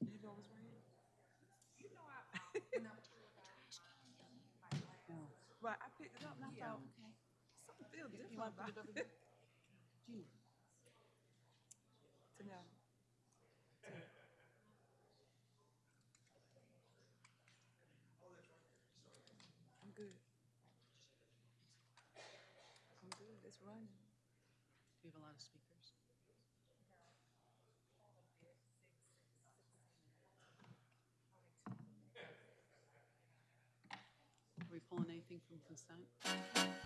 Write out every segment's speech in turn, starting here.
You know what's right? You know I. Right, I picked it up and I thought, something feels different about. I'm good. I'm good, it's running. Do you have a lot of speakers? Are we pulling anything from consent?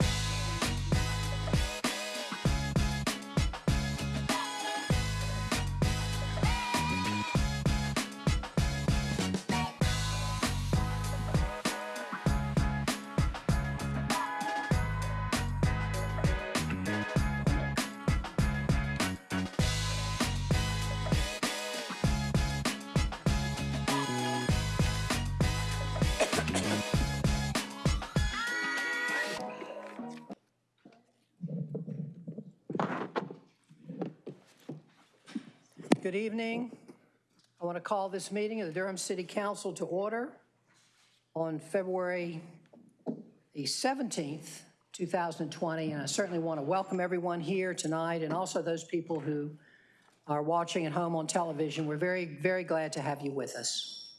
Good evening. I want to call this meeting of the Durham City Council to order on February the 17th, 2020, and I certainly want to welcome everyone here tonight and also those people who are watching at home on television. We're very, very glad to have you with us.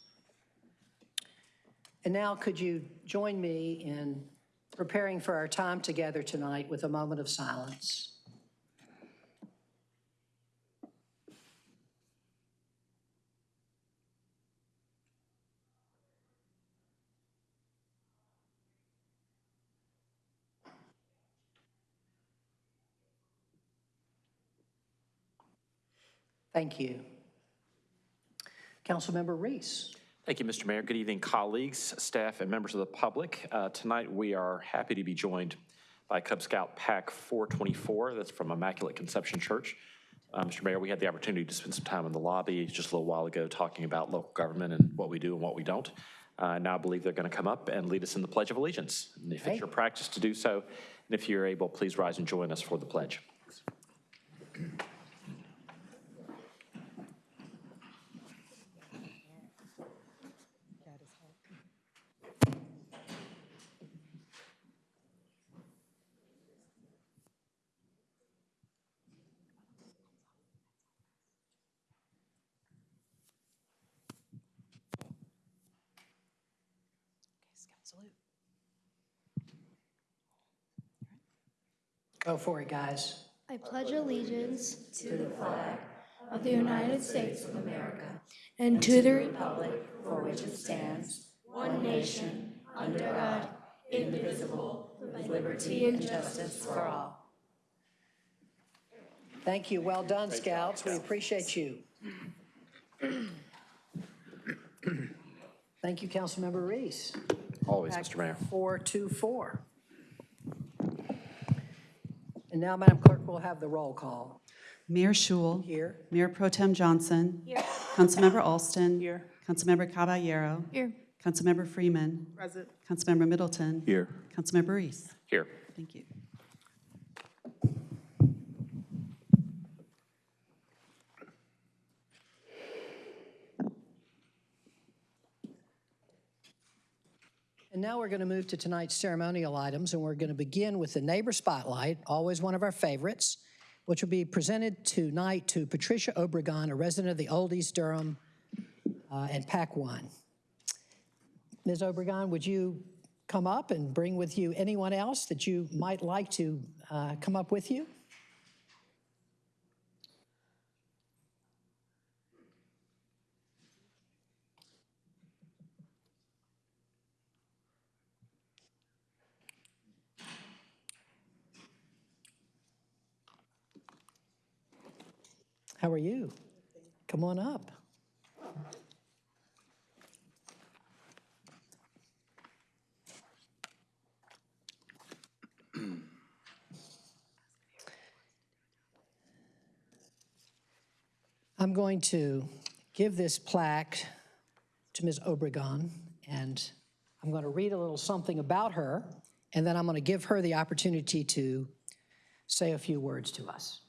And now, could you join me in preparing for our time together tonight with a moment of silence? Thank you. Councilmember Reese. Thank you, Mr. Mayor. Good evening, colleagues, staff, and members of the public. Uh, Tonight, we are happy to be joined by Cub Scout Pack 424, that's from Immaculate Conception Church. Uh, Mr. Mayor, we had the opportunity to spend some time in the lobby just a little while ago talking about local government and what we do and what we don't. Uh, Now I believe they're going to come up and lead us in the Pledge of Allegiance. And if Okay. it's your practice to do so, and if you're able, please rise and join us for the pledge. Go for it, guys. I pledge allegiance to the flag of the United States of America and to the republic for which it stands, one nation, under God, indivisible, with liberty and justice for all. Thank you. Well done, Scouts. We appreciate you. Thank you, Councilmember Reese. Always, Mr. Mayor. 424. And now, Madam Clerk, we'll have the roll call. Mayor Schewel. Here. Mayor Pro Tem Johnson. Here. Councilmember Alston. Here. Councilmember Caballero. Here. Councilmember Freeman. Present. Councilmember Middleton. Here. Councilmember Reese. Here. Thank you. And now we're going to move to tonight's ceremonial items, and we're going to begin with the Neighbor Spotlight, always one of our favorites, which will be presented tonight to Patricia Obregon, a resident of the Old East Durham uh, and Pack One. Ms. Obregon, would you come up and bring with you anyone else that you might like to uh, come up with you? How are you? Come on up. I'm going to give this plaque to Ms. Obregon, and I'm going to read a little something about her, and then I'm going to give her the opportunity to say a few words to us.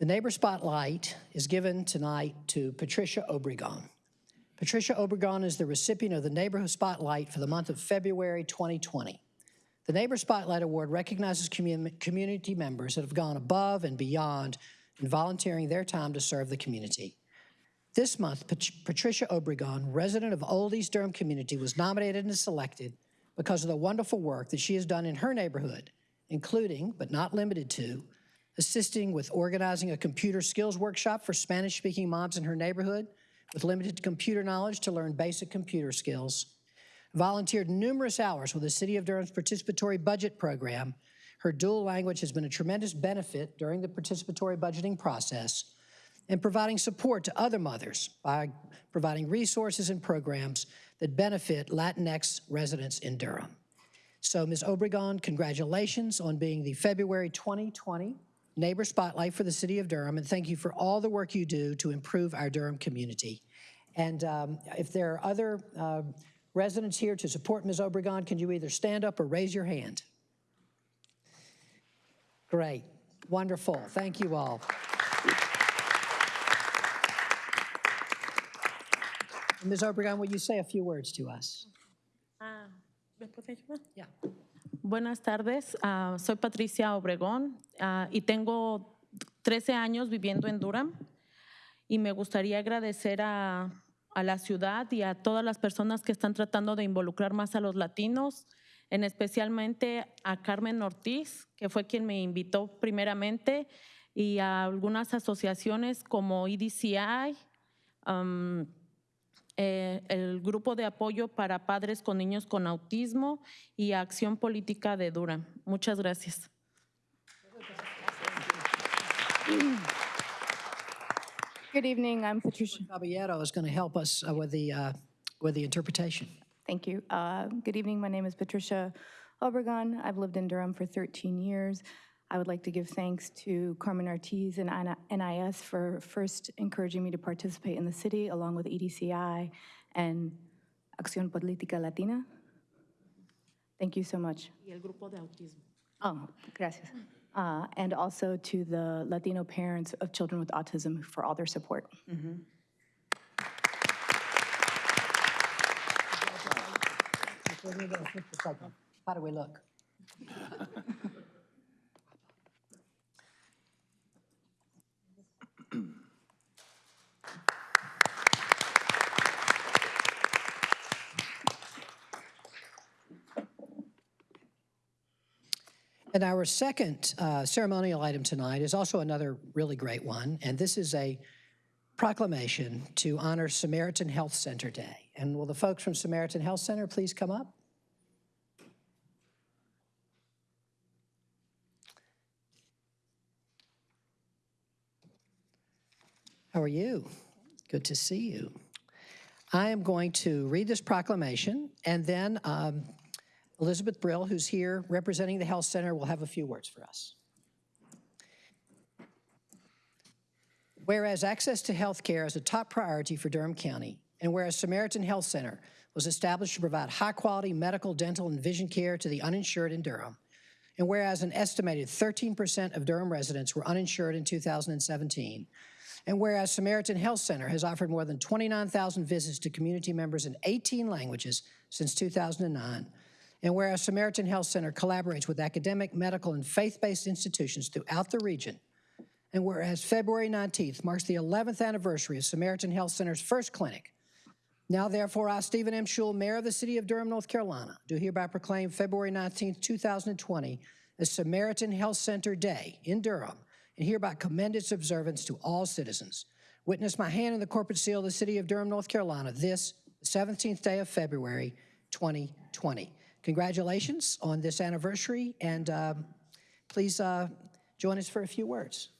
The Neighbor Spotlight is given tonight to Patricia Obregon. Patricia Obregon is the recipient of the Neighborhood Spotlight for the month of February 2020. The Neighbor Spotlight Award recognizes commu- community members that have gone above and beyond in volunteering their time to serve the community. This month, Pat- Patricia Obregon, resident of Old East Durham community, was nominated and selected because of the wonderful work that she has done in her neighborhood, including, but not limited to, assisting with organizing a computer skills workshop for Spanish-speaking moms in her neighborhood with limited computer knowledge to learn basic computer skills, volunteered numerous hours with the City of Durham's participatory budget program. Her dual language has been a tremendous benefit during the participatory budgeting process and providing support to other mothers by providing resources and programs that benefit Latinx residents in Durham. So, Ms. Obregon, congratulations on being the February 2020 Neighbor Spotlight for the City of Durham, and thank you for all the work you do to improve our Durham community. And um, if there are other uh, residents here to support Ms. Obregon, can you either stand up or raise your hand? Great, wonderful, thank you all. Ms. Obregon, will you say a few words to us? Ah, ¿después de yo? Yeah. Buenas tardes, ah, soy Patricia Obregón ah, y tengo 13 años viviendo en Durham y me gustaría agradecer a, la ciudad y a todas las personas que están tratando de involucrar más a los latinos, en especialmente a Carmen Ortiz, que fue quien me invitó primeramente, y a algunas asociaciones como EDCI, um, eh, el grupo de apoyo para padres con niños con autismo y Acción Política de Durham. Muchas gracias. Good evening, I'm Patricia. Caballero is going to help us uh, with the, uh, with the interpretation. Thank you. Uh, Good evening, my name is Patricia Obregon. I've lived in Durham for 13 years. I would like to give thanks to Carmen Ortiz and NIS for first encouraging me to participate in the city, along with E EDCI and Acción Política Latina. Thank you so much. Y el grupo de autismo. Oh, gracias. Uh, And also to the Latino parents of children with autism for all their support. How do we look? And our second uh, ceremonial item tonight is also another really great one, and this is a proclamation to honor Samaritan Health Center Day. And will the folks from Samaritan Health Center please come up? How are you? Good to see you. I am going to read this proclamation, and then um, Elizabeth Brill, who's here representing the Health Center, will have a few words for us. Whereas access to health care is a top priority for Durham County, and whereas Samaritan Health Center was established to provide high-quality medical, dental, and vision care to the uninsured in Durham, and whereas an estimated 13% of Durham residents were uninsured in 2017, and whereas Samaritan Health Center has offered more than 29,000 visits to community members in 18 languages since 2009, and whereas Samaritan Health Center collaborates with academic, medical, and faith-based institutions throughout the region, and whereas February 19th marks the 11th anniversary of Samaritan Health Center's first clinic, now therefore I, Stephen M. Schewel, Mayor of the City of Durham, North Carolina, do hereby proclaim February 19th, 2020 as Samaritan Health Center Day in Durham, and hereby commend its observance to all citizens. Witness my hand in the corporate seal of the City of Durham, North Carolina, this, 17th day of February, 2020. Congratulations on this anniversary, and um, please uh, join us for a few words.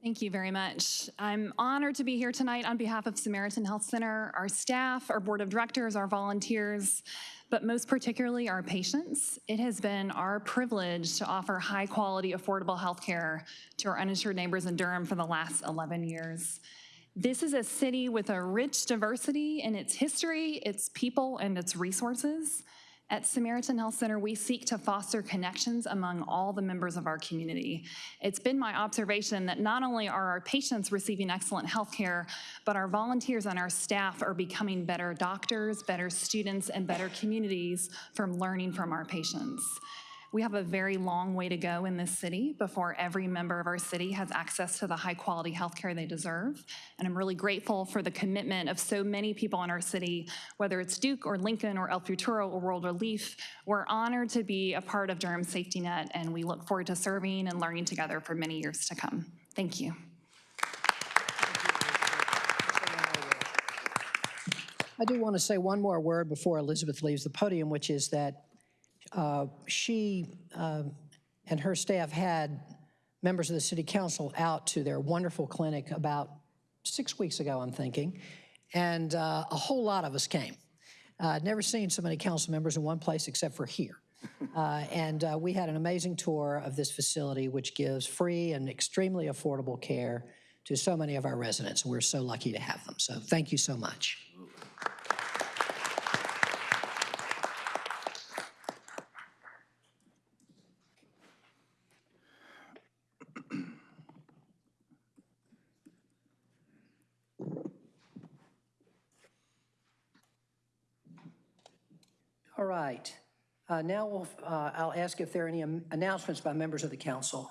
Thank you very much. I'm honored to be here tonight on behalf of Samaritan Health Center, our staff, our board of directors, our volunteers, but most particularly our patients. It has been our privilege to offer high-quality, affordable healthcare to our uninsured neighbors in Durham for the last 11 years. This is a city with a rich diversity in its history, its people, and its resources. At Samaritan Health Center, we seek to foster connections among all the members of our community. It's been my observation that not only are our patients receiving excellent health care, but our volunteers and our staff are becoming better doctors, better students, and better communities from learning from our patients. We have a very long way to go in this city before every member of our city has access to the high-quality healthcare they deserve. And I'm really grateful for the commitment of so many people in our city, whether it's Duke or Lincoln or El Futuro or World Relief. We're honored to be a part of Durham Safety Net, and we look forward to serving and learning together for many years to come. Thank you. I do want to say one more word before Elizabeth leaves the podium, which is that uh, she um, and her staff had members of the city council out to their wonderful clinic about six weeks ago, I'm thinking, and uh, a whole lot of us came. Uh, I'd never seen so many council members in one place except for here. Uh, And uh, we had an amazing tour of this facility, which gives free and extremely affordable care to so many of our residents. We're so lucky to have them. So thank you so much. All right. Uh, Now, we'll, uh, I'll ask if there are any announcements by members of the council.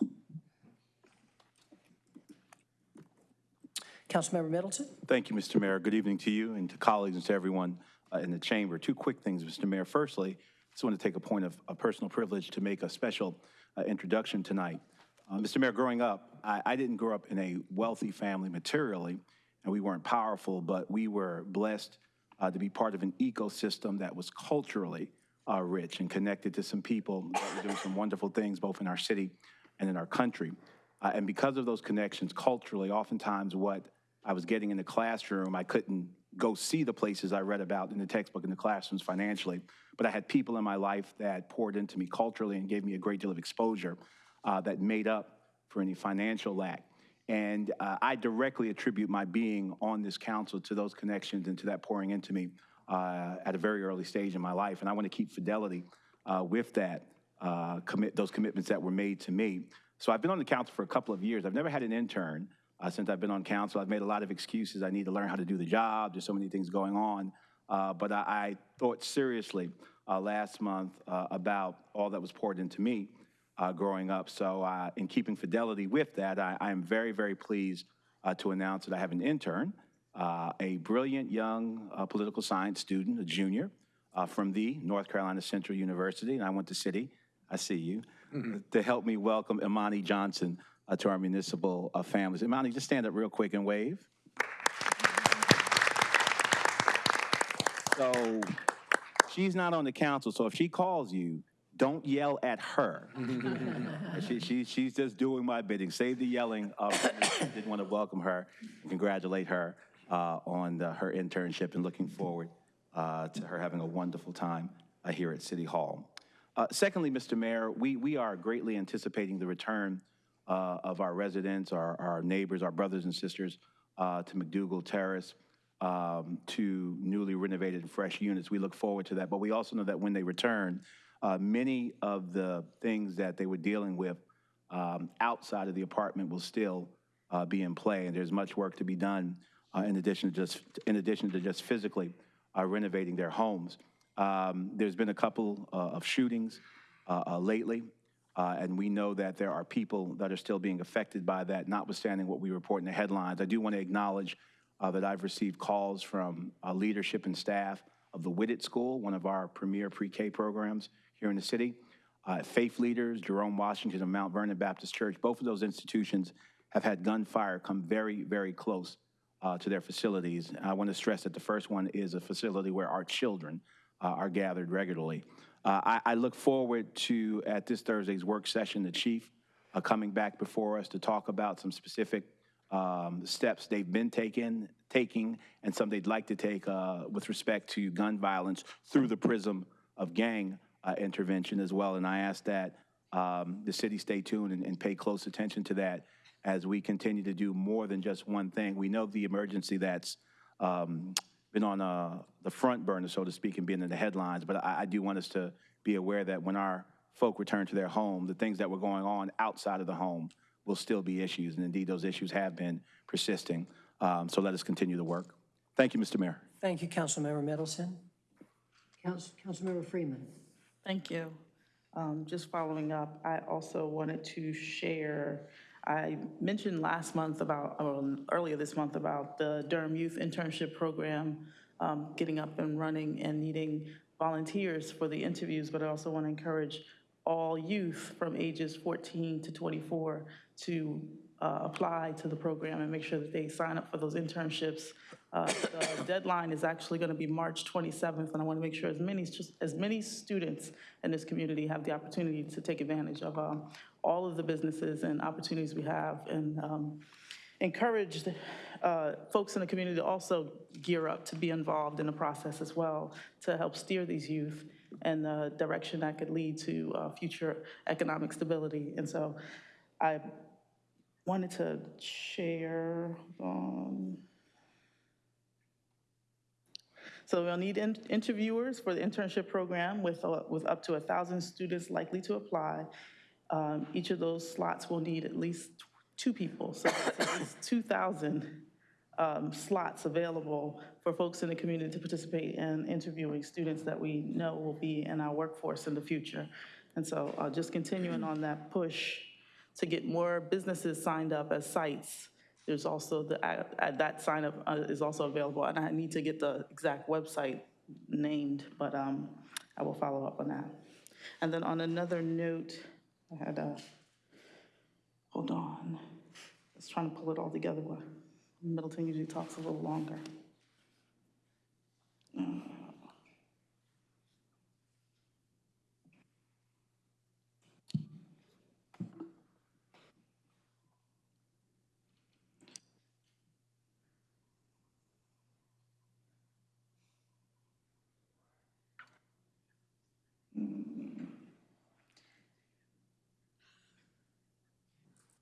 Councilmember Middleton? Thank you, Mr. Mayor. Good evening to you and to colleagues and to everyone uh, in the chamber. Two quick things, Mr. Mayor. Firstly, I just want to take a point of a personal privilege to make a special uh, introduction tonight. Uh, Mr. Mayor, growing up, I, I didn't grow up in a wealthy family materially, and we weren't powerful, but we were blessed uh, to be part of an ecosystem that was culturally uh, rich and connected to some people that were doing some wonderful things both in our city and in our country. Uh, and because of those connections culturally, oftentimes what I was getting in the classroom, I couldn't go see the places I read about in the textbook in the classrooms financially, but I had people in my life that poured into me culturally and gave me a great deal of exposure uh, that made up for any financial lack. And uh, I directly attribute my being on this council to those connections and to that pouring into me uh, at a very early stage in my life. And I want to keep fidelity uh, with that, uh, commit those commitments that were made to me. So I've been on the council for a couple of years. I've never had an intern uh, since I've been on council. I've made a lot of excuses. I need to learn how to do the job. There's so many things going on. Uh, but I, I, thought seriously last month about all that was poured into me growing up. So, in keeping fidelity with that, I, I am very, very pleased to announce that I have an intern, a brilliant young political science student, a junior from the North Carolina Central University, and I went to City. I see you to help me welcome Imani Johnson uh, to our municipal uh, families. Imani, just stand up real quick and wave. So she's not on the council, so if she calls you, don't yell at her. she, she, she's just doing my bidding. Save the yelling. Uh, didn't want to welcome her, and congratulate her uh, on the, her internship, and looking forward uh, to her having a wonderful time uh, here at City Hall. Uh, secondly, Mr. Mayor, we, we are greatly anticipating the return uh, of our residents, our, our neighbors, our brothers and sisters uh, to McDougald Terrace, um, to newly renovated and fresh units. We look forward to that. But we also know that when they return, many of the things that they were dealing with um, outside of the apartment will still be in play. And there's much work to be done in addition to just in addition to just physically uh, renovating their homes. Um, there's been a couple uh, of shootings uh, uh, lately, uh, and we know that there are people that are still being affected by that, notwithstanding what we report in the headlines. I do want to acknowledge uh, that I've received calls from uh, leadership and staff of the Whitted School, one of our premier pre-K programs here in the city. Uh, faith leaders, Jerome Washington and Mount Vernon Baptist Church, both of those institutions have had gunfire come very, very close uh, to their facilities. I want to stress that the first one is a facility where our children uh, are gathered regularly. Uh, I, I, look forward to, at this Thursday's work session, the chief uh, coming back before us to talk about some specific um, steps they've been taking, taking and some they'd like to take uh, with respect to gun violence through the prism of gang intervention as well. And I ask that um, the city stay tuned and, and, pay close attention to that as we continue to do more than just one thing. We know the emergency that's um, been on uh, the front burner, so to speak, and been in the headlines. But I, I do want us to be aware that when our folk return to their home, the things that were going on outside of the home will still be issues, and indeed, those issues have been persisting. Um, So let us continue the work. Thank you, Mr. Mayor. Thank you, Councilmember Middleton. Council- Councilmember Freeman. Thank you. Um, Just following up, I also wanted to share, I mentioned last month about, or earlier this month about the Durham Youth Internship Program um, getting up and running and needing volunteers for the interviews, but I also want to encourage all youth from ages 14 to 24 to uh, apply to the program and make sure that they sign up for those internships. Uh, The deadline is actually going to be March 27th, and I want to make sure as many, as many students in this community have the opportunity to take advantage of um, all of the businesses and opportunities we have, and um, encourage uh, folks in the community to also gear up to be involved in the process as well, to help steer these youth in the direction that could lead to uh, future economic stability. And so I wanted to share, um, so we'll need in- interviewers for the internship program with, uh, with up to 1,000 students likely to apply. Um, Each of those slots will need at least two people, so least 2,000 um, slots available for folks in the community to participate in interviewing students that we know will be in our workforce in the future. And so uh, just continuing on that push to get more businesses signed up as sites. There's also the, uh, uh, that sign up uh, is also available, and I need to get the exact website named, but um, I will follow up on that. And then on another note, I had a, hold on, I was trying to pull it all together, Middleton usually talks a little longer. Mm.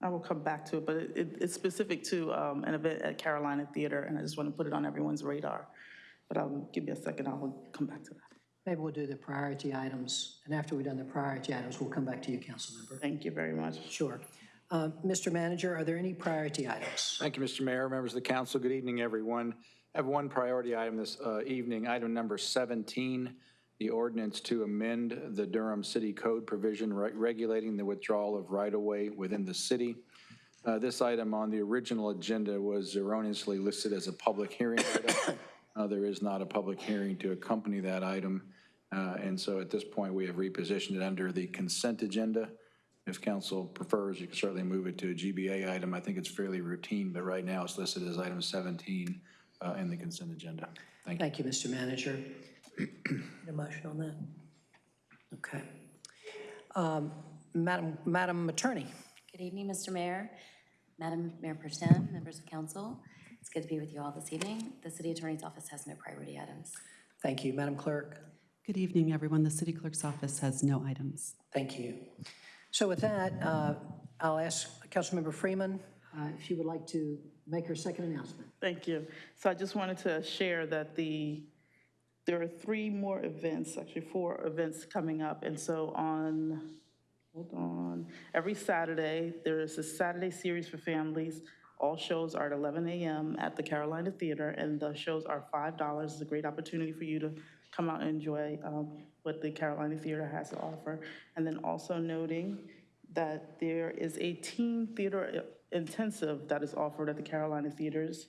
I will come back to it, but it- it, it's specific to um, an event at Carolina Theater, and I just want to put it on everyone's radar. But I'll, give me a second, I will come back to that. Maybe we'll do the priority items, and after we've done the priority items, we'll come back to you, Councilmember. Thank you very much. Sure. Uh, Mr. Manager, are there any priority items? Thank you, Mr. Mayor, members of the council. Good evening, everyone. I have one priority item this uh, evening, item number 17, the ordinance to amend the Durham City Code provision re- regulating the withdrawal of right-of-way within the city. Uh, This item on the original agenda was erroneously listed as a public hearing item. Uh, There is not a public hearing to accompany that item, Uh, and so at this point, we have repositioned it under the consent agenda. If council prefers, you can certainly move it to a GBA item. I think it's fairly routine, but right now it's listed as item 17 uh, in the consent agenda. Thank you. Thank you, Mr. Manager. Need a motion on that? Okay. Um, Madam, Madam Attorney, Good evening, Mr. Mayor, Madam Mayor Pro Tem, members of council. It's good to be with you all this evening. The city attorney's office has no priority items. thank you. Madam Clerk, Good evening, everyone. The city clerk's office has no items. thank you. So with that, uh, I'll ask Councilmember Freeman uh, if she would like to make her second announcement. Thank you. So I just wanted to share that the, there are three more events, actually four events coming up. And so on, hold on, every Saturday, there is a Saturday series for families. All shows are at 11 a.m. at the Carolina Theater, and the shows are $5. It's a great opportunity for you to come out and enjoy um, what the Carolina Theater has to offer. And then also noting that there is a teen theater intensive that is offered at the Carolina Theaters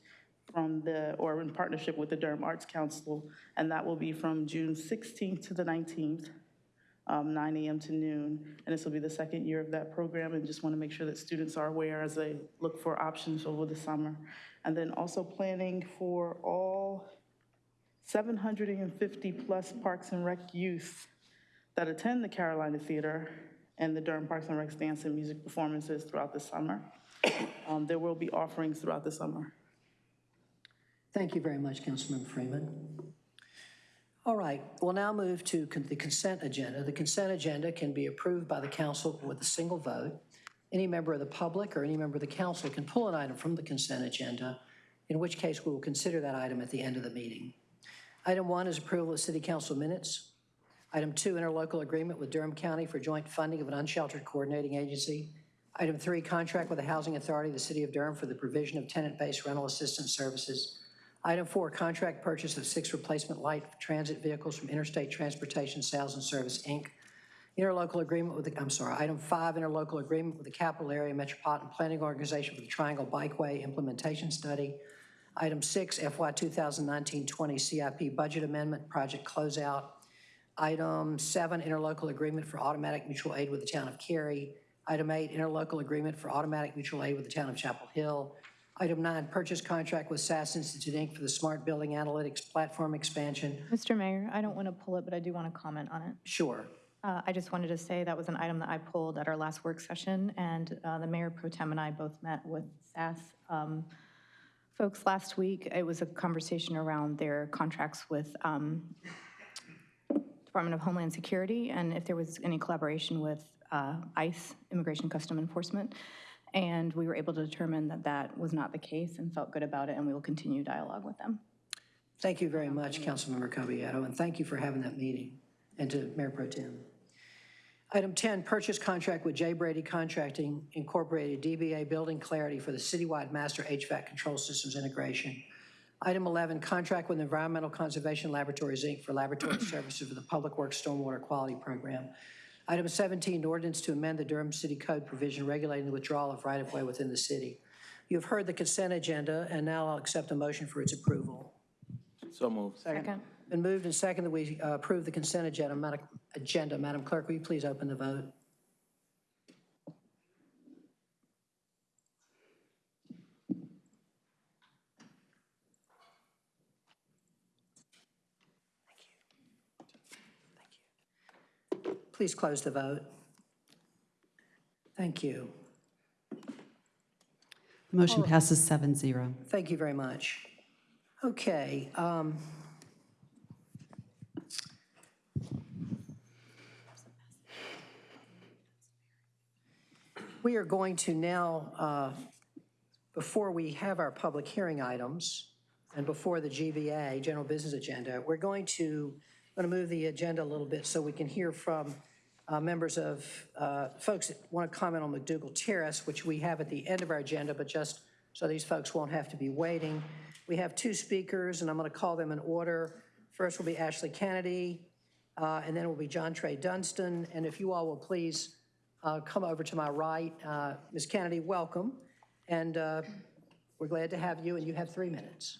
from the, or in partnership with the Durham Arts Council, and that will be from June 16th to the 19th, um, 9 AM to noon. And this will be the second year of that program, and just want to make sure that students are aware as they look for options over the summer. And then also planning for all 750-plus Parks and Rec youth that attend the Carolina Theater and the Durham Parks and Rec dance and music performances throughout the summer. Um, There will be offerings throughout the summer. Thank you very much, Councilmember Freeman. All right, we'll now move to con- the consent agenda. The consent agenda can be approved by the council with a single vote. Any member of the public or any member of the council can pull an item from the consent agenda, in which case we will consider that item at the end of the meeting. Item one is approval of city council minutes. Item two, interlocal agreement with Durham County for joint funding of an unsheltered coordinating agency. Item three, contract with the Housing Authority of the City of Durham for the provision of tenant-based rental assistance services. Item four, contract purchase of six replacement light transit vehicles from Interstate Transportation Sales and Service, Inc. Interlocal agreement with, the I'm sorry, item five, interlocal agreement with the Capital Area Metropolitan Planning Organization for the Triangle Bikeway Implementation Study. Item six, FY 2019-20 CIP Budget Amendment, Project Closeout. Item seven, interlocal agreement for automatic mutual aid with the town of Cary. Item eight, interlocal agreement for automatic mutual aid with the town of Chapel Hill. Item nine, purchase contract with SAS Institute, Inc. for the Smart Building Analytics Platform Expansion. Mr. Mayor, I don't want to pull it, but I do want to comment on it. Sure. Uh, I just wanted to say that was an item that I pulled at our last work session, and uh, the mayor pro tem and I both met with SAS um, folks last week. It was a conversation around their contracts with um, Department of Homeland Security, and if there was any collaboration with uh, ICE, Immigration Custom Enforcement. And we were able to determine that that was not the case and felt good about it, and we will continue dialogue with them. Thank you very much, Councilmember Caballero, and thank you for having that meeting, and to Mayor Pro Tem. Item 10, purchase contract with J. Brady Contracting Incorporated, DBA Building Clarity for the citywide master HVAC control systems integration. Item 11, contract with Environmental Conservation Laboratories, Inc. for laboratory services for the Public Works Stormwater Quality Program. Item 17, ordinance to amend the Durham City Code provision regulating the withdrawal of right-of-way within the city. You've heard the consent agenda, and now I'll accept a motion for its approval. So moved. Second. Been moved and seconded that we uh, approve the consent agenda. Madam- Agenda. Madam Clerk, will you please open the vote? Please close the vote. Thank you. The motion passes 7-0. Thank you very much. Okay. um, We are going to now, uh, before we have our public hearing items, and before the GBA, General Business Agenda, we're going to, going to move the agenda a little bit so we can hear from uh, members of, uh, folks that want to comment on McDougald Terrace, which we have at the end of our agenda, but just so these folks won't have to be waiting. We have two speakers, and I'm going to call them in order. First will be Ashley Kennedy, uh, and then it will be John Trey Dunstan. And if you all will please uh, come over to my right. Uh, Ms. Kennedy, welcome, and uh, we're glad to have you, and you have three minutes.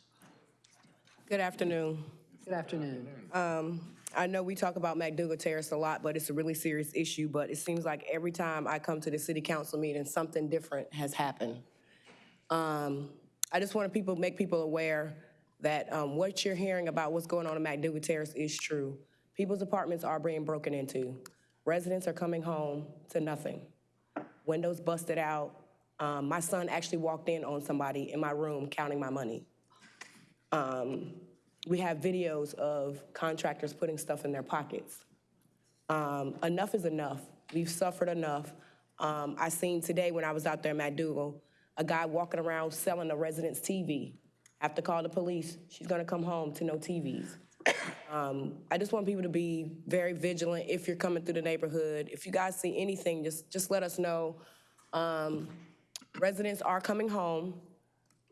Good afternoon. Good afternoon. Um, I know we talk about McDougald Terrace a lot, but it's a really serious issue. But it seems like every time I come to the city council meeting, something different has happened. Um, I just want to people, make people aware that um, what you're hearing about what's going on in McDougald Terrace is true. People's apartments are being broken into. Residents are coming home to nothing. Windows busted out. Um, my son actually walked in on somebody in my room counting my money. Um, we have videos of contractors putting stuff in their pockets. Um, enough is enough. We've suffered enough. Um, I seen today when I was out there in McDougald, a guy walking around selling a resident's TV. Have to call the police. She's gonna come home to no TVs. Um, I just want people to be very vigilant if you're coming through the neighborhood. If you guys see anything, just, just let us know. Um, residents are coming home,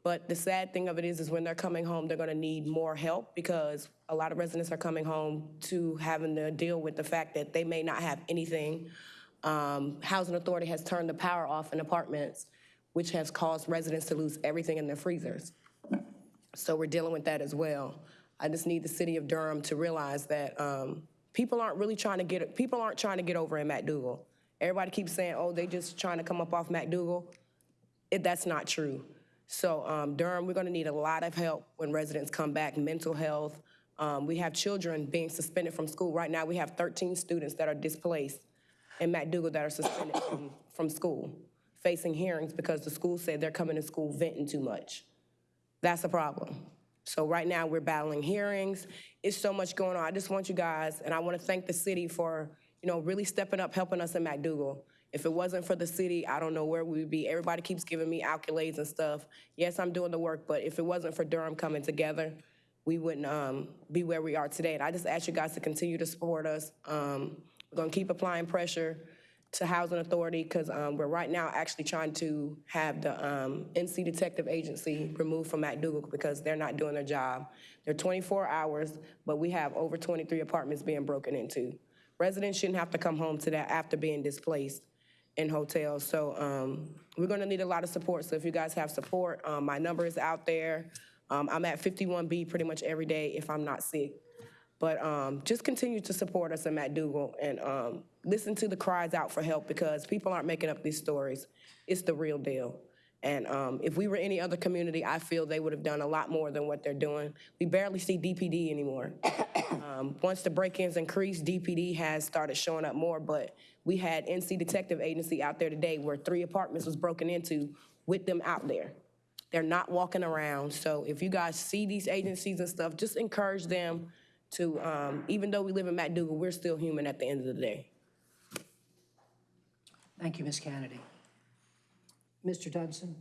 but the sad thing of it is, is when they're coming home, they're gonna need more help because a lot of residents are coming home to having to deal with the fact that they may not have anything. Um, Housing Authority has turned the power off in apartments, which has caused residents to lose everything in their freezers. So we're dealing with that as well. I just need the city of Durham to realize that um, people aren't really trying to get, people aren't trying to get over in McDougald. Everybody keeps saying, oh, they just trying to come up off McDougald. It, that's not true. So um, Durham, we're gonna need a lot of help when residents come back, mental health. Um, we have children being suspended from school. Right now, we have 13 students that are displaced in McDougald that are suspended from, from school, facing hearings because the school said they're coming to school venting too much. That's a problem. So right now, we're battling hearings. It's so much going on. I just want you guys, and I want to thank the city for, you know, really stepping up, helping us in McDougald. If it wasn't for the city, I don't know where we would be. Everybody keeps giving me accolades and stuff. Yes, I'm doing the work, but if it wasn't for Durham coming together, we wouldn't um, be where we are today. And I just ask you guys to continue to support us. Um, We're going to keep applying pressure to Housing Authority because we're right now actually trying to have the um, NC Detective Agency removed from McDougald because they're not doing their job. They're 24 hours, but we have over 23 apartments being broken into. Residents shouldn't have to come home to that after being displaced in hotels. So um, we're going to need a lot of support. So if you guys have support, um, my number is out there. Um, I'm at 51B pretty much every day if I'm not sick. But um, just continue to support us in McDougald and um, listen to the cries out for help because people aren't making up these stories. It's the real deal. And um, if we were any other community, I feel they would have done a lot more than what they're doing. We barely see DPD anymore. um, once the break-ins increased, DPD has started showing up more, but we had NC Detective Agency out there today where three apartments was broken into with them out there. They're not walking around. So if you guys see these agencies and stuff, just encourage them to, um, even though we live in McDougald, we're still human at the end of the day. Thank you, Ms. Kennedy. Mr. Dunstan?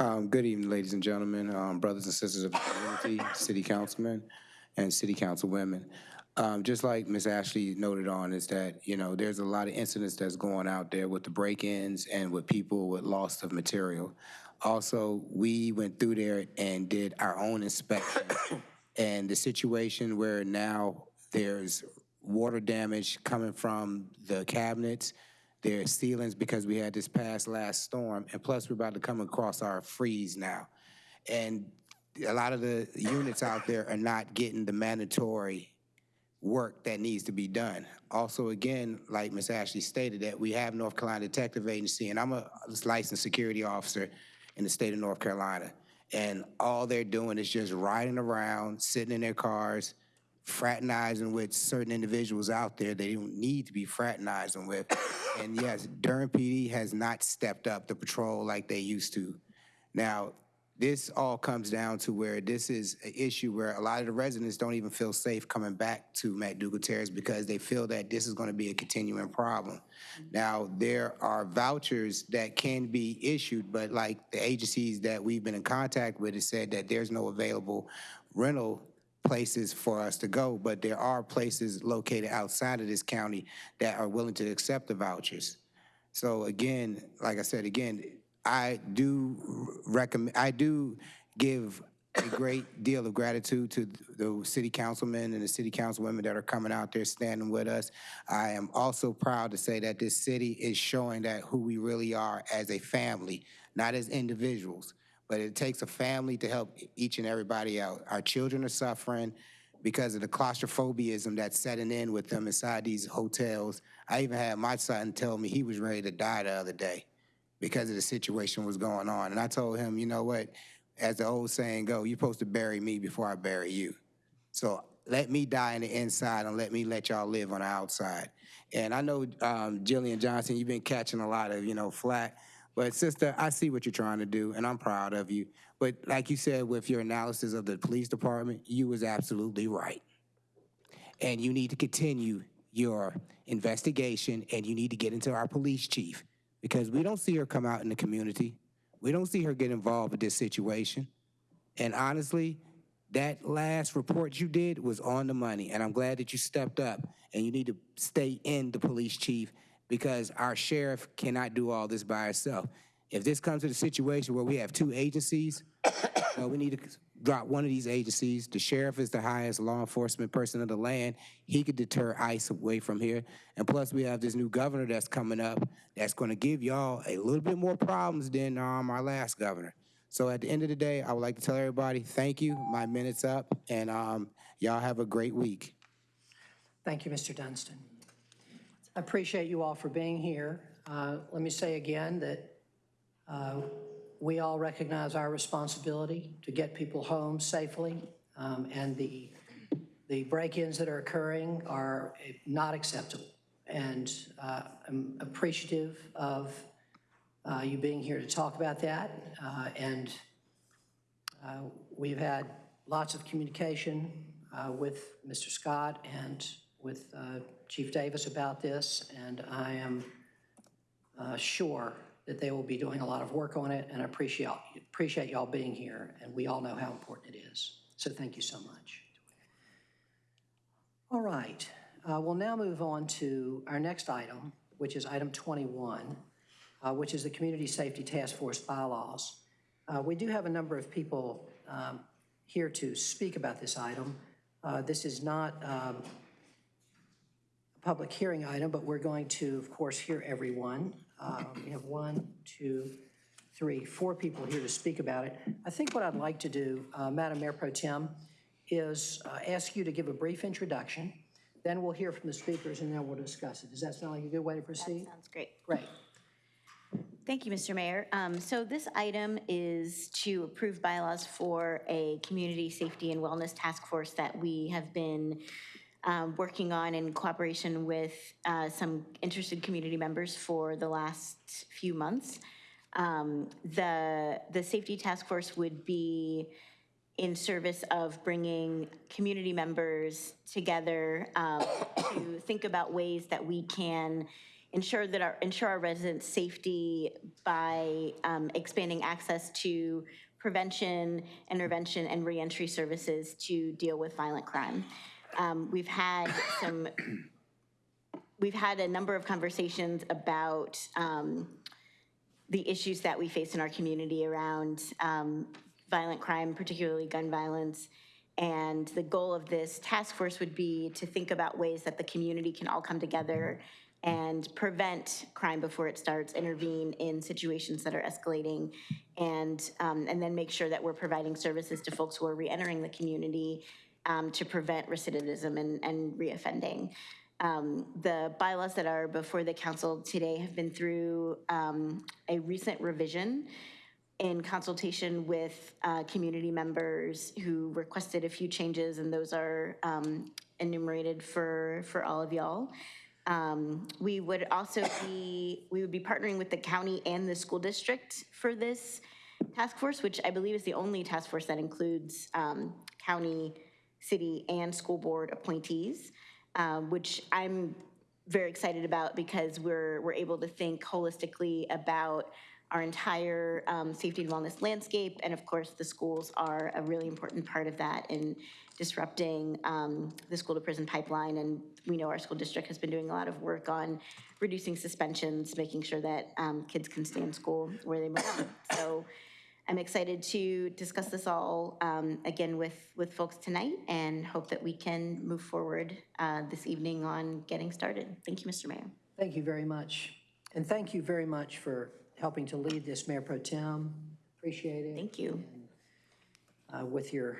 Um, Good evening, ladies and gentlemen, um, brothers and sisters of the community, city councilmen and city councilwomen. Um, Just like Ms. Ashley noted on, is that, you know, there's a lot of incidents that's going out there with the break-ins and with people with loss of material. Also, we went through there and did our own inspection. And the situation where now there's water damage coming from the cabinets, there's ceilings because we had this past last storm, and plus we're about to come across our freeze now. And a lot of the units out there are not getting the mandatory work that needs to be done. Also, again, like Ms. Ashley stated, that we have North Carolina Detective Agency, and I'm a licensed security officer in the state of North Carolina. And all they're doing is just riding around, sitting in their cars, fraternizing with certain individuals out there they don't need to be fraternizing with. And yes, Durham PD has not stepped up the patrol like they used to. Now, this all comes down to where this is an issue where a lot of the residents don't even feel safe coming back to McDougald Terrace because they feel that this is going to be a continuing problem. Now, there are vouchers that can be issued, but like the agencies that we've been in contact with have said that there's no available rental places for us to go, but there are places located outside of this county that are willing to accept the vouchers. So again, like I said, again, I do recommend, I do give a great deal of gratitude to the city councilmen and the city councilwomen that are coming out there standing with us. I am also proud to say that this city is showing that who we really are as a family, not as individuals. But it takes a family to help each and everybody out. Our children are suffering because of the claustrophobiaism that's setting in with them inside these hotels. I even had my son tell me he was ready to die the other day because of the situation was going on. And I told him, you know what, as the old saying go, you're supposed to bury me before I bury you. So let me die on the inside and let me let y'all live on the outside. And I know um, Jillian Johnson, you've been catching a lot of, you know, flack. But sister, I see what you're trying to do, and I'm proud of you. But like you said, with your analysis of the police department, you was absolutely right. And you need to continue your investigation, and you need to get into our police chief because we don't see her come out in the community. We don't see her get involved with this situation. And honestly, that last report you did was on the money, and I'm glad that you stepped up. And you need to stay in the police chief because our sheriff cannot do all this by herself. If this comes to the situation where we have two agencies, we need to drop one of these agencies. The sheriff is the highest law enforcement person in the land. He could deter ICE away from here. And plus, we have this new governor that's coming up that's going to give y'all a little bit more problems than um, our last governor. So at the end of the day, I would like to tell everybody, thank you. My minute's up, and um, y'all have a great week. Thank you, Mr. Dunstan. I appreciate you all for being here. Uh, Let me say again that uh, we all recognize our responsibility to get people home safely, um, and the, the break-ins that are occurring are not acceptable. And uh, I'm appreciative of uh, you being here to talk about that. Uh, And uh, we've had lots of communication with Mr. Scott and with Chief Davis about this, and I am uh, sure that they will be doing a lot of work on it, and I appreciate, appreciate y'all being here, and we all know how important it is. So thank you so much. All right, uh, we'll now move on to our next item, which is item 21, uh, which is the Community Safety Task Force bylaws. Uh, We do have a number of people um, here to speak about this item. Uh, This is not um, public hearing item, but we're going to, of course, hear everyone. Uh, We have one, two, three, four people here to speak about it. I think what I'd like to do, uh, Madam Mayor Pro Tem, is uh, ask you to give a brief introduction, then we'll hear from the speakers, and then we'll discuss it. Does that sound like a good way to proceed? Sounds great. Great. Thank you, Mr. Mayor. Um, So this item is to approve bylaws for a community safety and wellness task force that we have been um, working on in cooperation with uh, some interested community members for the last few months. Um, The, the safety task force would be in service of bringing community members together um, to think about ways that we can ensure that our, ensure our residents' safety by um, expanding access to prevention, intervention, and reentry services to deal with violent crime. Um, We've had some, we've had a number of conversations about um, the issues that we face in our community around um, violent crime, particularly gun violence. And the goal of this task force would be to think about ways that the community can all come together and prevent crime before it starts, intervene in situations that are escalating, and, um, and then make sure that we're providing services to folks who are reentering the community um, to prevent recidivism and, and reoffending. Um, The bylaws that are before the council today have been through um, a recent revision in consultation with uh, community members who requested a few changes, and those are um, enumerated for, for all of y'all. Um, We would also be, we would be partnering with the county and the school district for this task force, which I believe is the only task force that includes um, county, city, and school board appointees, um, which I'm very excited about because we're, we're able to think holistically about our entire um, safety and wellness landscape. And of course, the schools are a really important part of that in disrupting um, the school to prison pipeline. And we know our school district has been doing a lot of work on reducing suspensions, making sure that um, kids can stay in school where they belong. So I'm excited to discuss this all um, again with, with folks tonight and hope that we can move forward uh, this evening on getting started. Thank you, Mr. Mayor. Thank you very much. And thank you very much for helping to lead this, Mayor Pro Tem. Appreciate it. Thank you. Uh, With your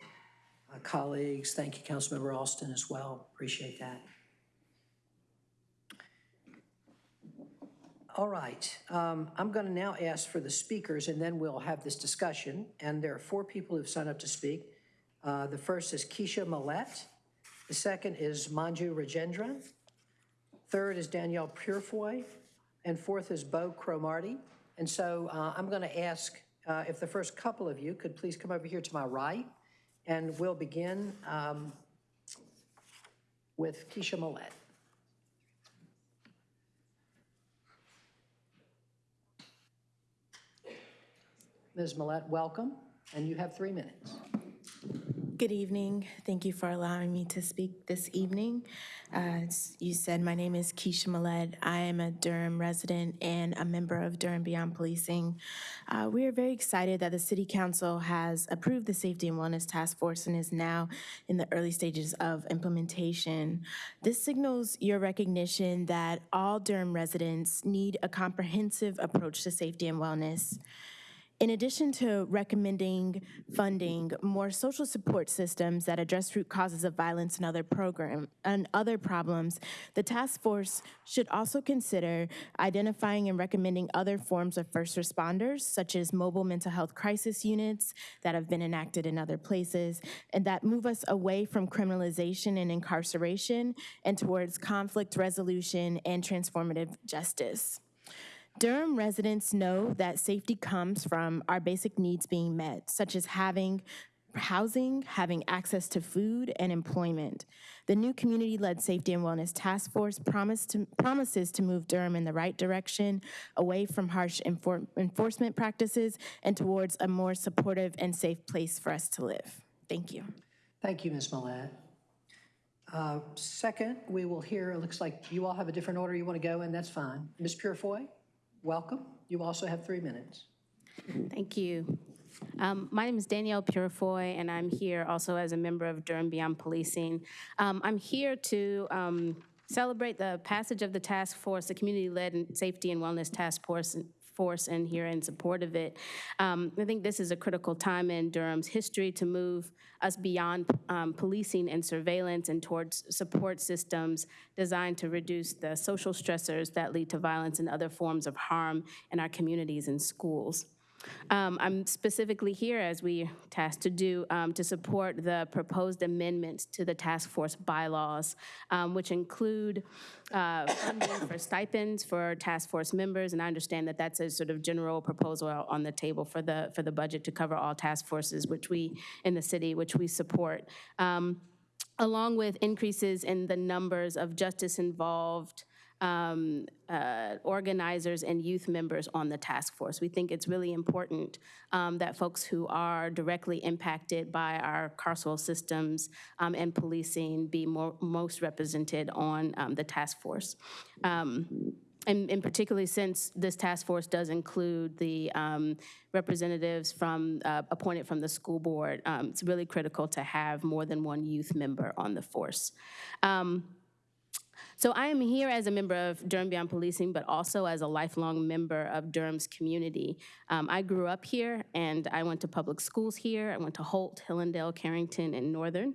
uh, colleagues, thank you, Councilmember Alston, as well. Appreciate that. All right, um, I'm going to now ask for the speakers, and then we'll have this discussion. And there are four people who've signed up to speak. Uh, The first is Keisha Millette. The second is Manju Rajendran. Third is Danielle Purifoy. And fourth is Bo Cromartie. And so uh, I'm going to ask uh, if the first couple of you could please come over here to my right, and we'll begin um, with Keisha Millette. Ms. Millette, welcome, and you have three minutes. Good evening. Thank you for allowing me to speak this evening. Uh, As you said, my name is Keisha Millette. I am a Durham resident and a member of Durham Beyond Policing. Uh, We are very excited that the City Council has approved the Safety and Wellness Task Force and is now in the early stages of implementation. This signals your recognition that all Durham residents need a comprehensive approach to safety and wellness. In addition to recommending funding more social support systems that address root causes of violence and other program and other problems, the task force should also consider identifying and recommending other forms of first responders, such as mobile mental health crisis units that have been enacted in other places, and that move us away from criminalization and incarceration and towards conflict resolution and transformative justice. Durham residents know that safety comes from our basic needs being met, such as having housing, having access to food, and employment. The new community-led safety and wellness task force to, promises to move Durham in the right direction, away from harsh enfor- enforcement practices and towards a more supportive and safe place for us to live. Thank you. Thank you, Ms. Millette. Uh, Second, we will hear, it looks like you all have a different order you want to go in, that's fine. Ms. Purifoy, welcome. You also have three minutes. Thank you. Um, My name is Danielle Purifoy, and I'm here also as a member of Durham Beyond Policing. Um, I'm here to um, celebrate the passage of the task force, the Community-Led Safety and Wellness Task Force, force and here in support of it. Um, I think this is a critical time in Durham's history to move us beyond um, policing and surveillance and towards support systems designed to reduce the social stressors that lead to violence and other forms of harm in our communities and schools. Um, I'm specifically here, as we tasked to do, um, to support the proposed amendments to the task force bylaws, um, which include uh, funding for stipends for task force members, and I understand that that's a sort of general proposal on the table for the for the budget to cover all task forces, which we in the city, which we support. Um, along with increases in the numbers of justice involved um, uh, organizers and youth members on the task force. We think it's really important um, that folks who are directly impacted by our carceral systems um, and policing be more, most represented on um, the task force. Um, and, and particularly since this task force does include the um, representatives from, uh, appointed from the school board, um, it's really critical to have more than one youth member on the force. Um, so I am here as a member of Durham Beyond Policing, but also as a lifelong member of Durham's community. Um, I grew up here, and I went to public schools here. I went to Holt, Hillandale, Carrington, and Northern.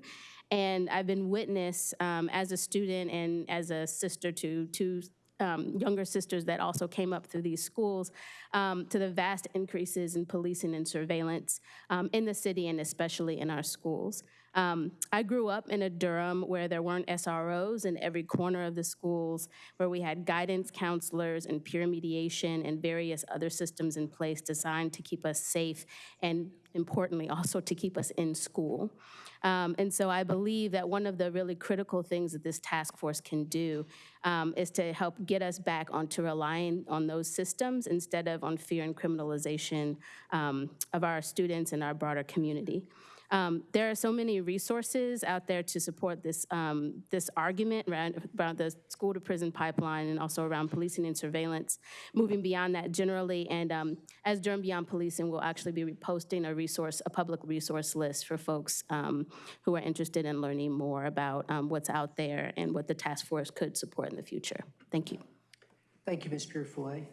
And I've been witness um, as a student and as a sister to two um, younger sisters that also came up through these schools um, to the vast increases in policing and surveillance um, in the city and especially in our schools. Um, I grew up in a Durham where there weren't SROs in every corner of the schools, where we had guidance counselors and peer mediation and various other systems in place designed to keep us safe and importantly also to keep us in school. Um, and so I believe that one of the really critical things that this task force can do um, is to help get us back onto relying on those systems instead of on fear and criminalization um, of our students and our broader community. Um, there are so many resources out there to support this, um, this argument around, around the school to prison pipeline and also around policing and surveillance, moving beyond that generally. And um, as Durham Beyond Policing, we'll actually be posting a resource, a public resource list for folks um, who are interested in learning more about um, what's out there and what the task force could support in the future. Thank you. Thank you, Ms. Purifoy.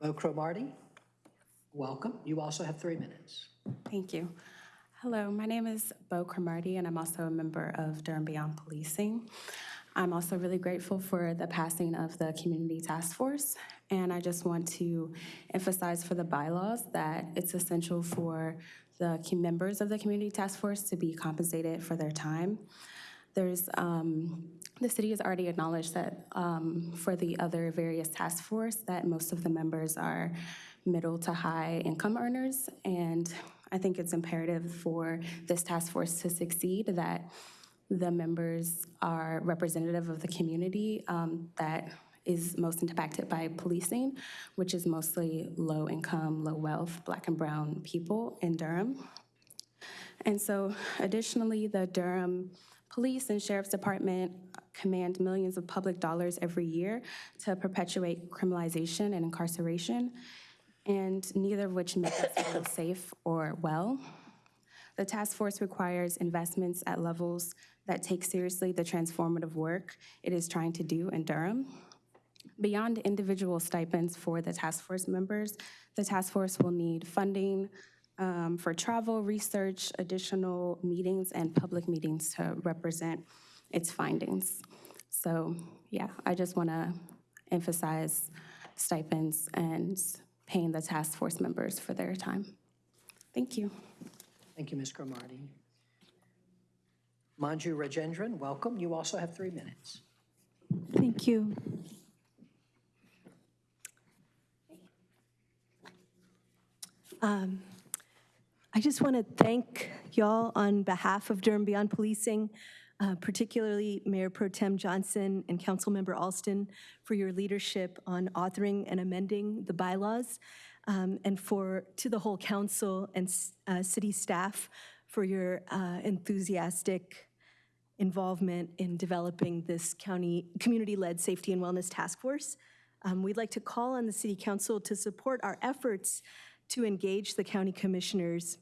Bo Cromartie, welcome. You also have three minutes. Thank you. Hello, my name is Bo Cromartie, and I'm also a member of Durham Beyond Policing. I'm also really grateful for the passing of the Community Task Force, and I just want to emphasize for the bylaws that it's essential for the key members of the Community Task Force to be compensated for their time. There's, um, the city has already acknowledged that um, for the other various task force, that most of the members are middle to high income earners. And I think it's imperative for this task force to succeed that the members are representative of the community um, that is most impacted by policing, which is mostly low income, low wealth, black and brown people in Durham. And so additionally, the Durham Police and Sheriff's Department command millions of public dollars every year to perpetuate criminalization and incarceration and neither of which make us feel safe or well. The task force requires investments at levels that take seriously the transformative work it is trying to do in Durham. Beyond individual stipends for the task force members, the task force will need funding um, for travel, research, additional meetings, and public meetings to represent its findings. So, yeah, I just want to emphasize stipends and paying the task force members for their time. Thank you. Thank you, Ms. Cromartie. Manju Rajendran, welcome. You also have three minutes. Thank you. Um, I just want to thank y'all on behalf of Durham Beyond Policing, uh, particularly Mayor Pro Tem Johnson and Councilmember Alston for your leadership on authoring and amending the bylaws, um, and for, to the whole council and uh, city staff for your uh, enthusiastic involvement in developing this county, community-led safety and wellness task force. Um, We'd like to call on the city council to support our efforts to engage the county commissioners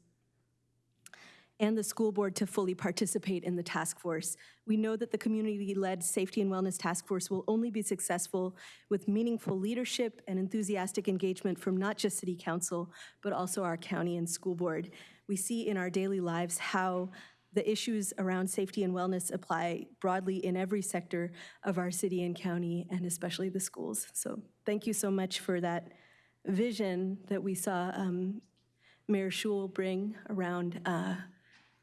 and the school board to fully participate in the task force. We know that the community-led safety and wellness task force will only be successful with meaningful leadership and enthusiastic engagement from not just city council, but also our county and school board. We see in our daily lives how the issues around safety and wellness apply broadly in every sector of our city and county, and especially the schools. So thank you so much for that vision that we saw um, Mayor Schewel bring around uh,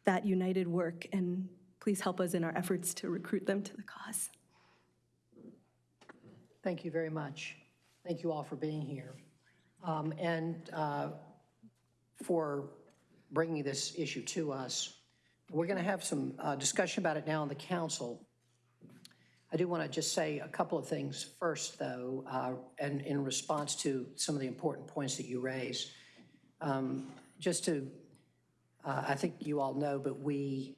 that united work, and please help us in our efforts to recruit them to the cause. Thank you very much. Thank you all for being here. Um, And uh, for bringing this issue to us. We're going to have some uh, discussion about it now in the council. I do want to just say a couple of things first, though, uh, and in response to some of the important points that you raised. Um, Just to, uh, I think you all know, but we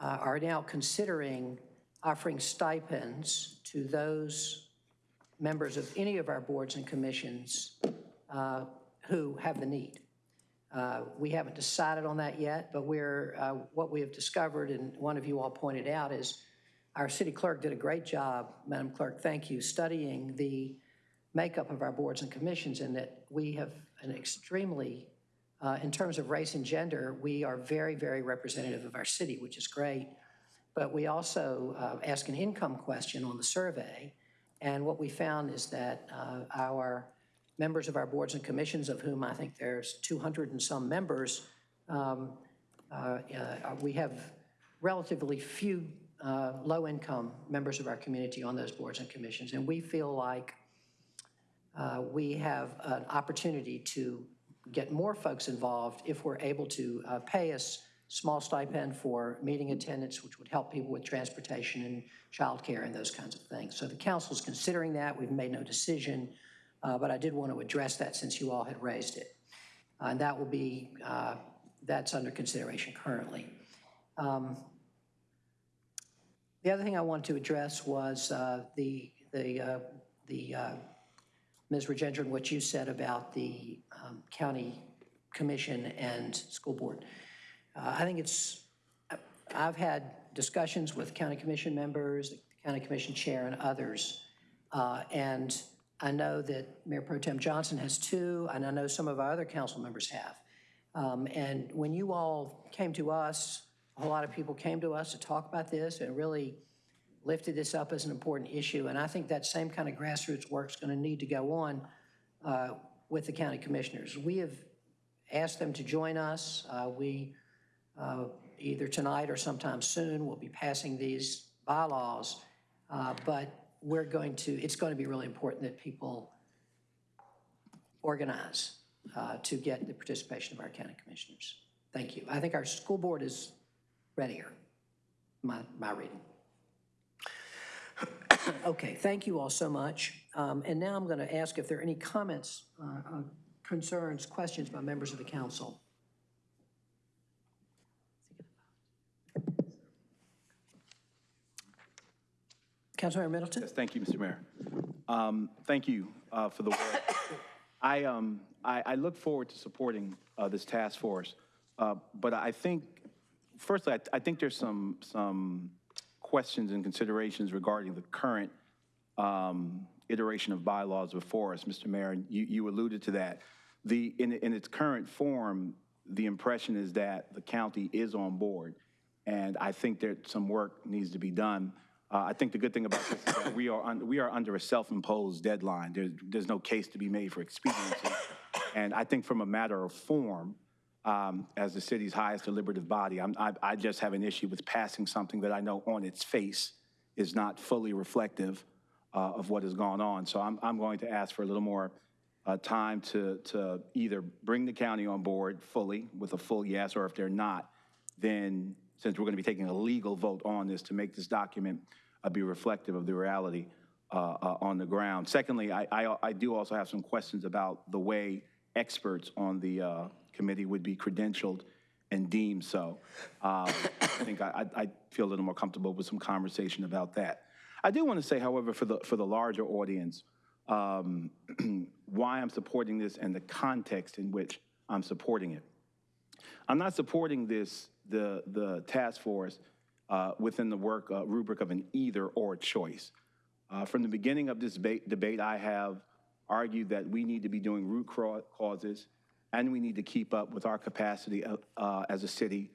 uh, are now considering offering stipends to those members of any of our boards and commissions uh, who have the need. Uh, We haven't decided on that yet, but we're, uh, what we have discovered, and one of you all pointed out, is our city clerk did a great job, Madam Clerk, thank you, studying the makeup of our boards and commissions, and that we have an extremely, uh, in terms of race and gender, we are very, very representative of our city, which is great. But we also uh, ask an income question on the survey, and what we found is that uh, our members of our boards and commissions, of whom I think there's 200 and some members, um, uh, uh, we have relatively few uh, low-income members of our community on those boards and commissions, and we feel like we have an opportunity to get more folks involved if we're able to uh, pay us small stipend for meeting attendance, which would help people with transportation and childcare and those kinds of things. So the council's considering that. We've made no decision, uh, but I did want to address that since you all had raised it. Uh, And that will be, uh, that's under consideration currently. Um, The other thing I wanted to address was uh, the, the, uh, the, Ms. Rajendran, what you said about the um, county commission and school board. Uh, I think it's, I've had discussions with county commission members, the county commission chair, and others, uh, and I know that Mayor Pro Tem Johnson has too, and I know some of our other council members have. Um, And when you all came to us, a lot of people came to us to talk about this and really lifted this up as an important issue. And I think that same kind of grassroots work is going to need to go on uh, with the county commissioners. We have asked them to join us. Uh, We, uh, either tonight or sometime soon, will be passing these bylaws. Uh, But we're going to, it's going to be really important that people organize uh, to get the participation of our county commissioners. Thank you. I think our school board is readier, my, my reading. Okay, thank you all so much. Um, And now I'm going to ask if there are any comments, uh, uh, concerns, questions by members of the council. Councilmember Middleton? Yes, thank you, Mr. Mayor. Um, Thank you uh, for the work. I, um, I, I look forward to supporting uh, this task force, Uh, but I think, firstly, I, I think there's some, some questions and considerations regarding the current um, iteration of bylaws before us, Mr. Mayor, you, you alluded to that. The, in, in its current form, the impression is that the county is on board, and I think that some work needs to be done. Uh, I think the good thing about this is that we are, un, we are under a self-imposed deadline. There's, there's no case to be made for expediency. And I think from a matter of form, um, as the city's highest deliberative body, I'm, I, I just have an issue with passing something that I know on its face is not fully reflective uh, of what has gone on. So I'm, I'm going to ask for a little more uh, time to, to either bring the county on board fully with a full yes, or if they're not, then since we're going to be taking a legal vote on this to make this document uh, be reflective of the reality uh, uh, on the ground. Secondly, I, I, I do also have some questions about the way experts on the uh, committee would be credentialed and deemed so. Um, I think I, I feel a little more comfortable with some conversation about that. I do want to say, however, for the, for the larger audience, um, why I'm supporting this and the context in which I'm supporting it. I'm not supporting this, the, the task force uh, within the work uh, rubric of an either or choice. Uh, from the beginning of this debate, debate, I have argued that we need to be doing root cau- causes and we need to keep up with our capacity uh, as a city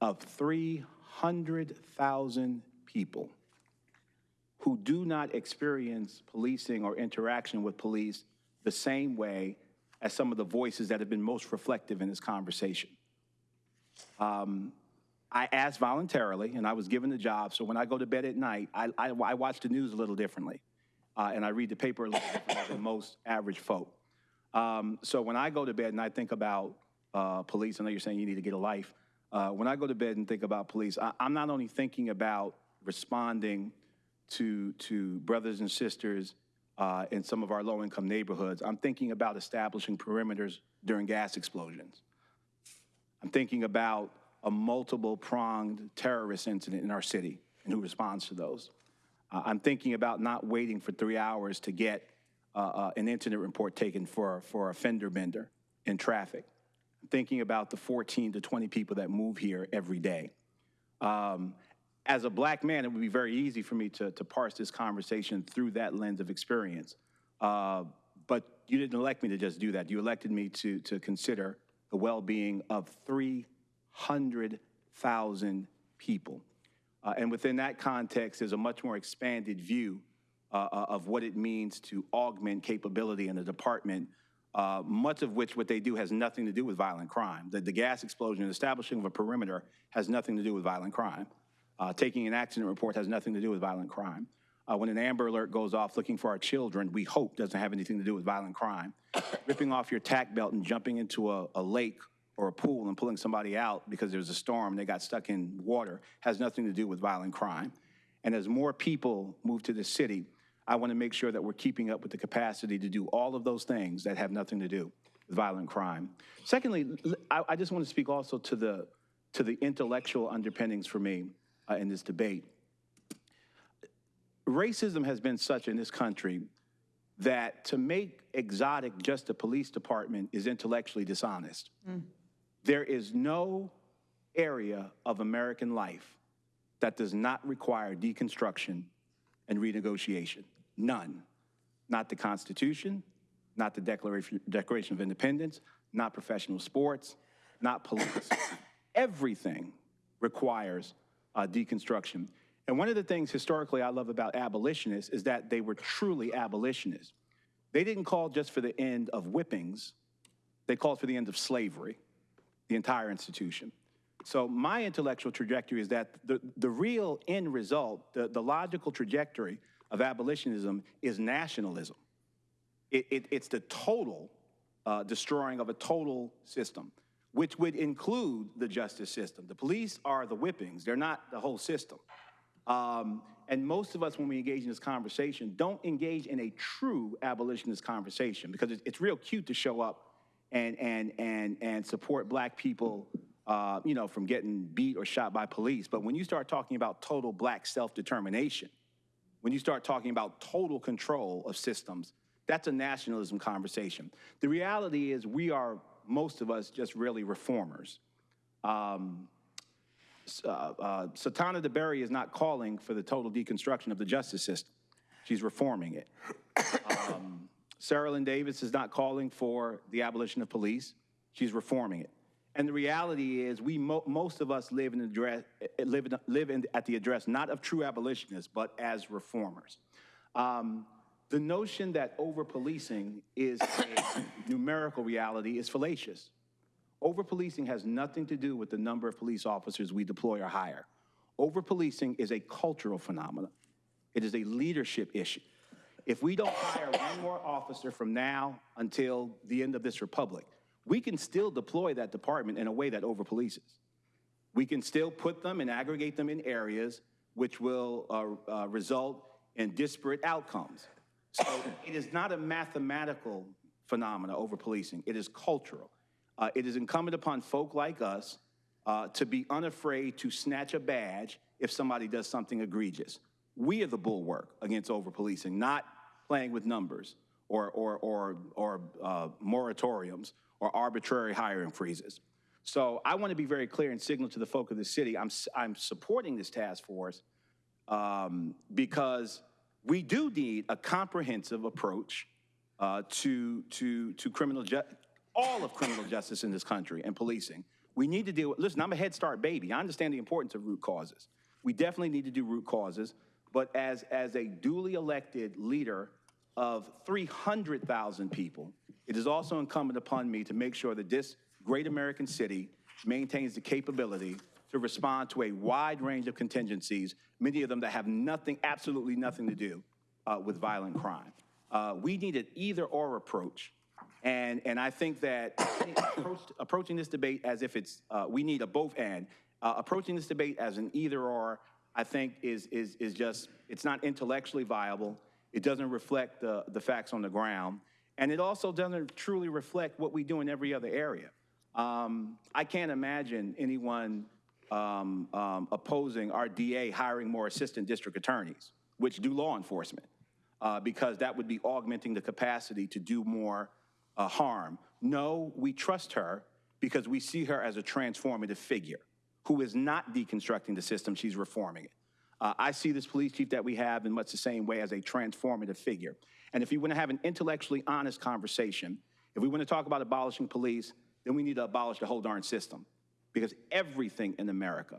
of 300,000 people who do not experience policing or interaction with police the same way as some of the voices that have been most reflective in this conversation. Um, I asked voluntarily, and I was given the job, so when I go to bed at night, I, I, I watch the news a little differently, uh, and I read the paper a little differently than most average folk. Um, so when I go to bed and I think about uh, police, I know you're saying you need to get a life. Uh, when I go to bed and think about police, I, I'm not only thinking about responding to, to brothers and sisters uh, in some of our low-income neighborhoods, I'm thinking about establishing perimeters during gas explosions. I'm thinking about a multiple pronged terrorist incident in our city and who responds to those. Uh, I'm thinking about not waiting for three hours to get uh, uh, an incident report taken for, for a fender bender in traffic. I'm thinking about the 14 to 20 people that move here every day. Um, as a black man, it would be very easy for me to, to parse this conversation through that lens of experience. Uh, but you didn't elect me to just do that. You elected me to, to consider the well-being of 300,000 people. Uh, and within that context, there's a much more expanded view uh, uh, of what it means to augment capability in the department, uh, much of which what they do has nothing to do with violent crime. The, the gas explosion, establishing of a perimeter has nothing to do with violent crime. Uh, taking an accident report has nothing to do with violent crime. Uh, when an Amber Alert goes off looking for our children, we hope doesn't have anything to do with violent crime. Ripping off your tack belt and jumping into a, a lake or a pool and pulling somebody out because there's a storm and they got stuck in water has nothing to do with violent crime. And as more people move to the city, I want to make sure that we're keeping up with the capacity to do all of those things that have nothing to do with violent crime. Secondly, I just want to speak also to the, to the intellectual underpinnings for me uh, in this debate. Racism has been such in this country that to make exotic just a police department is intellectually dishonest. There is no area of American life that does not require deconstruction and renegotiation. None. Not the Constitution, not the Declaration, Declaration of Independence, not professional sports, not police. Everything requires uh, deconstruction. And one of the things historically I love about abolitionists is that they were truly abolitionists. They didn't call just for the end of whippings, they called for the end of slavery, the entire institution. So my intellectual trajectory is that the, the real end result, the, the logical trajectory of abolitionism is nationalism. It, it, it's the total uh, destroying of a total system, which would include the justice system. The police are the whippings, they're not the whole system. Um, and most of us, when we engage in this conversation, don't engage in a true abolitionist conversation because it's, it's real cute to show up and, and, and, and support black people, uh, you know, from getting beat or shot by police. But when you start talking about total black self-determination, when you start talking about total control of systems, that's a nationalism conversation. The reality is we are, most of us, just really reformers. Um, uh, uh, Satana DeBerry is not calling for the total deconstruction of the justice system. She's reforming it. Um, Cerelyn Davis is not calling for the abolition of police. She's reforming it. And the reality is, we mo- most of us live in address, live, in, live in, at the address not of true abolitionists, but as reformers. Um, the notion that over policing is a numerical reality is fallacious. Over policing has nothing to do with the number of police officers we deploy or hire. Over policing is a cultural phenomenon. It is a leadership issue. If we don't hire one more officer from now until the end of this republic, we can still deploy that department in a way that over-polices. We can still put them and aggregate them in areas which will uh, uh, result in disparate outcomes. So it is not a mathematical phenomena over policing, it is cultural. Uh, it is incumbent upon folk like us uh, to be unafraid to snatch a badge if somebody does something egregious. We are the bulwark against over policing, not playing with numbers or, or, or, or uh, moratoriums or arbitrary hiring freezes. So I want to be very clear and signal to the folk of the city, I'm, I'm supporting this task force um, because we do need a comprehensive approach uh, to, to, to criminal, all of criminal justice in this country and policing. We need to deal with, listen, I'm a Head Start baby. I understand the importance of root causes. We definitely need to do root causes, but as, as a duly elected leader of 300,000 people, it is also incumbent upon me to make sure that this great American city maintains the capability to respond to a wide range of contingencies, many of them that have nothing, absolutely nothing to do uh, with violent crime. Uh, we need an either-or approach. And, and I think that approach, approaching this debate as if it's, uh, we need a both and, uh, approaching this debate as an either-or, I think is, is, is just, it's not intellectually viable. It doesn't reflect the, the facts on the ground. And it also doesn't truly reflect what we do in every other area. Um, I can't imagine anyone um, um, opposing our DA hiring more assistant district attorneys, which do law enforcement, uh, because that would be augmenting the capacity to do more uh, harm. No, we trust her because we see her as a transformative figure who is not deconstructing the system, she's reforming it. Uh, I see this police chief that we have in much the same way as a transformative figure. And if you want to have an intellectually honest conversation, if we want to talk about abolishing police, then we need to abolish the whole darn system because everything in America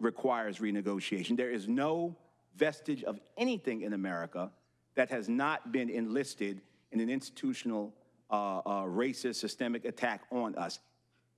requires renegotiation. There is no vestige of anything in America that has not been enlisted in an institutional uh, uh, racist systemic attack on us.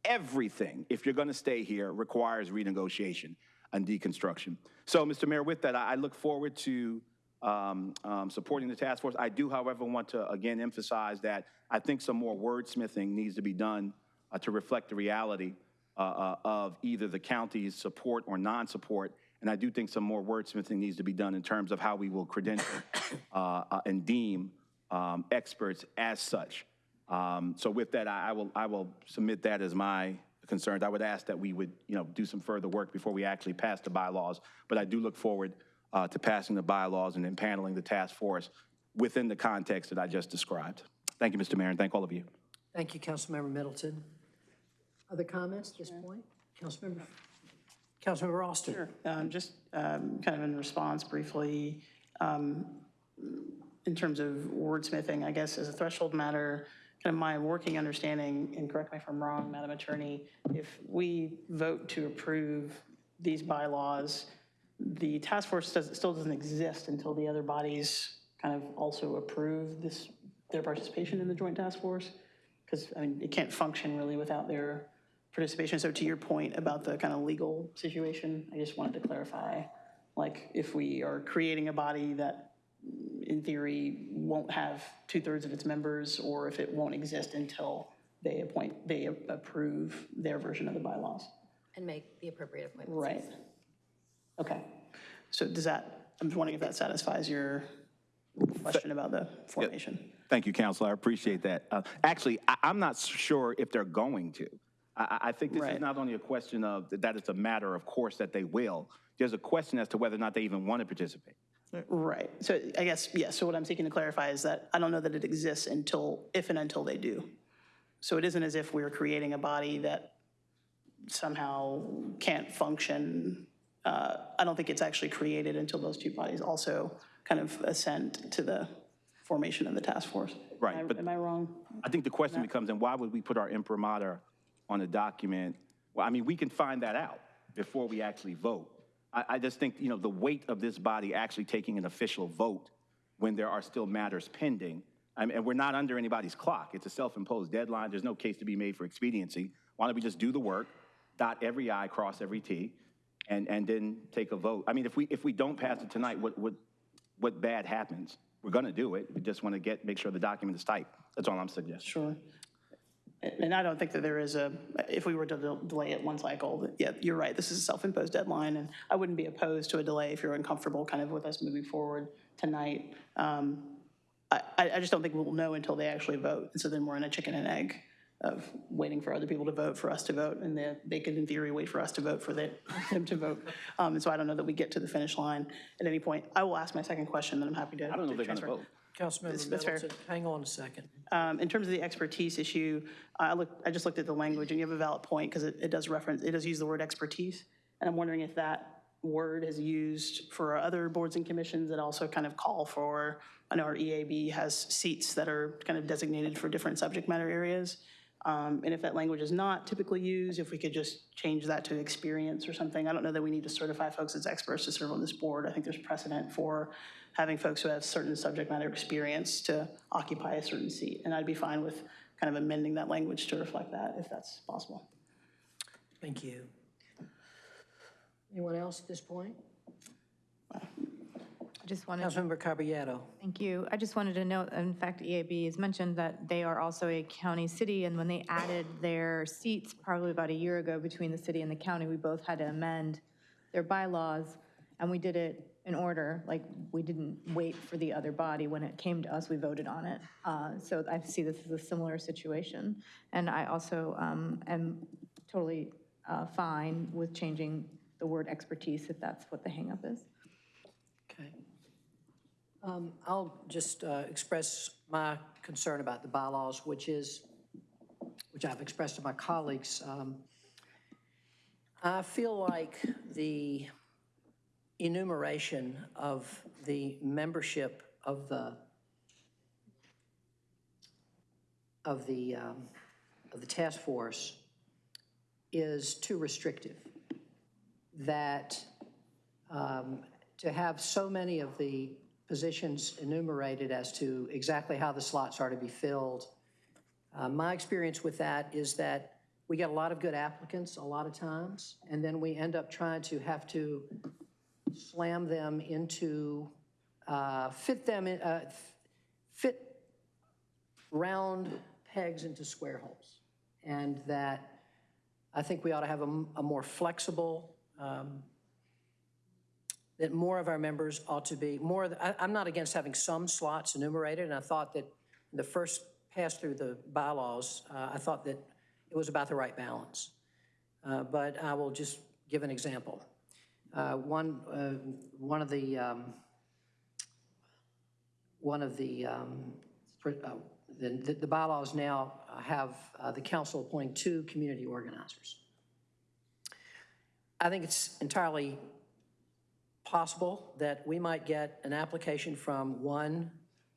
Everything, if you're going to stay here, requires renegotiation and deconstruction. So, Mr. Mayor, with that, I look forward to um, um, supporting the task force. I do, however, want to again emphasize that I think some more wordsmithing needs to be done uh, to reflect the reality uh, uh, of either the county's support or non-support. And I do think some more wordsmithing needs to be done in terms of how we will credential uh, uh, and deem um, experts as such. Um, So with that, I I will, I will submit that as my concerns. I would ask that we would, you know, do some further work before we actually pass the bylaws. But I do look forward uh, to passing the bylaws and then paneling the task force within the context that I just described. Thank you, Mr. Mayor, and thank all of you. Thank you, Councilmember Middleton. Other comments at this point? Councilmember, Councilmember Alston? Sure. Um, Just um, kind of in response briefly, um, in terms of wordsmithing, I guess as a threshold matter, of my working understanding, and correct me if I'm wrong, Madam Attorney, if we vote to approve these bylaws, the task force does, still doesn't exist until the other bodies kind of also approve this, their participation in the joint task force? Because, I mean, it can't function really without their participation. So to your point about the kind of legal situation, I just wanted to clarify, like, if we are creating a body that in theory won't have two-thirds of its members, or if it won't exist until they appoint, they approve their version of the bylaws. And make the appropriate appointments. Right. Okay. So does that, I'm just wondering if that satisfies your question about the formation? Thank you, Counselor. I appreciate that. Uh, Actually, I- I'm not sure if they're going to. I- I I think this is not only a question of, that it's a matter of course that they will. There's a question as to whether or not they even want to participate. Right. So I guess, yeah, so what I'm seeking to clarify is that I don't know that it exists until, if and until they do. So it isn't as if we're creating a body that somehow can't function. Uh, I don't think it's actually created until those two bodies also kind of assent to the formation of the task force. Right, Am I- but- Am I wrong? I think the question becomes, then why would we put our imprimatur on a document? Well, I mean, we can find that out before we actually vote. I, I just think, you know, the weight of this body actually taking an official vote when there are still matters pending, I mean, and we're not under anybody's clock. It's a self-imposed deadline. There's no case to be made for expediency. Why don't we just do the work, dot every I, cross every T, and, and then take a vote? I mean, if we, if we don't pass it tonight, what, what, what bad happens? we're going to do it. We just want to get, make sure the document is typed. That's all I'm suggesting. Sure. And I don't think that there is a, if we were to del- delay it one cycle, yeah, you're right, this is a self-imposed deadline, and I wouldn't be opposed to a delay if you're uncomfortable kind of with us moving forward tonight. Um, I, I just don't think we'll know until they actually vote, and so then we're in a chicken and egg of waiting for other people to vote, for us to vote, and then they could, in theory, wait for us to vote for the- them to vote. Um, And so I don't know that we get to the finish line at any point. I will ask my second question, then I'm happy to. I don't know if they're going to vote. Councilmember that's fair. Middleton, hang on a second. Um, In terms of the expertise issue, I looked, I just looked at the language, and you have a valid point, because it, it does reference, it does use the word expertise. And I'm wondering if that word is used for other boards and commissions that also kind of call for, I know our EAB has seats that are kind of designated for different subject matter areas. Um, And if that language is not typically used, if we could just change that to experience or something. I don't know that we need to certify folks as experts to serve on this board. I think there's precedent for having folks who have certain subject matter experience to occupy a certain seat. And I'd be fine with kind of amending that language to reflect that, if that's possible. Thank you. Anyone else at this point? I just wanted. Councilmember Caballero. Thank you. I just wanted to note, in fact, EAB has mentioned that they are also a county city, and when they added their seats probably about a year ago between the city and the county, we both had to amend their bylaws, and we did it in order, like, we didn't wait for the other body. When it came to us, we voted on it. Uh, So I see this as a similar situation. And I also um, am totally uh, fine with changing the word expertise if that's what the hangup is. Okay. Um, I'll just uh, express my concern about the bylaws, which is, which I've expressed to my colleagues. Um, I feel like the enumeration of the membership of the, of the, um, of the task force is too restrictive. That um, to have so many of the positions enumerated as to exactly how the slots are to be filled, uh, my experience with that is that we get a lot of good applicants a lot of times, and then we end up trying to have to slam them into, uh, fit them, in, uh, fit round pegs into square holes. And that I think we ought to have a more flexible, um, that more of our members ought to be, more, the- I, I'm not against having some slots enumerated, and I thought that the first pass through the bylaws, uh, I thought that it was about the right balance. Uh, But I will just give an example. Uh, One, uh, one of the, um, one of the, um, uh, the the bylaws now have uh, the council appointing two community organizers. I think it's entirely possible that we might get an application from one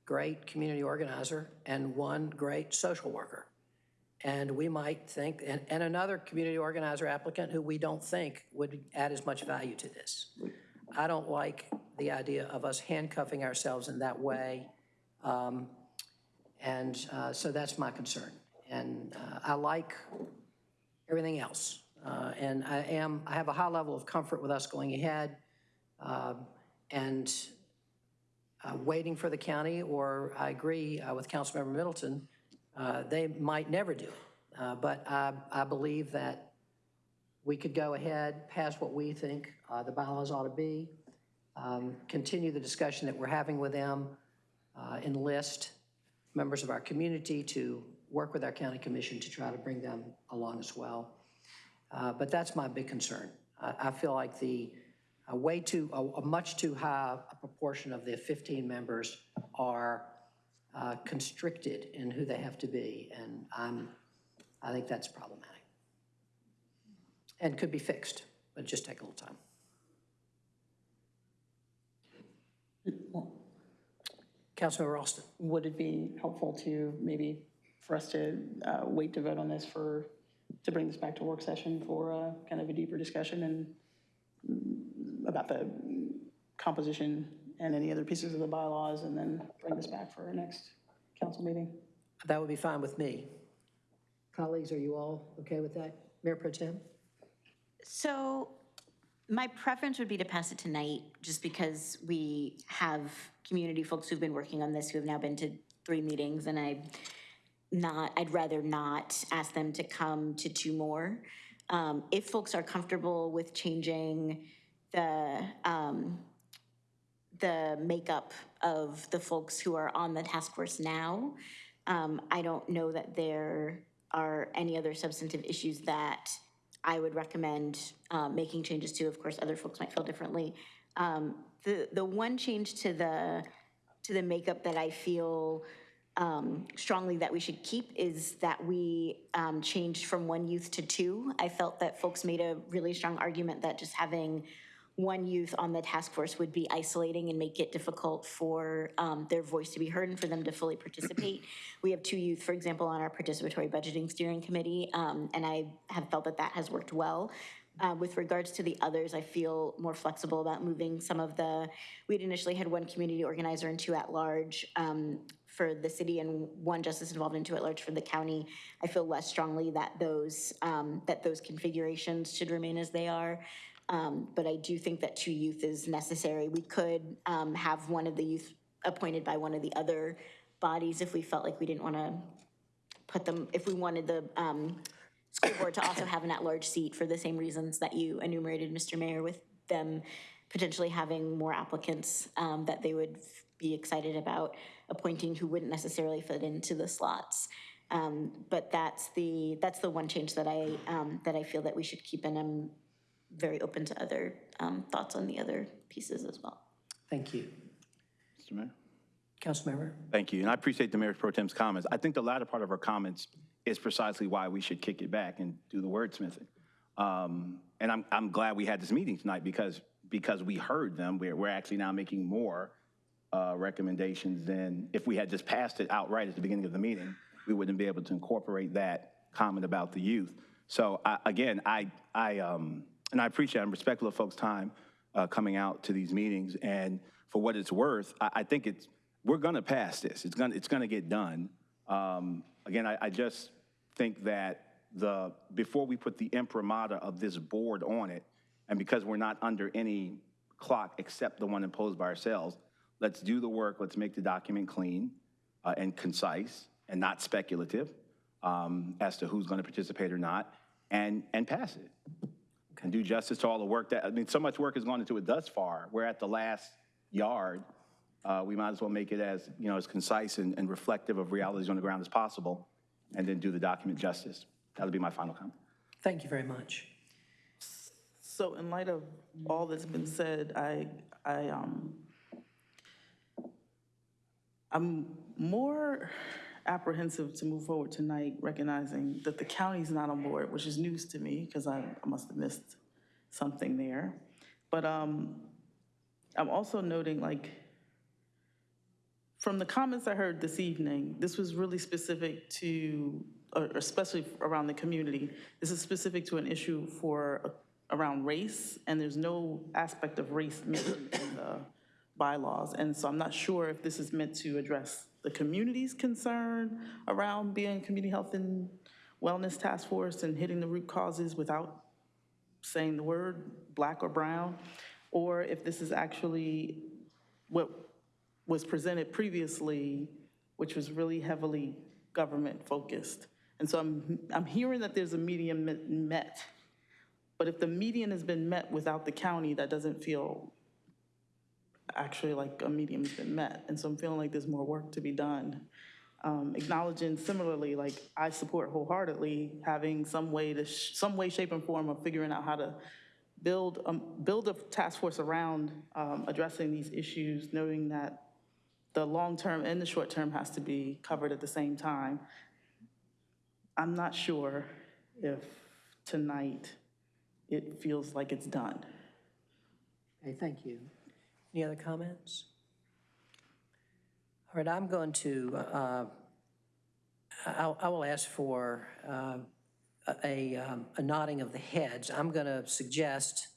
great community organizer and one great social worker. And we might think, and, and another community organizer applicant who we don't think would add as much value to this. I don't like the idea of us handcuffing ourselves in that way. Um, And uh, so that's my concern. And uh, I like everything else. Uh, And I am, I have a high level of comfort with us going ahead um, and uh, waiting for the county, or I agree uh, with Councilmember Middleton, uh, they might never do. Uh, But I, I believe that we could go ahead, pass what we think uh, the bylaws ought to be, um, continue the discussion that we're having with them, uh, enlist members of our community to work with our county commission to try to bring them along as well. Uh, But that's my big concern. I, I feel like the, way too, a, a much too high a proportion of the 15 members are uh, constricted in who they have to be, and I'm, I think that's problematic. And could be fixed, but just take a little time. Councilmember Alston. Would it be helpful to maybe for us to uh, wait to vote on this for, to bring this back to work session for uh, kind of a deeper discussion and mm, about the composition and any other pieces of the bylaws, and then bring this back for our next council meeting? That would be fine with me. Colleagues, are you all okay with that? Mayor Pro Tem? So My preference would be to pass it tonight, just because we have community folks who've been working on this, who have now been to three meetings, and I not, I'd rather not ask them to come to two more. Um, If folks are comfortable with changing the, um, the makeup of the folks who are on the task force now, um, I don't know that there are any other substantive issues that I would recommend um, making changes to. Of course, other folks might feel differently. Um, The, the one change to the, to the makeup that I feel um, strongly that we should keep is that we um, changed from one youth to two. I felt that folks made a really strong argument that just having one youth on the task force would be isolating and make it difficult for um, their voice to be heard and for them to fully participate. We have two youth, for example, on our participatory budgeting steering committee, um, and I have felt that that has worked well. Uh, With regards to the others, I feel more flexible about moving some of the, we'd initially had one community organizer and two at-large um, for the city and one justice involved and two at-large for the county. I feel less strongly that those, um, that those configurations should remain as they are. Um, But I do think that two youth is necessary. We could um, have one of the youth appointed by one of the other bodies if we felt like we didn't want to put them, if we wanted the um, school board to also have an at-large seat for the same reasons that you enumerated, Mr. Mayor, with them potentially having more applicants um, that they would be excited about appointing who wouldn't necessarily fit into the slots. Um, But that's the, that's the one change that I, um, that I feel that we should keep, and I'm very open to other um, thoughts on the other pieces as well. Thank you. Mr. Mayor? Council Councilmember? Thank you, and I appreciate the Mayor Pro Tem's comments. I think the latter part of her comments is precisely why we should kick it back and do the wordsmithing. Um, And I'm, I'm glad we had this meeting tonight because, because we heard them. We're, we're actually now making more uh, recommendations than if we had just passed it outright at the beginning of the meeting. We wouldn't be able to incorporate that comment about the youth. So I- again, I, I, um, and I appreciate, I'm respectful of folks' time uh, coming out to these meetings. And for what it's worth, I, I think it's, we're going to pass this. It's going, it's going to get done. Um, Again, I, I just think that the, before we put the imprimatur of this board on it, and because we're not under any clock except the one imposed by ourselves, let's do the work, let's make the document clean uh, and concise and not speculative um, as to who's going to participate or not, and, and pass it. And do justice to all the work that, I mean, so much work has gone into it thus far. We're at the last yard. Uh, We might as well make it as, you know, as concise and, and reflective of realities on the ground as possible, and then do the document justice. That'll be my final comment. Thank you very much. So in light of all that's been said, I, I, um, I'm more apprehensive to move forward tonight, recognizing that the county's not on board, which is news to me, because I, I must have missed something there. But, um, I'm also noting, like, from the comments I heard this evening, this was really specific to, or especially around the community, this is specific to an issue for, around race, and there's no aspect of race mentioned in the bylaws. And so I'm not sure if this is meant to address the community's concern around being community health and wellness task force and hitting the root causes without saying the word black or brown, or if this is actually what was presented previously, which was really heavily government-focused. And so I'm, I'm hearing that there's a median met, but if the median has been met without the county, that doesn't feel actually like a medium's been met. And so I'm feeling like there's more work to be done. Um, Acknowledging similarly, like, I support wholeheartedly having some way to, some way, shape, and form of figuring out how to build, a, build a task force around um, addressing these issues, knowing that the long-term and the short-term has to be covered at the same time. I'm not sure if tonight it feels like it's done. Okay, thank you. Any other comments? All right, I'm going to, uh, I I will ask for uh, a um, a nodding of the heads. I'm going to suggest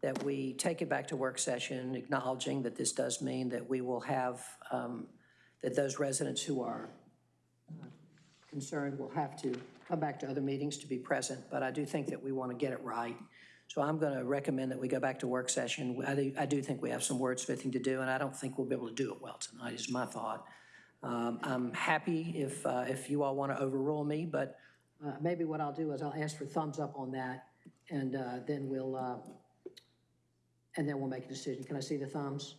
that we take it back to work session, acknowledging that this does mean that we will have, um, that those residents who are uh, concerned will have to come back to other meetings to be present, but I do think that we want to get it right. So I'm going to recommend that we go back to work session. I do, I do think we have some wordsmithing to do, and I don't think we'll be able to do it well tonight, is my thought. Um, I'm happy if, uh, if you all want to overrule me, but uh, maybe what I'll do is I'll ask for thumbs up on that, and uh, then we'll, uh, and then we'll make a decision. Can I see the thumbs?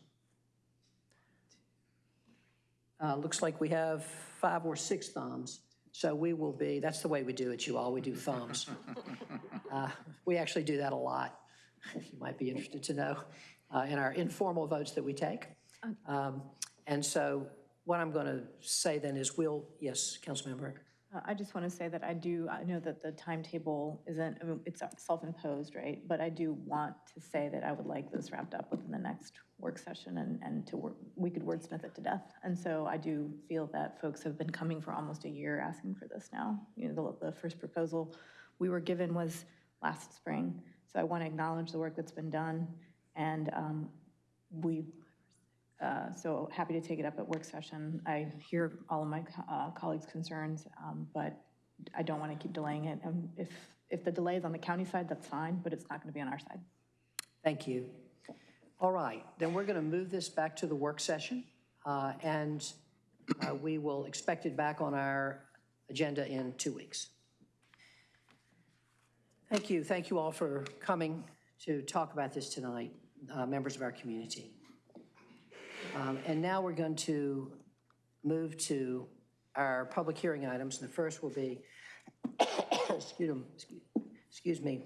Uh, Looks like we have five or six thumbs, so we will be, that's the way we do it, you all, we do thumbs. Uh, We actually do that a lot, you might be interested to know, uh, in our informal votes that we take. Um, And so what I'm going to say then is we'll, yes, Councilmember? Uh, I just want to say that I do, I know that the timetable isn't, I mean, it's self-imposed, right? But I do want to say that I would like this wrapped up within the next work session and, and to work, we could wordsmith it to death. And so I do feel that folks have been coming for almost a year asking for this now. You know, the, the first proposal we were given was last spring. So I want to acknowledge the work that's been done. And um, we uh, So happy to take it up at work session. I hear all of my uh, colleagues' concerns, um, but I don't want to keep delaying it. And if, if the delay is on the county side, that's fine, but it's not going to be on our side. Thank you. All right, then we're going to move this back to the work session, uh, and uh, we will expect it back on our agenda in two weeks. Thank you. Thank you all for coming to talk about this tonight, uh, members of our community. Um, And now we're going to move to our public hearing items, and the first will be, excuse me, excuse me,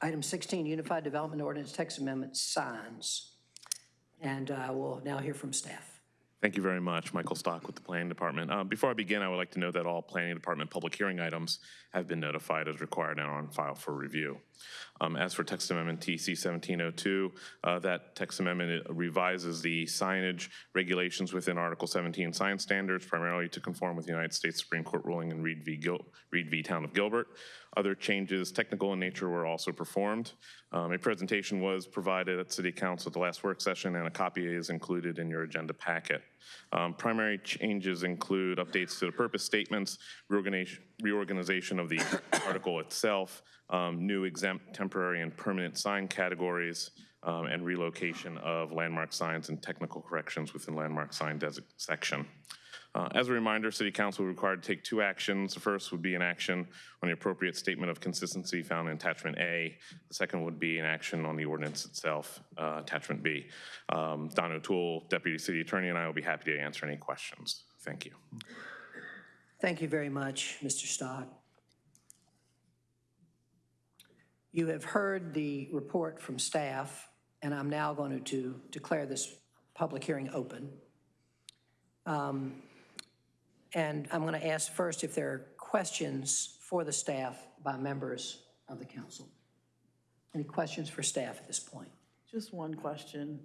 item 16, Unified Development Ordinance Text Amendment signs. And uh, we'll now hear from staff. Thank you very much. Michael Stock with the Planning Department. Uh, Before I begin, I would like to note that all Planning Department public hearing items have been notified as required and are on file for review. Um, As for text amendment TC 1702, uh, that text amendment revises the signage regulations within Article 17 sign standards primarily to conform with the United States Supreme Court ruling in Reed v. Gil- Reed v. Town of Gilbert. Other changes, technical in nature, were also performed. Um, A presentation was provided at City Council at the last work session, and a copy is included in your agenda packet. Um, Primary changes include updates to the purpose statements, reorganization of the article itself, um, new exempt, temporary, and permanent sign categories, um, and relocation of landmark signs and technical corrections within landmark sign section. Uh, As a reminder, City Council required to take two actions. The first would be an action on the appropriate statement of consistency found in Attachment A. The second would be an action on the ordinance itself, uh, Attachment B. Um, Don O'Toole, Deputy City Attorney, and I will be happy to answer any questions. Thank you. Thank you very much, Mr. Stock. You have heard the report from staff, and I'm now going to declare this public hearing open. Um, And I'm going to ask first if there are questions for the staff by members of the council. Any questions for staff at this point? Just one question.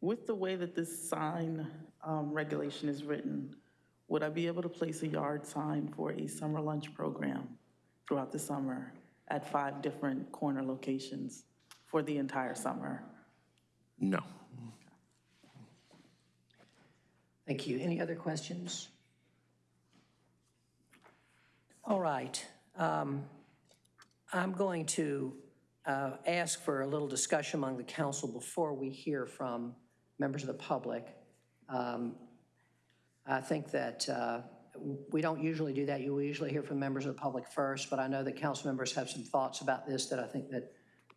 With the way that this sign um, regulation is written, would I be able to place a yard sign for a summer lunch program throughout the summer at five different corner locations for the entire summer? No. Thank you. Any other questions? All right. Um, I'm going to uh, ask for a little discussion among the council before we hear from members of the public. Um, I think that uh, we don't usually do that. You usually hear from members of the public first, but I know that council members have some thoughts about this that I think that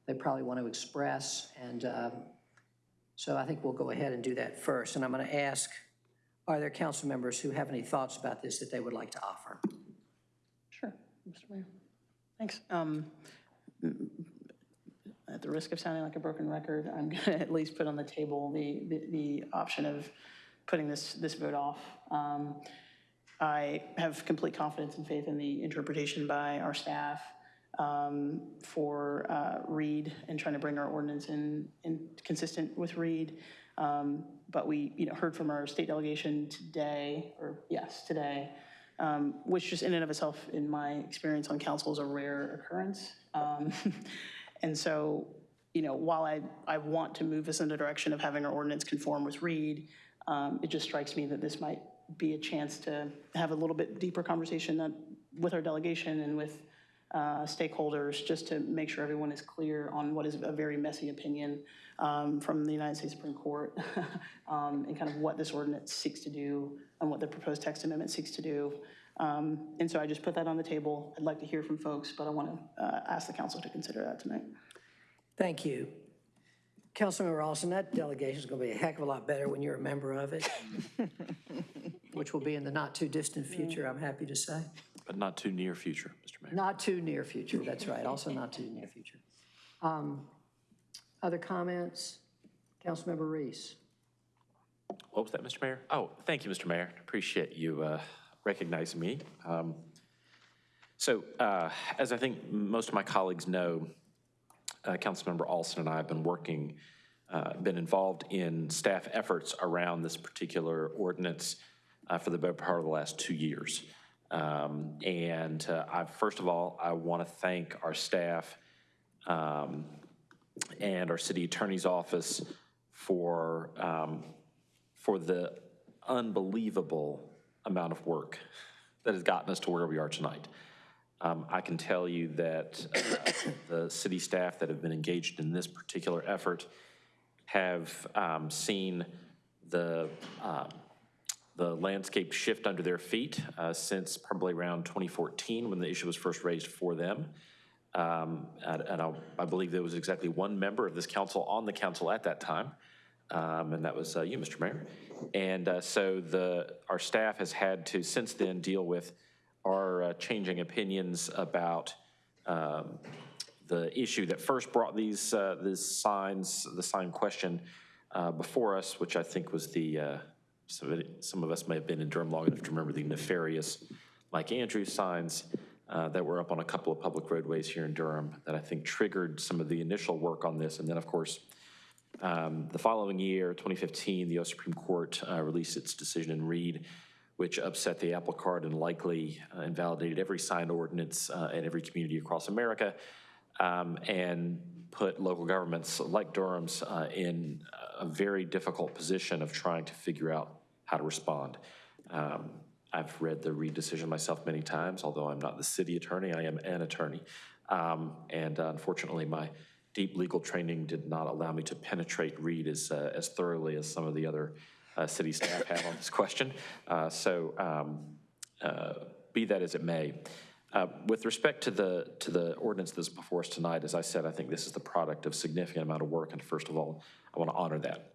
they probably want to express. And um, so I think we'll go ahead and do that first. And I'm going to ask, are there council members who have any thoughts about this that they would like to offer? Mr. Mayor. Thanks. Um, At the risk of sounding like a broken record, I'm going to at least put on the table the, the, the option of putting this, this vote off. Um, I have complete confidence and faith in the interpretation by our staff um, for uh, Reed and trying to bring our ordinance in, in consistent with Reed. Um, But we, you know, heard from our state delegation today, or yes, today, um, which just in and of itself, in my experience on council, is a rare occurrence. Um, And so, you know, while I, I want to move us in the direction of having our ordinance conform with Reed, um, it just strikes me that this might be a chance to have a little bit deeper conversation that- with our delegation and with uh, stakeholders, just to make sure everyone is clear on what is a very messy opinion um, from the United States Supreme Court, um, and kind of what this ordinance seeks to do, and what the proposed text amendment seeks to do. Um, And so I just put that on the table. I'd like to hear from folks, but I want to ask the council to consider that tonight. Thank you. Councilmember Alston, that delegation is going to be a heck of a lot better when you're a member of it, which will be in the not-too-distant future, I'm happy to say. But not too near future, Mr. Mayor. Not too near future, that's right, also not too near future. Um, Other comments? Councilmember Reese? What was that, Mr. Mayor? Oh, thank you, Mr. Mayor. Appreciate you uh, recognizing me. Um, So, uh, as I think most of my colleagues know, uh, Councilmember Alston and I have been working, uh, been involved in staff efforts around this particular ordinance uh, for the better part of the last two years. Um, And uh, I, first of all, I want to thank our staff um, and our city attorney's office for, um, for the unbelievable amount of work that has gotten us to where we are tonight. Um, I can tell you that uh, the city staff that have been engaged in this particular effort have um, seen the, um, the landscape shift under their feet uh, since probably around 2014 when the issue was first raised for them. Um, And and I believe there was exactly one member of this council on the council at that time, um, and that was uh, you, Mr. Mayor. And uh, so the, our staff has had to, since then, deal with our uh, changing opinions about um, the issue that first brought these, uh, these signs, the sign question uh, before us, which I think was the, uh, some of some of us may have been in Durham long enough to remember the nefarious Mike Andrews signs uh, that were up on a couple of public roadways here in Durham that I think triggered some of the initial work on this. And then, of course, um, The following year, 2015, the U.S. Supreme Court uh, released its decision in Reed, which upset the apple cart and likely uh, invalidated every signed ordinance uh, in every community across America, um, and put local governments like Durham's uh, in a very difficult position of trying to figure out how to respond. Um, I've read the Reed decision myself many times, although I'm not the city attorney, I am an attorney. Um, And uh, unfortunately, my deep legal training did not allow me to penetrate Reed as, uh, as thoroughly as some of the other uh, city staff have on this question. Uh, So um, uh, be that as it may, uh, with respect to the, to the ordinance that's before us tonight, as I said, I think this is the product of significant amount of work, and first of all, I want to honor that.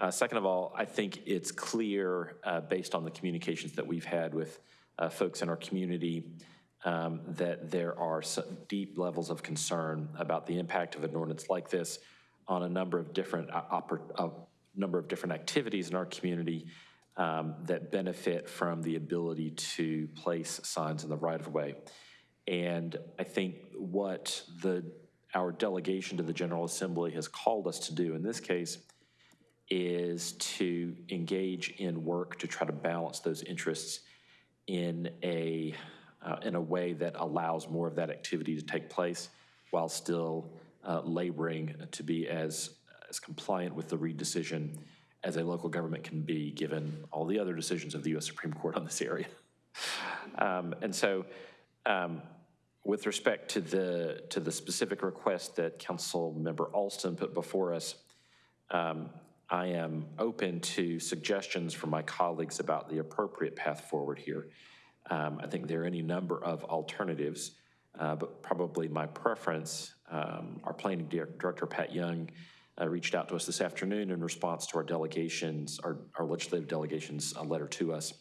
Uh, Second of all, I think it's clear, uh, based on the communications that we've had with uh, folks in our community, um, that there are deep levels of concern about the impact of an ordinance like this on a number of different, uh, a number of different activities in our community um, that benefit from the ability to place signs in the right-of-way. And I think what the, our delegation to the General Assembly has called us to do in this case is to engage in work to try to balance those interests in a, uh, in a way that allows more of that activity to take place while still uh, laboring to be as, as compliant with the Reed decision as a local government can be, given all the other decisions of the U.S. Supreme Court on this area. Um, And so, um, with respect to the, to the specific request that Council Member Alston put before us, um, I am open to suggestions from my colleagues about the appropriate path forward here. Um, I think there are any number of alternatives, uh, but probably my preference, um, our planning director, Pat Young, uh, reached out to us this afternoon in response to our delegations, our our legislative delegation's letter to us.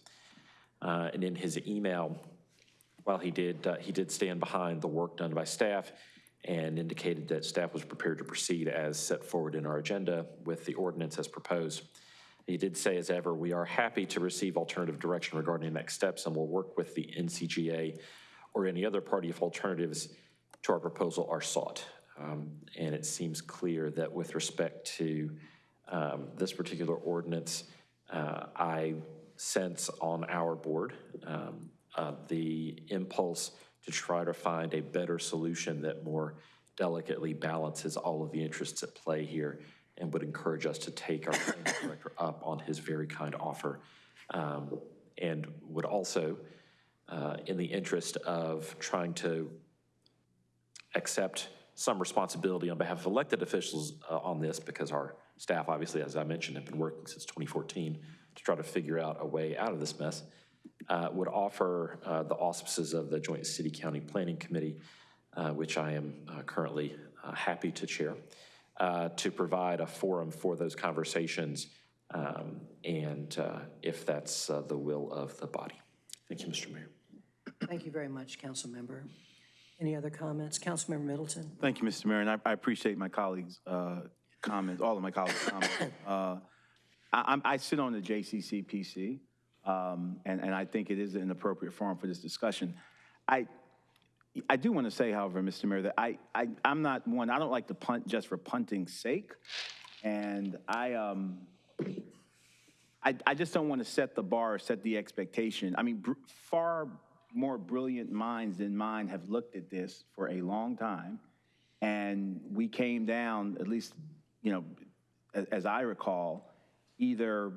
Uh, And in his email, while he did, uh, he did stand behind the work done by staff and indicated that staff was prepared to proceed as set forward in our agenda with the ordinance as proposed. He did say, as ever, we are happy to receive alternative direction regarding next steps and will work with the NCGA or any other party if alternatives to our proposal are sought. Um, And it seems clear that with respect to um, this particular ordinance, uh, I sense on our board um, uh, the impulse to try to find a better solution that more delicately balances all of the interests at play here and would encourage us to take our planning director up on his very kind offer. Um, And would also, uh, in the interest of trying to accept some responsibility on behalf of elected officials uh, on this because our staff, obviously, as I mentioned, have been working since 2014 to try to figure out a way out of this mess, uh, would offer uh, the auspices of the Joint City-County Planning Committee, uh, which I am uh, currently uh, happy to chair, uh, to provide a forum for those conversations, um, and uh, if that's uh, the will of the body. Thank you, Mr. Mayor. Thank you very much, Councilmember. Any other comments? Councilmember Middleton? Thank you, Mr. Mayor, and I, I appreciate my colleagues' uh, comments, all of my colleagues' comments. Uh, I, I sit on the JCCPC, um, and, and I think it is an appropriate forum for this discussion. I, I do want to say, however, Mr. Mayor, that I, I, I'm not one, I don't like to punt just for punting's sake, and I, um, I, I just don't want to set the bar, or set the expectation. I mean, far more brilliant minds than mine have looked at this for a long time. And we came down, at least, you know, as, as I recall, either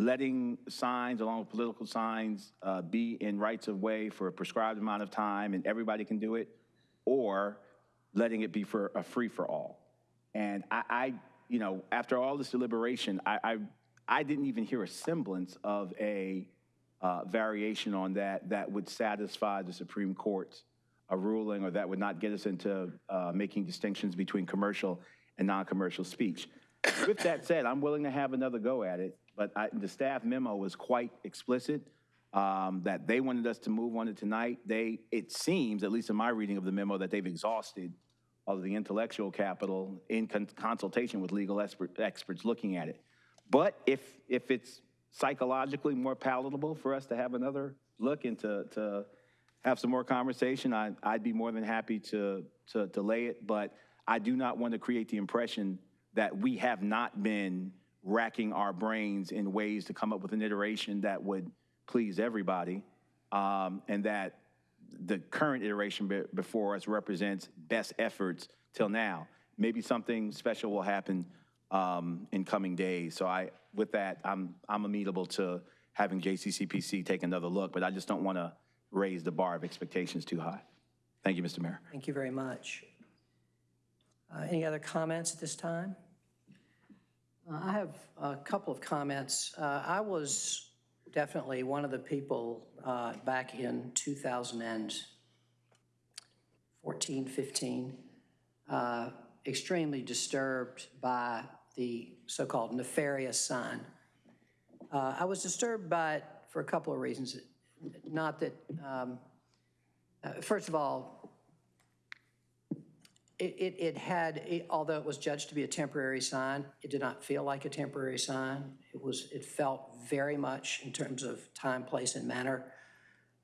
letting signs, along with political signs, uh, be in rights of way for a prescribed amount of time and everybody can do it, or letting it be for a free-for-all. And I, I, you know, after all this deliberation, I, I, I didn't even hear a semblance of a uh, variation on that that would satisfy the Supreme Court's a ruling or that would not get us into uh, making distinctions between commercial and non-commercial speech. With that said, I'm willing to have another go at it, but I, the staff memo was quite explicit um, that they wanted us to move on it tonight. They, it seems, at least in my reading of the memo, that they've exhausted all of the intellectual capital in con- consultation with legal expert, experts looking at it. But if, if it's psychologically more palatable for us to have another look and to, to have some more conversation, I, I'd be more than happy to, to, to lay it. But I do not want to create the impression that we have not been racking our brains in ways to come up with an iteration that would please everybody, um, and that the current iteration be- before us represents best efforts till now. Maybe something special will happen um, in coming days. So I, with that, I'm, I'm amenable to having JCCPC take another look, but I just don't want to raise the bar of expectations too high. Thank you, Mr. Mayor. Thank you very much. Uh, Any other comments at this time? Uh, I have a couple of comments. Uh, I was definitely one of the people uh, back in 2014, 15, uh, extremely disturbed by the so-called nefarious sign. Uh, I was disturbed by it for a couple of reasons. Not that, um, uh, first of all, it, it, it had, it- although it was judged to be a temporary sign, it did not feel like a temporary sign. It was, it felt very much in terms of time, place, and manner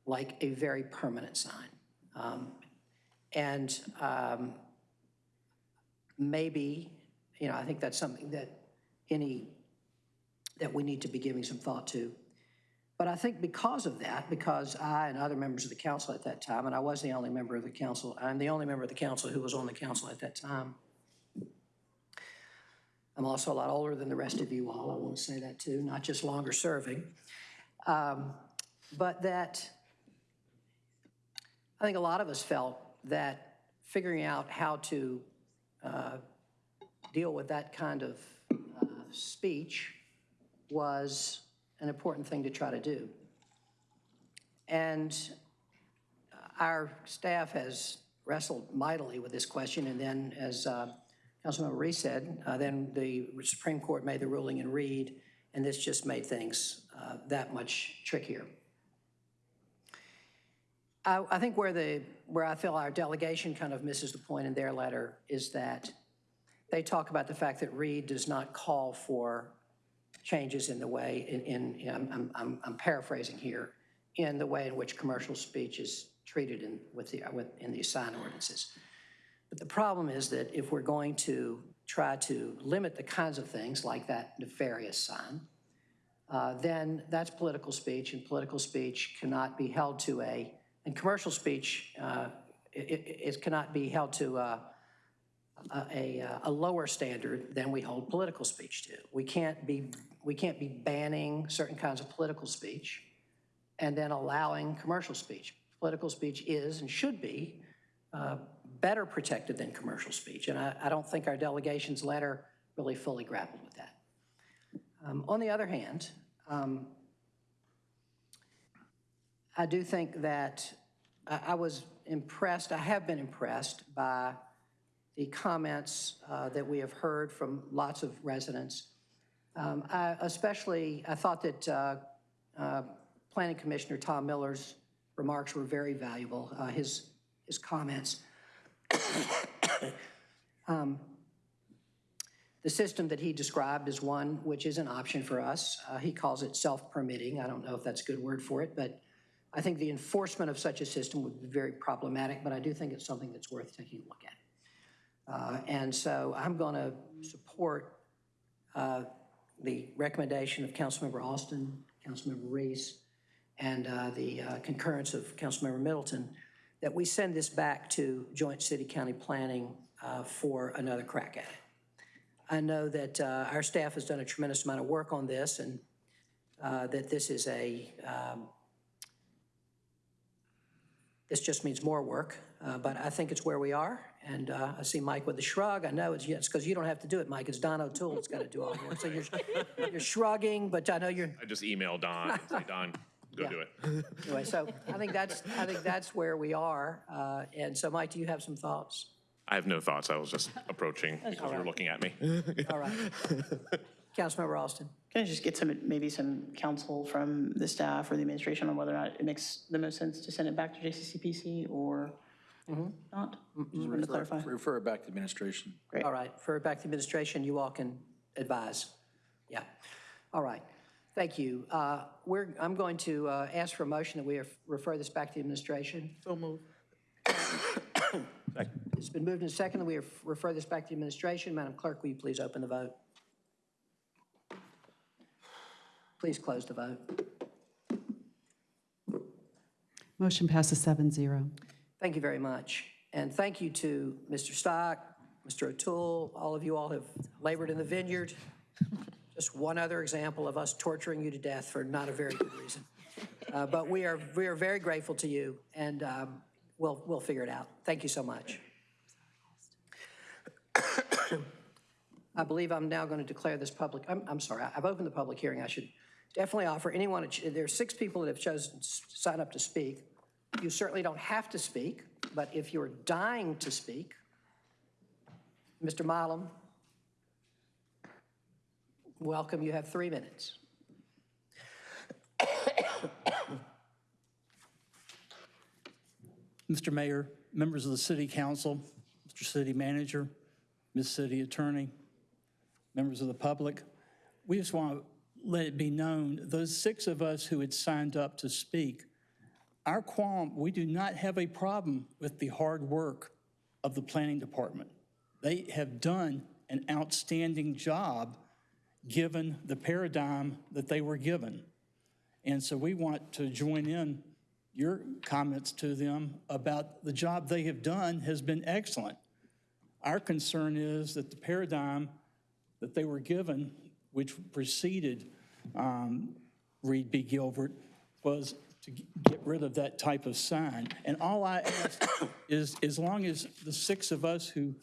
like a very permanent sign. Um, And um, maybe, you know, I think that's something that any, that we need to be giving some thought to. But I think because of that, because I and other members of the council at that time, and I was the only member of the council, I'm the only member of the council who was on the council at that time. I'm also a lot older than the rest of you all, I want to say that too, not just longer serving. Um, But that, I think a lot of us felt that figuring out how to uh, deal with that kind of uh, speech was an important thing to try to do. And our staff has wrestled mightily with this question, and then, as uh, Councilmember Reese said, uh, then the Supreme Court made the ruling in Reed, and this just made things uh, that much trickier. I, I think where the, where I feel our delegation kind of misses the point in their letter is that they talk about the fact that Reed does not call for changes in the way, in, in, I'm- I'm, I'm paraphrasing here, in the way in which commercial speech is treated in, with the, with, in the sign ordinances. But the problem is that if we're going to try to limit the kinds of things like that nefarious sign, uh, then that's political speech, and political speech cannot be held to a, and commercial speech, uh, it, it, cannot be held to uh, a, a, a lower standard than we hold political speech to. We can't be, we can't be banning certain kinds of political speech and then allowing commercial speech. Political speech is and should be uh, better protected than commercial speech, and I, I don't think our delegation's letter really fully grappled with that. Um, On the other hand, um, I do think that I I was impressed, I have been impressed by the comments uh, that we have heard from lots of residents. Um, I Especially, I thought that uh, uh, Planning Commissioner Tom Miller's remarks were very valuable, uh, his, his comments. Um, The system that he described is one which is an option for us. Uh, He calls it self-permitting. I don't know if that's a good word for it, but I think the enforcement of such a system would be very problematic, but I do think it's something that's worth taking a look at. Uh, And so I'm going to support uh, the recommendation of Councilmember Alston, Councilmember Reese, and uh, the uh, concurrence of Councilmember Middleton, that we send this back to joint city-county planning uh, for another crack at it. I know that uh, our staff has done a tremendous amount of work on this, and that this is a, um, this just means more work, but I think it's where we are, and uh, I see Mike with a shrug. I know it's, it's because you don't have to do it, Mike, it's Don O'Toole that's got to do all the work. So you're, you're shrugging, but I know you're, I just emailed Don and say, Don, go Yeah. do it. anyway, so I think that's, I think that's where we are. Uh, And so, Mike, do you have some thoughts? I have no thoughts. I was just approaching because you were looking at me. All right. Councilmember Alston? Can I just get some, maybe some counsel from the staff or the administration on whether or not it makes the most sense to send it back to JCCPC or not? Just wanted to clarify. Refer it back to administration. All right, for back to administration, you all can advise. Yeah, all right, thank you. Uh, We're, I'm going to uh, ask for a motion that we refer this back to the administration. So moved. It's been moved and seconded that we refer this back to the administration. Madam Clerk, will you please open the vote? Please close the vote. Motion passes seven zero. Thank you very much. And thank you to Mr. Stock, Mr. O'Toole, all of you all have labored in the vineyard. Just one other example of us torturing you to death for not a very good reason. Uh, But we are, we are very grateful to you, and um, we'll, we'll figure it out. Thank you so much. I believe I'm now going to declare this public, I'm, I'm sorry, I've opened the public hearing. I should definitely offer anyone, there are six people that have chosen to sign up to speak. You certainly don't have to speak, but if you're dying to speak, Mr. Malum, welcome, you have three minutes. Mr. Mayor, members of the city council, Mr. City Manager, Ms. City Attorney, members of the public, we just want to let it be known, those six of us who had signed up to speak, our qualm, we do not have a problem with the hard work of the planning department. They have done an outstanding job given the paradigm that they were given. And so we want to join in your comments to them about the job they have done has been excellent. Our concern is that the paradigm that they were given, which preceded um, Reed v. Gilbert, was to get rid of that type of sign. And all I ask is, as long as the six of us who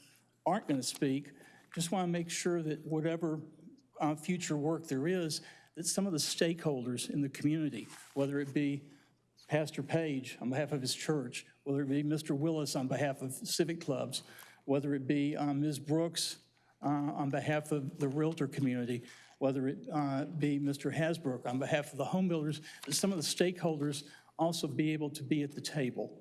aren't going to speak, just want to make sure that whatever uh, future work there is, that some of the stakeholders in the community, whether it be Pastor Page on behalf of his church, whether it be Mr. Willis on behalf of civic clubs, whether it be um, Ms. Brooks uh, on behalf of the Realtor community, whether it uh, be Mr. Hasbrook on behalf of the home builders, some of the stakeholders also be able to be at the table.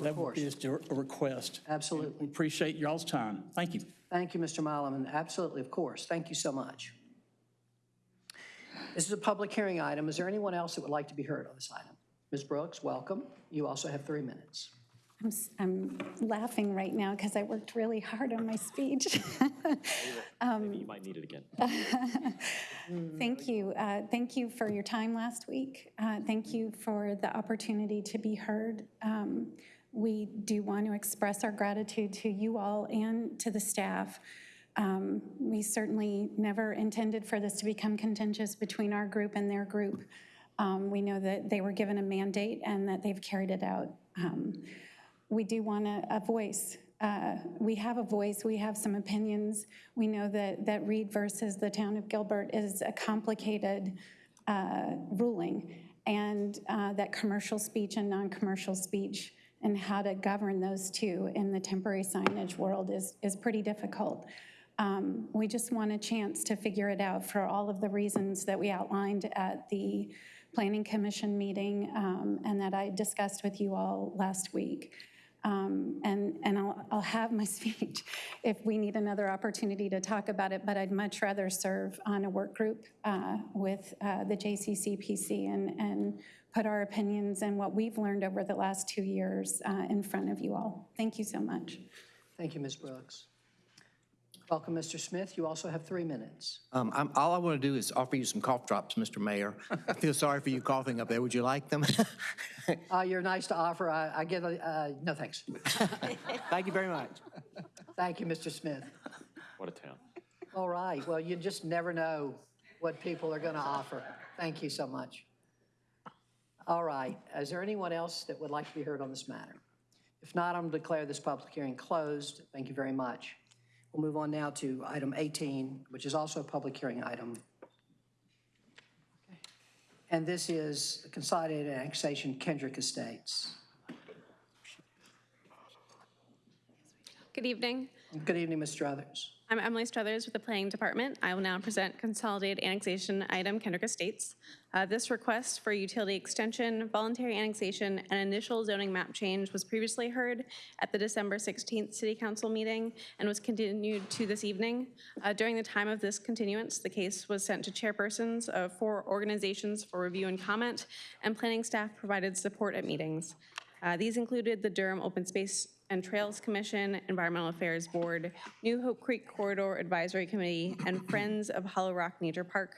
That would be just a request. Absolutely. We Appreciate y'all's time. Thank you. Thank you, Mr. Malum, and absolutely, of course. Thank you so much. This is a public hearing item. Is there anyone else that would like to be heard on this item? Ms. Brooks, welcome. You also have three minutes. I'm, s- I'm laughing right now because I worked really hard on my speech. Maybe you might need it again. Thank you. Uh, Thank you for your time last week. Uh, Thank you for the opportunity to be heard. Um, We do want to express our gratitude to you all and to the staff. Um, We certainly never intended for this to become contentious between our group and their group. Um, We know that they were given a mandate and that they've carried it out. Um, we do want a, a voice. Uh, We have a voice, we have some opinions. We know that, that Reed versus the town of Gilbert is a complicated uh, ruling, and uh, that commercial speech and non-commercial speech and how to govern those two in the temporary signage world is, is pretty difficult. Um, We just want a chance to figure it out for all of the reasons that we outlined at the Planning Commission meeting um, and that I discussed with you all last week. Um, And, and I'll, I'll have my speech if we need another opportunity to talk about it, but I'd much rather serve on a work group uh, with uh, the JCCPC and, and put our opinions and what we've learned over the last two years uh, in front of you all. Thank you so much. Thank you, Ms. Brooks. Welcome, Mr. Smith. You also have three minutes. Um, I'm, all I want to do is offer you some cough drops, Mr. Mayor. I feel sorry for you coughing up there. Would you like them? Uh, You're nice to offer. I I give, a- uh, no thanks. Thank you very much. Thank you, Mr. Smith. What a town. All right, well, you just never know what people are going to offer. Thank you so much. All right, is there anyone else that would like to be heard on this matter? If not, I'm going to declare this public hearing closed. Thank you very much. We'll move on now to item 18, which is also a public hearing item. And this is Consolidated Annexation Kendrick Estates. Good evening. Good evening, Ms. Struthers. I'm Emily Struthers with the Planning Department. I will now present Consolidated Annexation Item Kendrick Estates. Uh, This request for utility extension, voluntary annexation, and initial zoning map change was previously heard at the December 16th City Council meeting and was continued to this evening. Uh, During the time of this continuance, the case was sent to chairpersons of four organizations for review and comment, and planning staff provided support at meetings. Uh, These included the Durham Open Space and Trails Commission, Environmental Affairs Board, New Hope Creek Corridor Advisory Committee, and Friends of Hollow Rock Nature Park.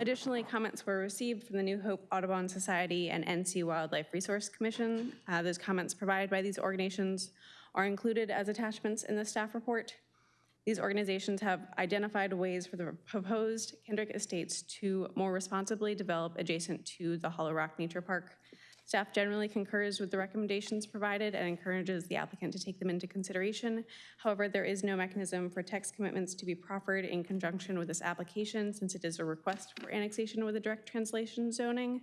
Additionally, comments were received from the New Hope Audubon Society and NC Wildlife Resource Commission. Uh, Those comments provided by these organizations are included as attachments in the staff report. These organizations have identified ways for the proposed Kendrick Estates to more responsibly develop adjacent to the Hollow Rock Nature Park. Staff generally concurs with the recommendations provided and encourages the applicant to take them into consideration. However, there is no mechanism for text commitments to be proffered in conjunction with this application since it is a request for annexation with a direct translation zoning.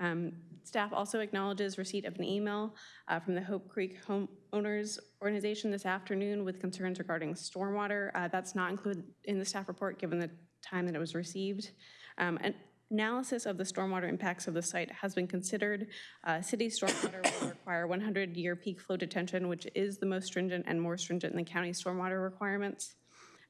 Um, Staff also acknowledges receipt of an email uh, from the Hope Creek Homeowners Organization this afternoon with concerns regarding stormwater. Uh, That's not included in the staff report, given the time that it was received. Um, An analysis of the stormwater impacts of the site has been considered. Uh, City stormwater will require 100-year peak flow detention, which is the most stringent and more stringent than the county stormwater requirements.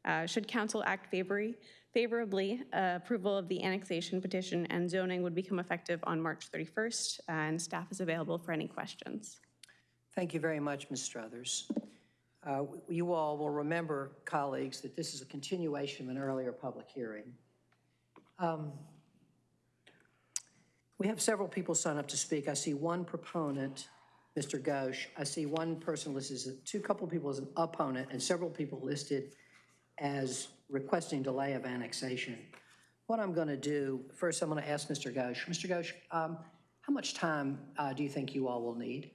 Uh, Should council act favory- favorably, uh, approval of the annexation petition and zoning would become effective on March 31st, and staff is available for any questions. Thank you very much, Ms. Struthers. Uh, You all will remember, colleagues, that this is a continuation of an earlier public hearing. Um, We have several people sign up to speak. I see one proponent, Mr. Ghosh. I see one person listed as, two couple people as an opponent, and several people listed as requesting delay of annexation. What I'm going to do, first I'm going to ask Mr. Ghosh. Mr. Ghosh, um, how much time uh, do you think you all will need?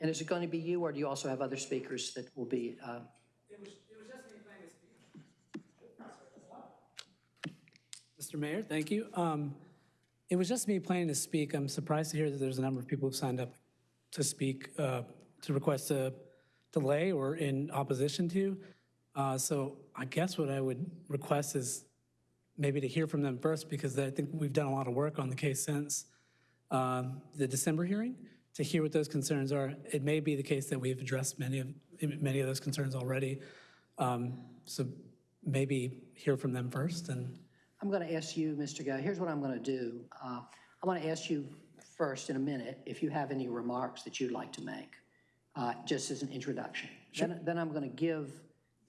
And is it going to be you, or do you also have other speakers that will be? uh, Mr. Mayor, thank you. Um, It was just me planning to speak. I'm surprised to hear that there's a number of people who've signed up to speak, uh, to request a delay or in opposition to. Uh, So I guess what I would request is maybe to hear from them first, because I think we've done a lot of work on the case since um, the December hearing, to hear what those concerns are. It may be the case that we've addressed many of, many of those concerns already. Um, So maybe hear from them first and I'm going to ask you, Mr. Guy, here's what I'm going to do. Uh, I'm going to ask you first in a minute if you have any remarks that you'd like to make, uh, just as an introduction. Then, then I'm going to give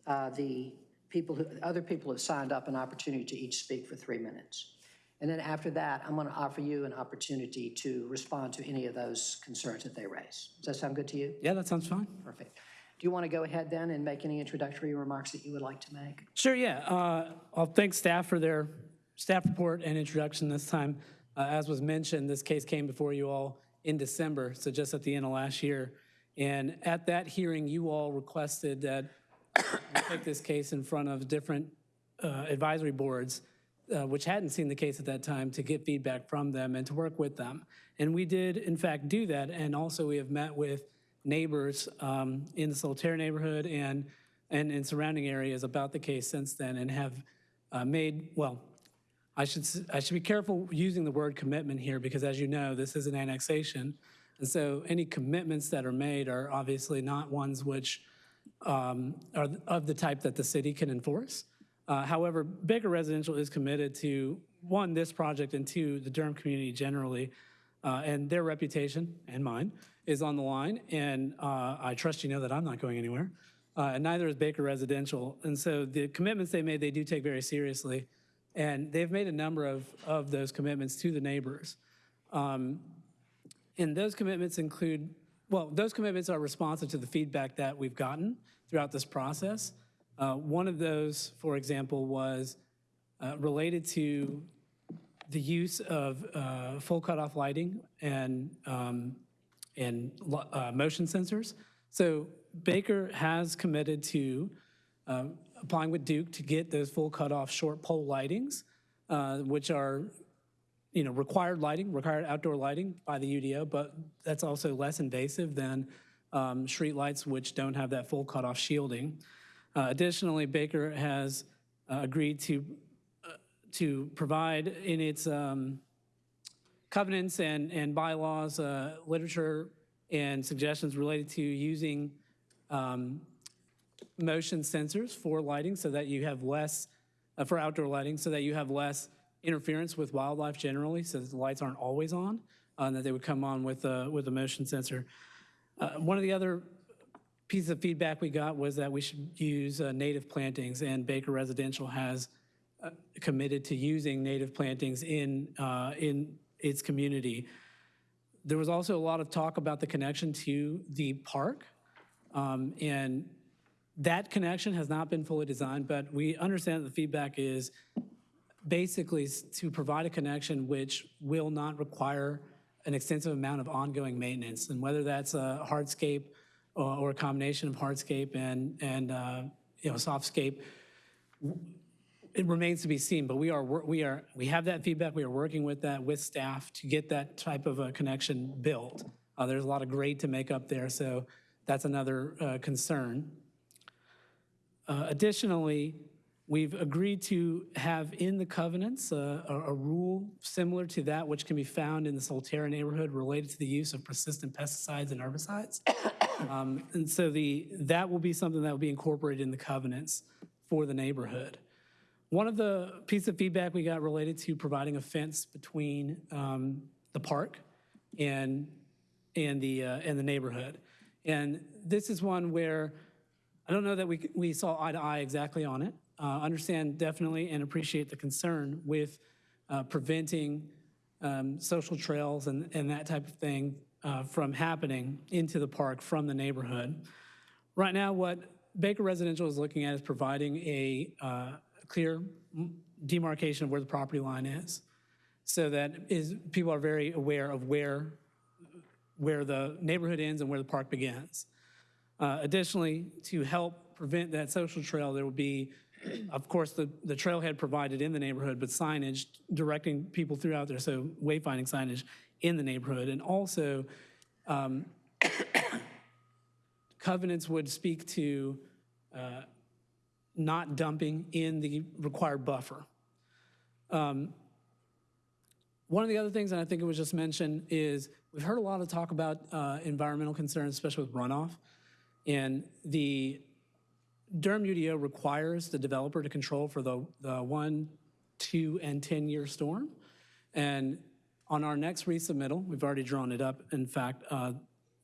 uh, the people, who, other people who have signed up an opportunity to each speak for three minutes. And then after that, I'm going to offer you an opportunity to respond to any of those concerns that they raise. Does that sound good to you? Yeah, that sounds fine. Perfect. Do you want to go ahead then and make any introductory remarks that you would like to make? Sure, yeah. Uh, I'll thank staff for their staff report and introduction this time. Uh, As was mentioned, this case came before you all in December, so just at the end of last year. And at that hearing, you all requested that we take this case in front of different uh, advisory boards, uh, which hadn't seen the case at that time, to get feedback from them and to work with them. And we did, in fact, do that. And also, we have met with neighbors um, in the Solterra neighborhood and, and in surrounding areas about the case since then and have uh, made, well, I should, I should be careful using the word commitment here because as you know, this is an annexation. And so any commitments that are made are obviously not ones which um, are of the type that the city can enforce. Uh, However, Baker Residential is committed to, one, this project, and two, the Durham community generally. Uh, And their reputation, and mine, is on the line. And uh, I trust you know that I'm not going anywhere. Uh, And neither is Baker Residential. And so the commitments they made, they do take very seriously. And they've made a number of, of those commitments to the neighbors. Um, And those commitments include, well, those commitments are responsive to the feedback that we've gotten throughout this process. Uh, One of those, for example, was uh, related to the use of uh, full cutoff lighting and, um, and uh, motion sensors. So Baker has committed to uh, applying with Duke to get those full cutoff short pole lightings, uh, which are you know, required lighting, required outdoor lighting by the UDO, but that's also less invasive than um, street lights which don't have that full cutoff shielding. Uh, Additionally, Baker has uh, agreed to, uh, to provide in its um, covenants and, and bylaws, uh, literature and suggestions related to using um, motion sensors for lighting so that you have less, uh, for outdoor lighting, so that you have less interference with wildlife generally, so that the lights aren't always on, uh, and that they would come on with a, with a motion sensor. Uh, One of the other pieces of feedback we got was that we should use uh, native plantings, and Baker Residential has uh, committed to using native plantings in, in its community. There was also a lot of talk about the connection to the park, um, and that connection has not been fully designed, but we understand that the feedback is basically to provide a connection which will not require an extensive amount of ongoing maintenance. And whether that's a hardscape or or a combination of hardscape and, and, uh, you know, softscape, it remains to be seen, but we are, we are, we have that feedback, we are working with that, with staff to get that type of a connection built. Uh, There's a lot of grade to make up there, so that's another uh, concern. Uh, Additionally, we've agreed to have in the covenants uh, a a rule similar to that which can be found in the Solterra neighborhood related to the use of persistent pesticides and herbicides. Um, And so the, that will be something that will be incorporated in the covenants for the neighborhood. One of the pieces of feedback we got related to providing a fence between um, the park and, and the, uh, and the neighborhood. And this is one where I don't know that we, we saw eye to eye exactly on it. Uh, Understand definitely and appreciate the concern with uh, preventing um, social trails and, and that type of thing uh, from happening into the park from the neighborhood. Right now, what Baker Residential is looking at is providing a uh, clear demarcation of where the property line is, so that is, people are very aware of where, where the neighborhood ends and where the park begins. Uh, Additionally, to help prevent that social trail, there will be, of course, the, the trailhead provided in the neighborhood, but signage directing people throughout there, so wayfinding signage in the neighborhood. And also, um, covenants would speak to uh, not dumping in the required buffer. Um, One of the other things, and I think it was just mentioned, is we've heard a lot of talk about uh, environmental concerns, especially with runoff. And the Durham UDO requires the developer to control for the, the one, two, and 10-year storm. And on our next resubmittal, we've already drawn it up. In fact, uh,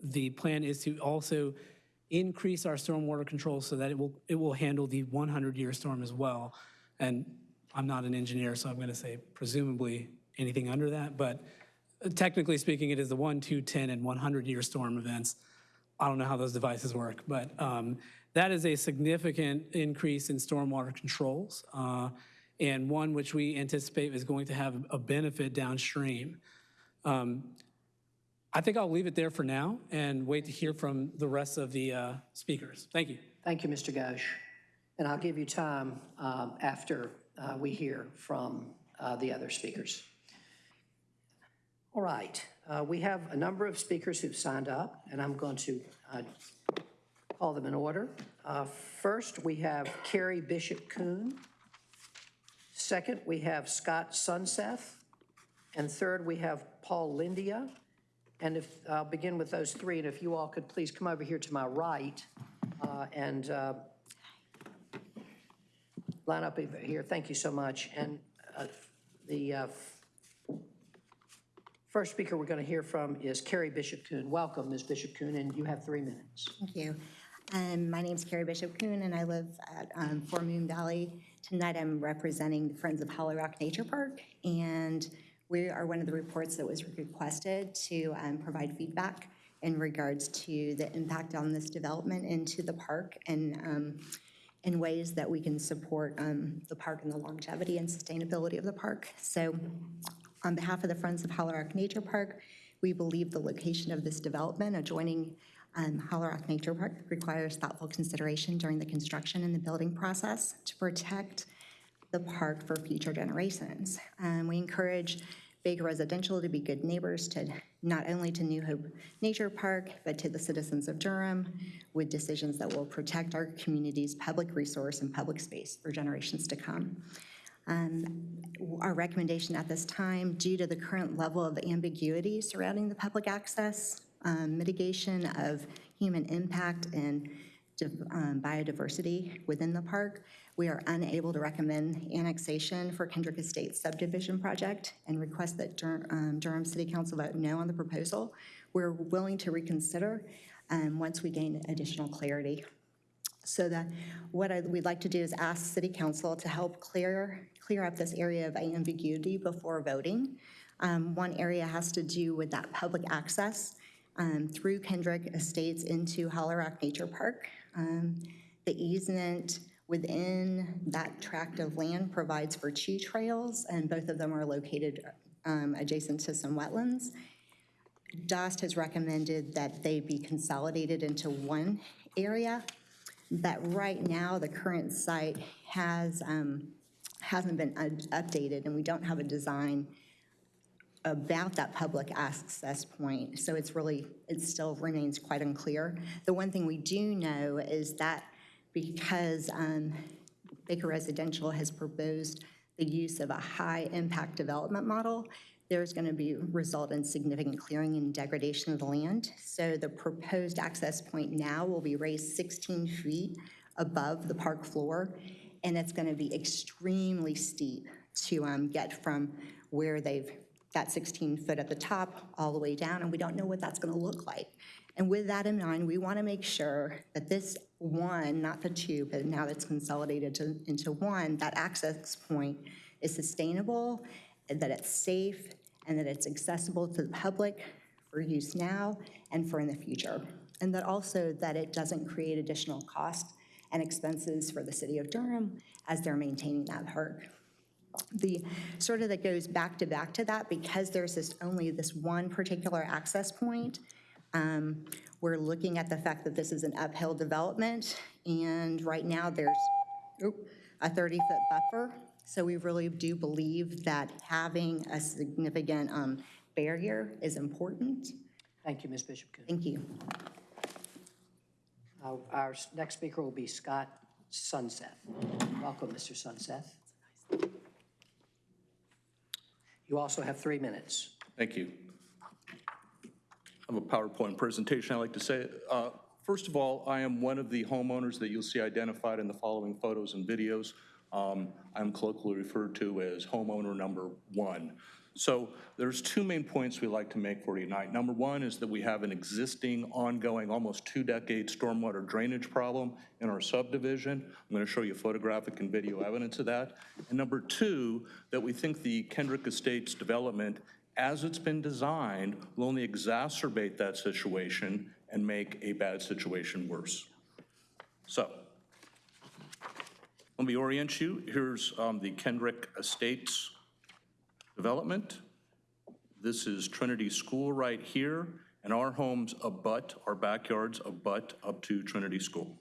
the plan is to also increase our stormwater control so that it will, it will handle the 100-year storm as well. And I'm not an engineer, so I'm going to say presumably anything under that, but technically speaking, it is the 1, 2, 10, and 100-year storm events. I don't know how those devices work, but um, that is a significant increase in stormwater controls, uh, and one which we anticipate is going to have a benefit downstream. Um, I think I'll leave it there for now and wait to hear from the rest of the uh, speakers. Thank you. Thank you, Mr. Ghosh. And I'll give you time um, after uh, we hear from uh, the other speakers. All right, uh, we have a number of speakers who've signed up, and I'm going to uh, call them in order. Uh, First, we have Carrie Bishop Kuhn. Second, we have Scott Sunseth. And third, we have Paul Lindia. And if, I'll begin with those three, and if you all could please come over here to my right uh, and uh, line up here. Thank you so much. And uh, the first speaker we're going to hear from is Carrie Bishop Kuhn. Welcome, Ms. Bishop Kuhn, and you have three minutes. Thank you. Um, My is Carrie Bishop Kuhn, and I live at um, Four Moon Valley. Tonight, I'm representing the Friends of Hollow Rock Nature Park, and we are one of the reports that was requested to um, provide feedback in regards to the impact on this development into the park and um, in ways that we can support um, the park and the longevity and sustainability of the park. So on behalf of the Friends of Hollow Rock Nature Park, we believe the location of this development adjoining um, Hollow Rock Nature Park requires thoughtful consideration during the construction and the building process to protect the park for future generations. Um, We encourage Baker Residential to be good neighbors to, not only to New Hope Nature Park, but to the citizens of Durham with decisions that will protect our community's public resource and public space for generations to come. Um, Our recommendation at this time, due to the current level of ambiguity surrounding the public access, um, mitigation of human impact and um, biodiversity within the park, we are unable to recommend annexation for Kendrick Estates subdivision project and request that Dur- um, Durham City Council vote no on the proposal. We're willing to reconsider um, once we gain additional clarity. So that, what I, we'd like to do is ask city council to help clear, clear up this area of ambiguity before voting. Um, One area has to do with that public access um, through Kendrick Estates into Hollow Rock Nature Park. Um, The easement within that tract of land provides for two trails, and both of them are located um, adjacent to some wetlands. DOST has recommended that they be consolidated into one area, but right now, the current site has, um, hasn't been updated, and we don't have a design about that public access point, so it's really, it still remains quite unclear. The one thing we do know is that because um, Baker Residential has proposed the use of a high-impact development model, there's going to be, result in significant clearing and degradation of the land. So the proposed access point now will be raised 16 feet above the park floor, and it's going to be extremely steep to um, get from where they've got 16 foot at the top all the way down, and we don't know what that's going to look like. And with that in mind, we want to make sure that this one, not the two, but now that's consolidated to, into one, that access point is sustainable, that it's safe, and that it's accessible to the public for use now and for in the future. And that also that it doesn't create additional cost and expenses for the city of Durham as they're maintaining that park. The, sort of that goes back to back to that, because there's this, only this one particular access point, um, we're looking at the fact that this is an uphill development, and right now there's a 30-foot buffer. So we really do believe that having a significant um, barrier is important. Thank you, Ms. Bishop. Thank you. Uh, Our next speaker will be Scott Sunseth. Welcome, Mr. Sunseth. You also have three minutes. Thank you. I have a PowerPoint presentation I'd like to say. Uh, First of all, I am one of the homeowners that you'll see identified in the following photos and videos. Um, I'm colloquially referred to as homeowner number one. So there's two main points we like to make for tonight. Number one is that we have an existing, ongoing, almost two-decade stormwater drainage problem in our subdivision. I'm going to show you photographic and video evidence of that. And number two, that we think the Kendrick Estates development, as it's been designed, will only exacerbate that situation and make a bad situation worse. So, let me orient you. Here's um, the Kendrick Estates development. This is Trinity School right here, and our homes abut, our backyards abut up to Trinity School.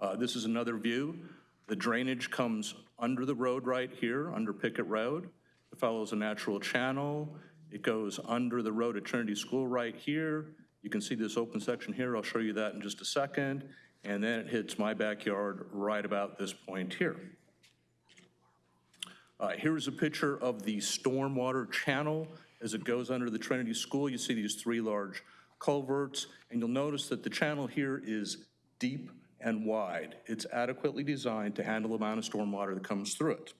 Uh, This is another view. The drainage comes under the road right here, under Pickett Road. It follows a natural channel. It goes under the road at Trinity School right here. You can see this open section here. I'll show you that in just a second. And then it hits my backyard right about this point here. Uh, Here's a picture of the stormwater channel as it goes under the Trinity School. You see these three large culverts, and you'll notice that the channel here is deep and wide. It's adequately designed to handle the amount of stormwater that comes through it.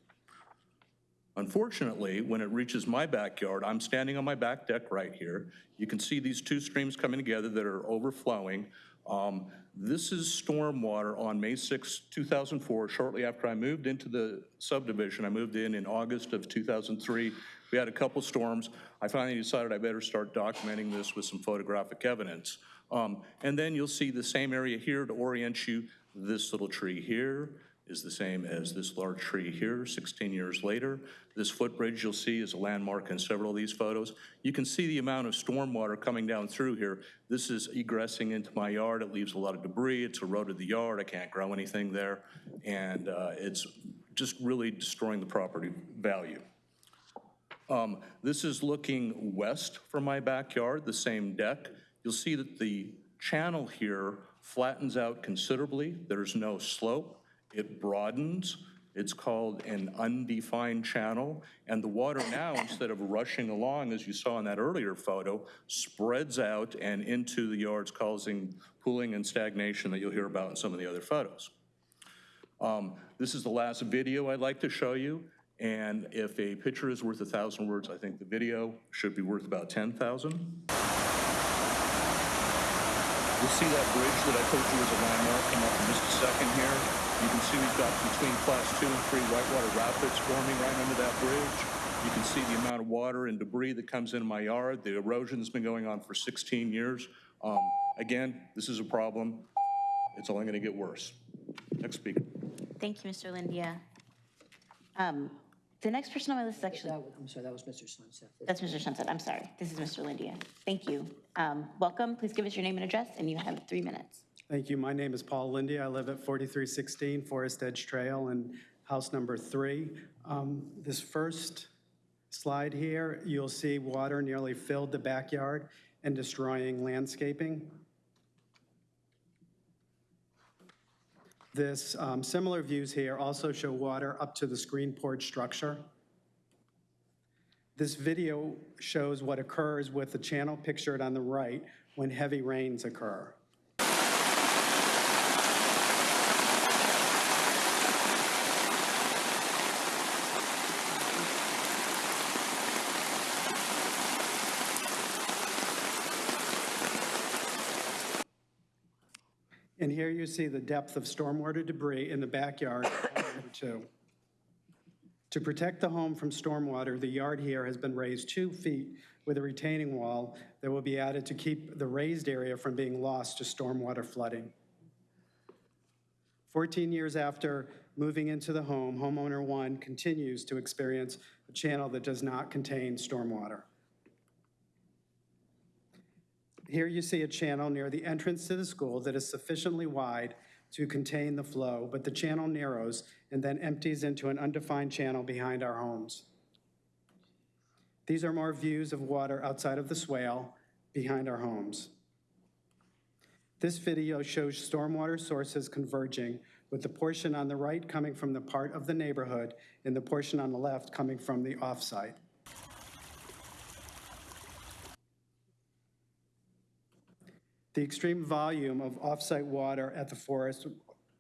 Unfortunately, when it reaches my backyard, I'm standing on my back deck right here. You can see these two streams coming together that are overflowing. Um, This is stormwater on May 6, 2004, shortly after I moved into the subdivision. I moved in in August of 2003. We had a couple storms. I finally decided I better start documenting this with some photographic evidence. Um, And then you'll see the same area here to orient you. This little tree here is the same as this large tree here 16 years later. This footbridge you'll see is a landmark in several of these photos. You can see the amount of stormwater coming down through here. This is egressing into my yard. It leaves a lot of debris. It's eroded the yard. I can't grow anything there. And uh, it's just really destroying the property value. Um, This is looking west from my backyard, the same deck. You'll see that the channel here flattens out considerably. There's no slope. It broadens. It's called an undefined channel. And the water now, instead of rushing along, as you saw in that earlier photo, spreads out and into the yards, causing pooling and stagnation that you'll hear about in some of the other photos. Um, This is the last video I'd like to show you, and if a picture is worth a thousand words, I think the video should be worth about 10,000. You'll see that bridge that I told you was a landmark come up in just a second here. You can see we've got between class two and three whitewater rapids forming right under that bridge. You can see the amount of water and debris that comes into my yard. The erosion's been going on for 16 years. Um, Again, this is a problem. It's only gonna get worse. Next speaker. Thank you, Mr. Lindia. Um, The next person on my list is actually, I'm sorry, that was Mr. Sunseth. that's Mr. Sunseth, I'm sorry. This is Mr. Lindia. Thank you. Um, Welcome, please give us your name and address, and you have three minutes. Thank you. My name is Paul Lindy. I live at 4316 Forest Edge Trail in house number three. Um, This first slide here, you'll see water nearly filled the backyard and destroying landscaping. This, um, similar views here also show water up to the screen porch structure. This video shows what occurs with the channel pictured on the right when heavy rains occur. And here you see the depth of stormwater debris in the backyard number two. To protect the home from stormwater, the yard here has been raised two feet with a retaining wall that will be added to keep the raised area from being lost to stormwater flooding. 14 years after moving into the home, homeowner one continues to experience a channel that does not contain stormwater. Here you see a channel near the entrance to the school that is sufficiently wide to contain the flow, but the channel narrows and then empties into an undefined channel behind our homes. These are more views of water outside of the swale behind our homes. This video shows stormwater sources converging, with the portion on the right coming from the part of the neighborhood and the portion on the left coming from the offsite. The extreme volume of offsite water at the forest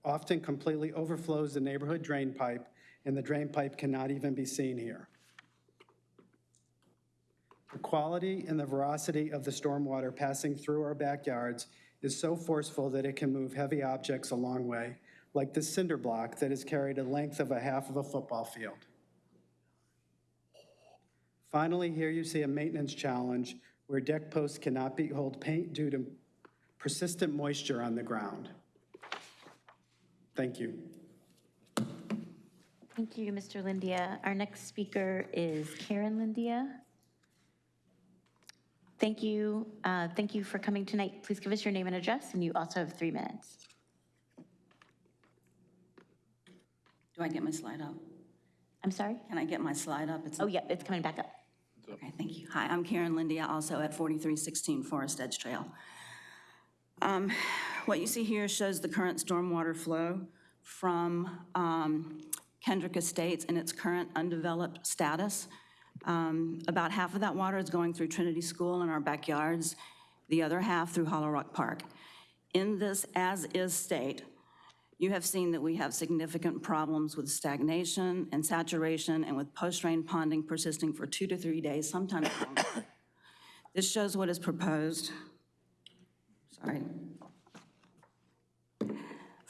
often completely overflows the neighborhood drain pipe, and the drain pipe cannot even be seen here. The quality and the veracity of the stormwater passing through our backyards is so forceful that it can move heavy objects a long way, like this cinder block that is carried a length of a half of a football field. Finally, here you see a maintenance challenge where deck posts cannot be hold paint due to persistent moisture on the ground. Thank you. Thank you, Mr. Lindia. Our next speaker is Karen Lindia. Thank you, uh, thank you for coming tonight. Please give us your name and address, and you also have three minutes. Do I get my slide up? I'm sorry? Can I get my slide up? It's Oh, yeah, it's coming back up. Okay, thank you. Hi, I'm Karen Lindia, also at 4316 Forest Edge Trail. Um, What you see here shows the current stormwater flow from um, Kendrick Estates in its current undeveloped status. Um, About half of that water is going through Trinity School in our backyards, the other half through Hollow Rock Park. In this as-is state, you have seen that we have significant problems with stagnation and saturation and with post-rain ponding persisting for two to three days, sometimes longer. This shows what is proposed,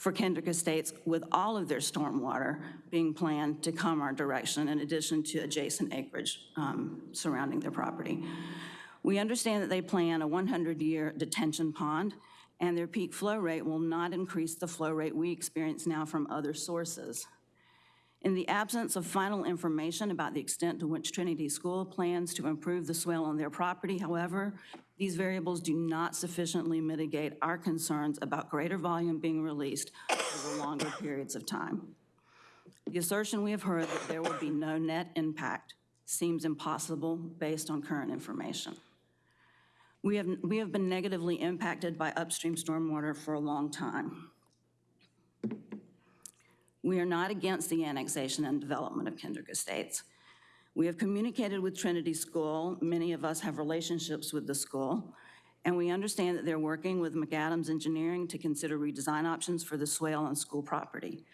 for Kendrick Estates with all of their stormwater being planned to come our direction in addition to adjacent acreage um, surrounding their property. We understand that they plan a 100-year detention pond, and their peak flow rate will not increase the flow rate we experience now from other sources. In the absence of final information about the extent to which Trinity School plans to improve the swale on their property, however, these variables do not sufficiently mitigate our concerns about greater volume being released over longer periods of time. The assertion we have heard that there will be no net impact seems impossible based on current information. We have, we have been negatively impacted by upstream stormwater for a long time. We are not against the annexation and development of Kendrick Estates. We have communicated with Trinity School. Many of us have relationships with the school. And we understand that they're working with McAdams Engineering to consider redesign options for the swale on school property.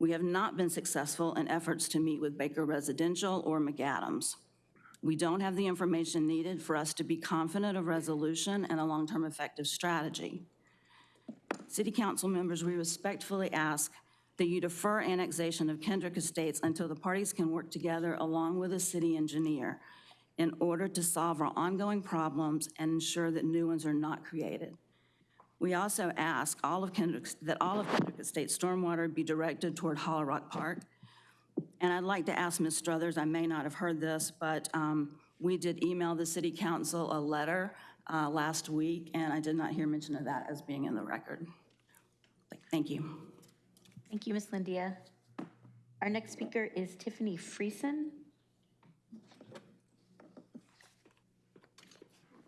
We have not been successful in efforts to meet with Baker Residential or McAdams. We don't have the information needed for us to be confident of resolution and a long-term effective strategy. City council members, we respectfully ask that you defer annexation of Kendrick Estates until the parties can work together along with a city engineer in order to solve our ongoing problems and ensure that new ones are not created. We also ask all of Kendrick, that all of Kendrick Estates stormwater be directed toward Hollow Rock Park. And I'd like to ask Ms. Struthers, I may not have heard this, but um, we did email the city council a letter uh, last week, and I did not hear mention of that as being in the record. Thank you. Thank you, Ms. Lindia. Our next speaker is Tiffany Friesen.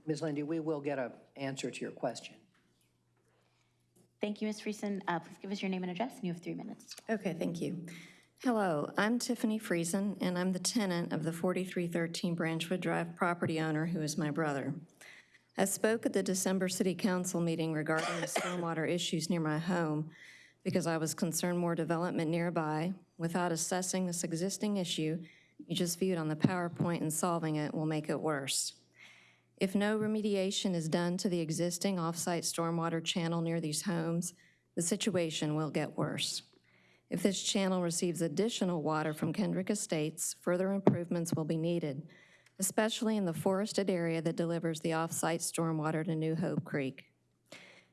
Ms. Lindy, we will get an answer to your question. Thank you, Ms. Friesen. Uh, Please give us your name and address, and you have three minutes. Okay, thank you. Hello, I'm Tiffany Friesen, and I'm the tenant of the 4313 Branchwood Drive property owner who is my brother. I spoke at the December City Council meeting regarding the stormwater issues near my home because I was concerned more development nearby, without assessing this existing issue you just viewed on the PowerPoint and solving it will make it worse. If no remediation is done to the existing off-site stormwater channel near these homes, the situation will get worse. If this channel receives additional water from Kendrick Estates, further improvements will be needed, especially in the forested area that delivers the off-site stormwater to New Hope Creek.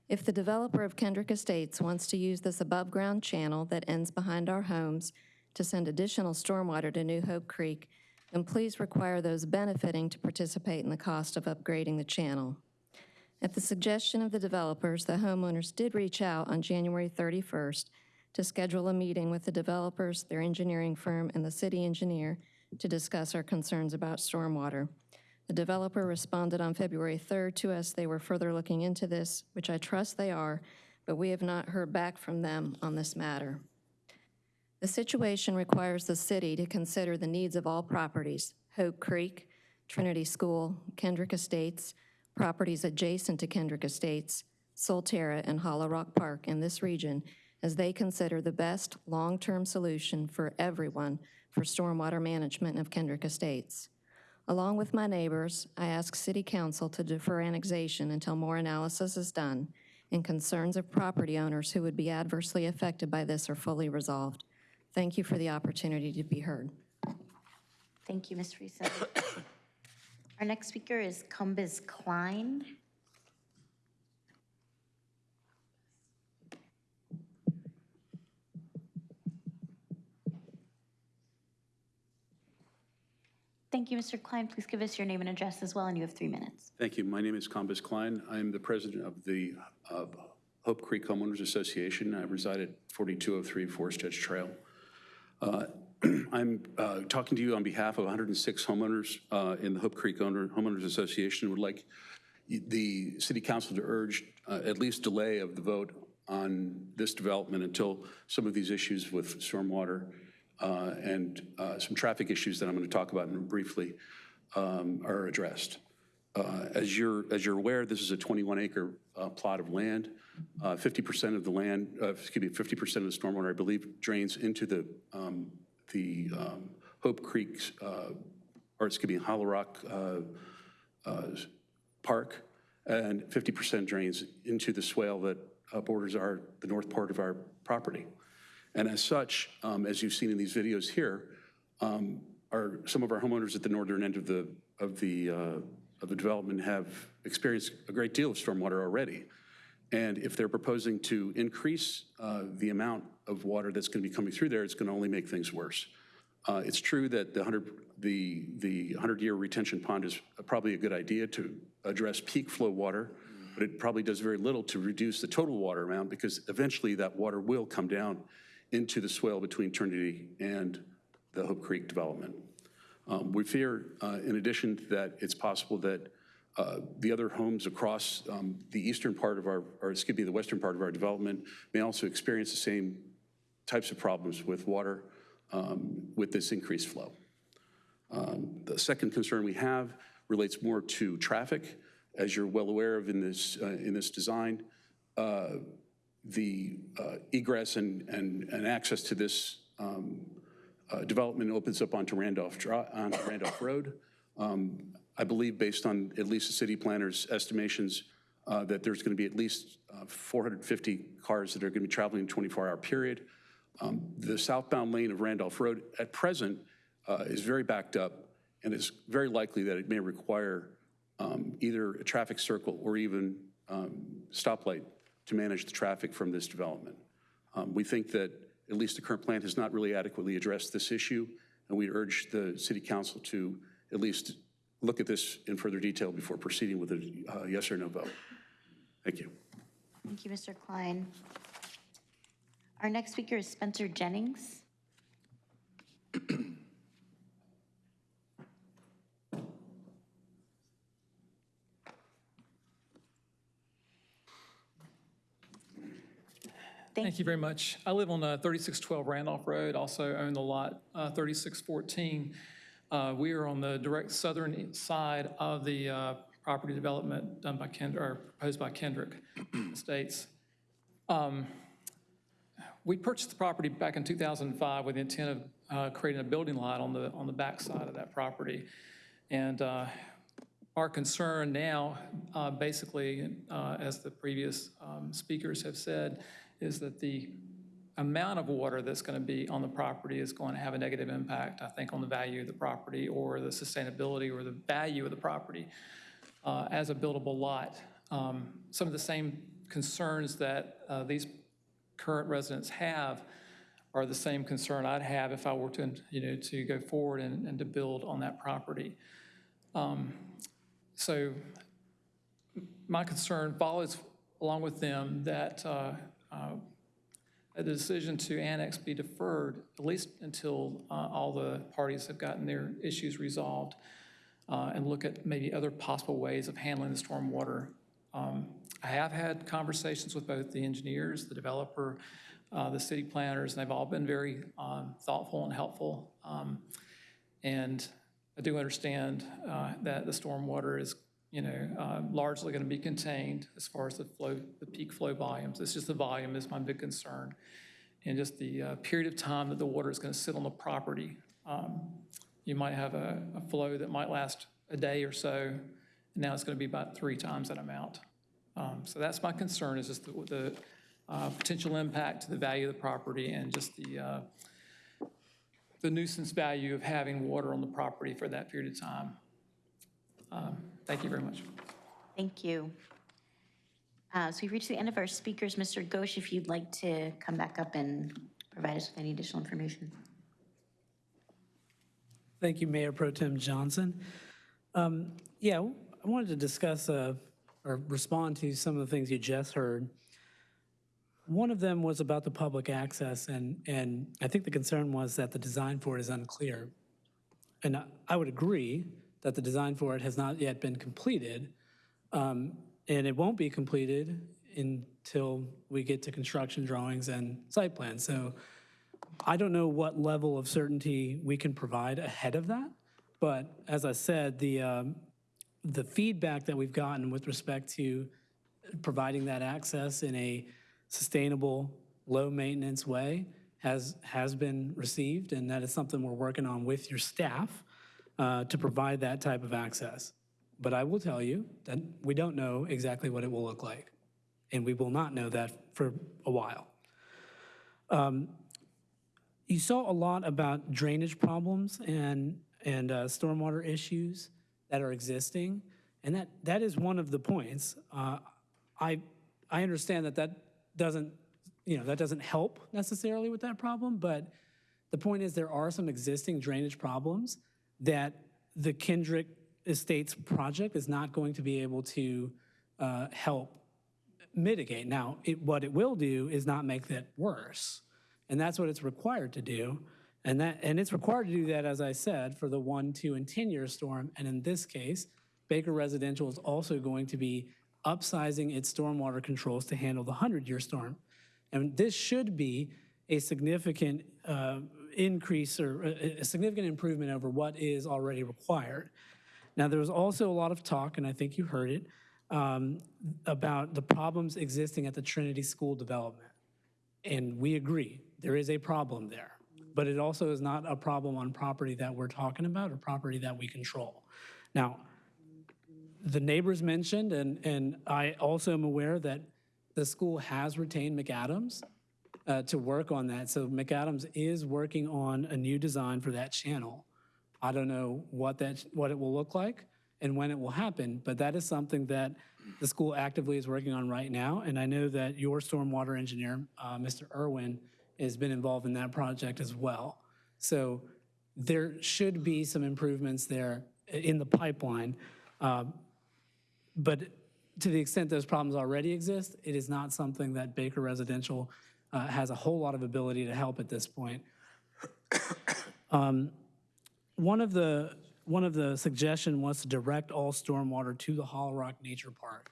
If the developer of Kendrick Estates wants to use this above-ground channel that ends behind our homes to send additional stormwater to New Hope Creek, then please require those benefiting to participate in the cost of upgrading the channel. At the suggestion of the developers, the homeowners did reach out on January 31st to schedule a meeting with the developers, their engineering firm, and the city engineer to discuss our concerns about stormwater. The developer responded on February 3rd to us. They were further looking into this, which I trust they are, but we have not heard back from them on this matter. The situation requires the city to consider the needs of all properties, Hope Creek, Trinity School, Kendrick Estates, properties adjacent to Kendrick Estates, Solterra, and Hollow Rock Park in this region, as they consider the best long-term solution for everyone for stormwater management of Kendrick Estates. Along with my neighbors, I ask City Council to defer annexation until more analysis is done and concerns of property owners who would be adversely affected by this are fully resolved. Thank you for the opportunity to be heard. Thank you, Ms. Friesen. Our next speaker is Cumbus Klein. Thank you, Mr. Klein. Please give us your name and address as well, and you have three minutes. Thank you. My name is Combus Klein. I'm the president of the Hope Creek Homeowners Association. I reside at 4203 Forest Edge Trail. Uh, I'm uh, talking to you on behalf of 106 homeowners uh, in the Hope Creek Owner- Homeowners Association. Would like the city council to urge uh, at least delay of the vote on this development until some of these issues with stormwater uh, and uh, some traffic issues that I'm going to talk about briefly um, are addressed. Uh, As you're, as you're aware, this is a 21-acre plot of land. Uh, 50% of the land, uh, excuse me, 50% of the stormwater, I believe, drains into the, um, the um, Hope Creek, uh, or excuse me, Hollow Rock uh, uh, Park, and 50% drains into the swale that uh, borders our, the north part of our property. And as such, um, as you've seen in these videos here, um, some of our homeowners at the northern end of the, of the, uh, of the development have experienced a great deal of stormwater already. And if they're proposing to increase uh, the amount of water that's going to be coming through there, it's going to only make things worse. Uh, It's true that the 100, the, the 100-year retention pond is probably a good idea to address peak flow water, but it probably does very little to reduce the total water amount because eventually that water will come down into the swale between Trinity and the Hope Creek development. Um, We fear, uh, in addition, that it's possible that uh, the other homes across um, the eastern part of our, or excuse me, the western part of our development may also experience the same types of problems with water um, with this increased flow. Um, The second concern we have relates more to traffic. As you're well aware of in this, uh, in this design, uh, the uh, egress and, and, and access to this um, uh, development opens up onto Randolph, onto Randolph Road. Um, I believe, based on at least the city planner's estimations, uh, that there's going to be at least uh, 450 cars that are going to be traveling in a 24-hour period. Um, The southbound lane of Randolph Road at present uh, is very backed up, and it's very likely that it may require um, either a traffic circle or even um, stoplight to manage the traffic from this development. Um, We think that at least the current plan has not really adequately addressed this issue, and we urge the city council to at least look at this in further detail before proceeding with a uh, yes or no vote. Thank you. Thank you, Mr. Klein. Our next speaker is Spencer Jennings. Thank you very much. I live on uh, 3612 Randolph Road, also own the lot uh, 3614. Uh, We are on the direct southern side of the uh, property development done by Kendrick, or proposed by Kendrick Estates. Um, We purchased the property back in 2005 with the intent of uh, creating a building lot on the, on the back side of that property. And uh, our concern now, uh, basically, uh, as the previous um, speakers have said, is that the amount of water that's going to be on the property is going to have a negative impact, I think, on the value of the property or the sustainability or the value of the property uh, as a buildable lot. Um, Some of the same concerns that uh, these current residents have are the same concern I'd have if I were to, you know, to go forward and, and to build on that property. Um, So my concern follows along with them that uh, uh, a decision to annex be deferred, at least until uh, all the parties have gotten their issues resolved, uh, and look at maybe other possible ways of handling the stormwater. Um, I have had conversations with both the engineers, the developer, uh, the city planners, and they've all been very um, thoughtful and helpful. Um, And I do understand uh, that the stormwater is, you know, uh, largely going to be contained as far as the flow, the peak flow volumes. It's just the volume is my big concern. And just the uh, period of time that the water is going to sit on the property. Um, You might have a, a flow that might last a day or so, and now it's going to be about three times that amount. Um, So that's my concern, is just the, the uh, potential impact to the value of the property and just the, uh, the nuisance value of having water on the property for that period of time. Um, Thank you very much. Thank you. Uh, So we've reached the end of our speakers. Mr. Ghosh, if you'd like to come back up and provide us with any additional information. Thank you, Mayor Pro Tem Johnson. Um, Yeah, I wanted to discuss uh, or respond to some of the things you just heard. One of them was about the public access, and, and I think the concern was that the design for it is unclear. And I- I would agree that the design for it has not yet been completed, um, and it won't be completed until we get to construction drawings and site plans. So I don't know what level of certainty we can provide ahead of that, but as I said, the, um, the feedback that we've gotten with respect to providing that access in a sustainable, low-maintenance way has, has been received, and that is something we're working on with your staff uh, to provide that type of access. But I will tell you that we don't know exactly what it will look like, and we will not know that for a while. Um, You saw a lot about drainage problems and, and uh, stormwater issues that are existing, and that, that is one of the points. Uh, I, I understand that that doesn't, you know, that doesn't help necessarily with that problem, but the point is there are some existing drainage problems that the Kendrick Estates project is not going to be able to uh, help mitigate. Now, it, what it will do is not make that worse. And that's what it's required to do. And that, and it's required to do that, as I said, for the one, two, and 10-year storm. And in this case, Baker Residential is also going to be upsizing its stormwater controls to handle the 100-year storm. And this should be a significant uh, increase or a a significant improvement over what is already required. Now, there was also a lot of talk, and I think you heard it, um, about the problems existing at the Trinity School development. And we agree, there is a problem there. But it also is not a problem on property that we're talking about or property that we control. Now, the neighbors mentioned, and, and I also am aware that the school has retained McAdams uh, to work on that. So McAdams is working on a new design for that channel. I don't know what that, what it will look like and when it will happen, but that is something that the school actively is working on right now. And I know that your stormwater engineer, uh, Mr. Irwin, has been involved in that project as well. So there should be some improvements there in the pipeline. Uh, But to the extent those problems already exist, it is not something that Baker Residential uh, has a whole lot of ability to help at this point. Um, One of the, one of the suggestion was to direct all stormwater to the Hollow Rock Nature Park.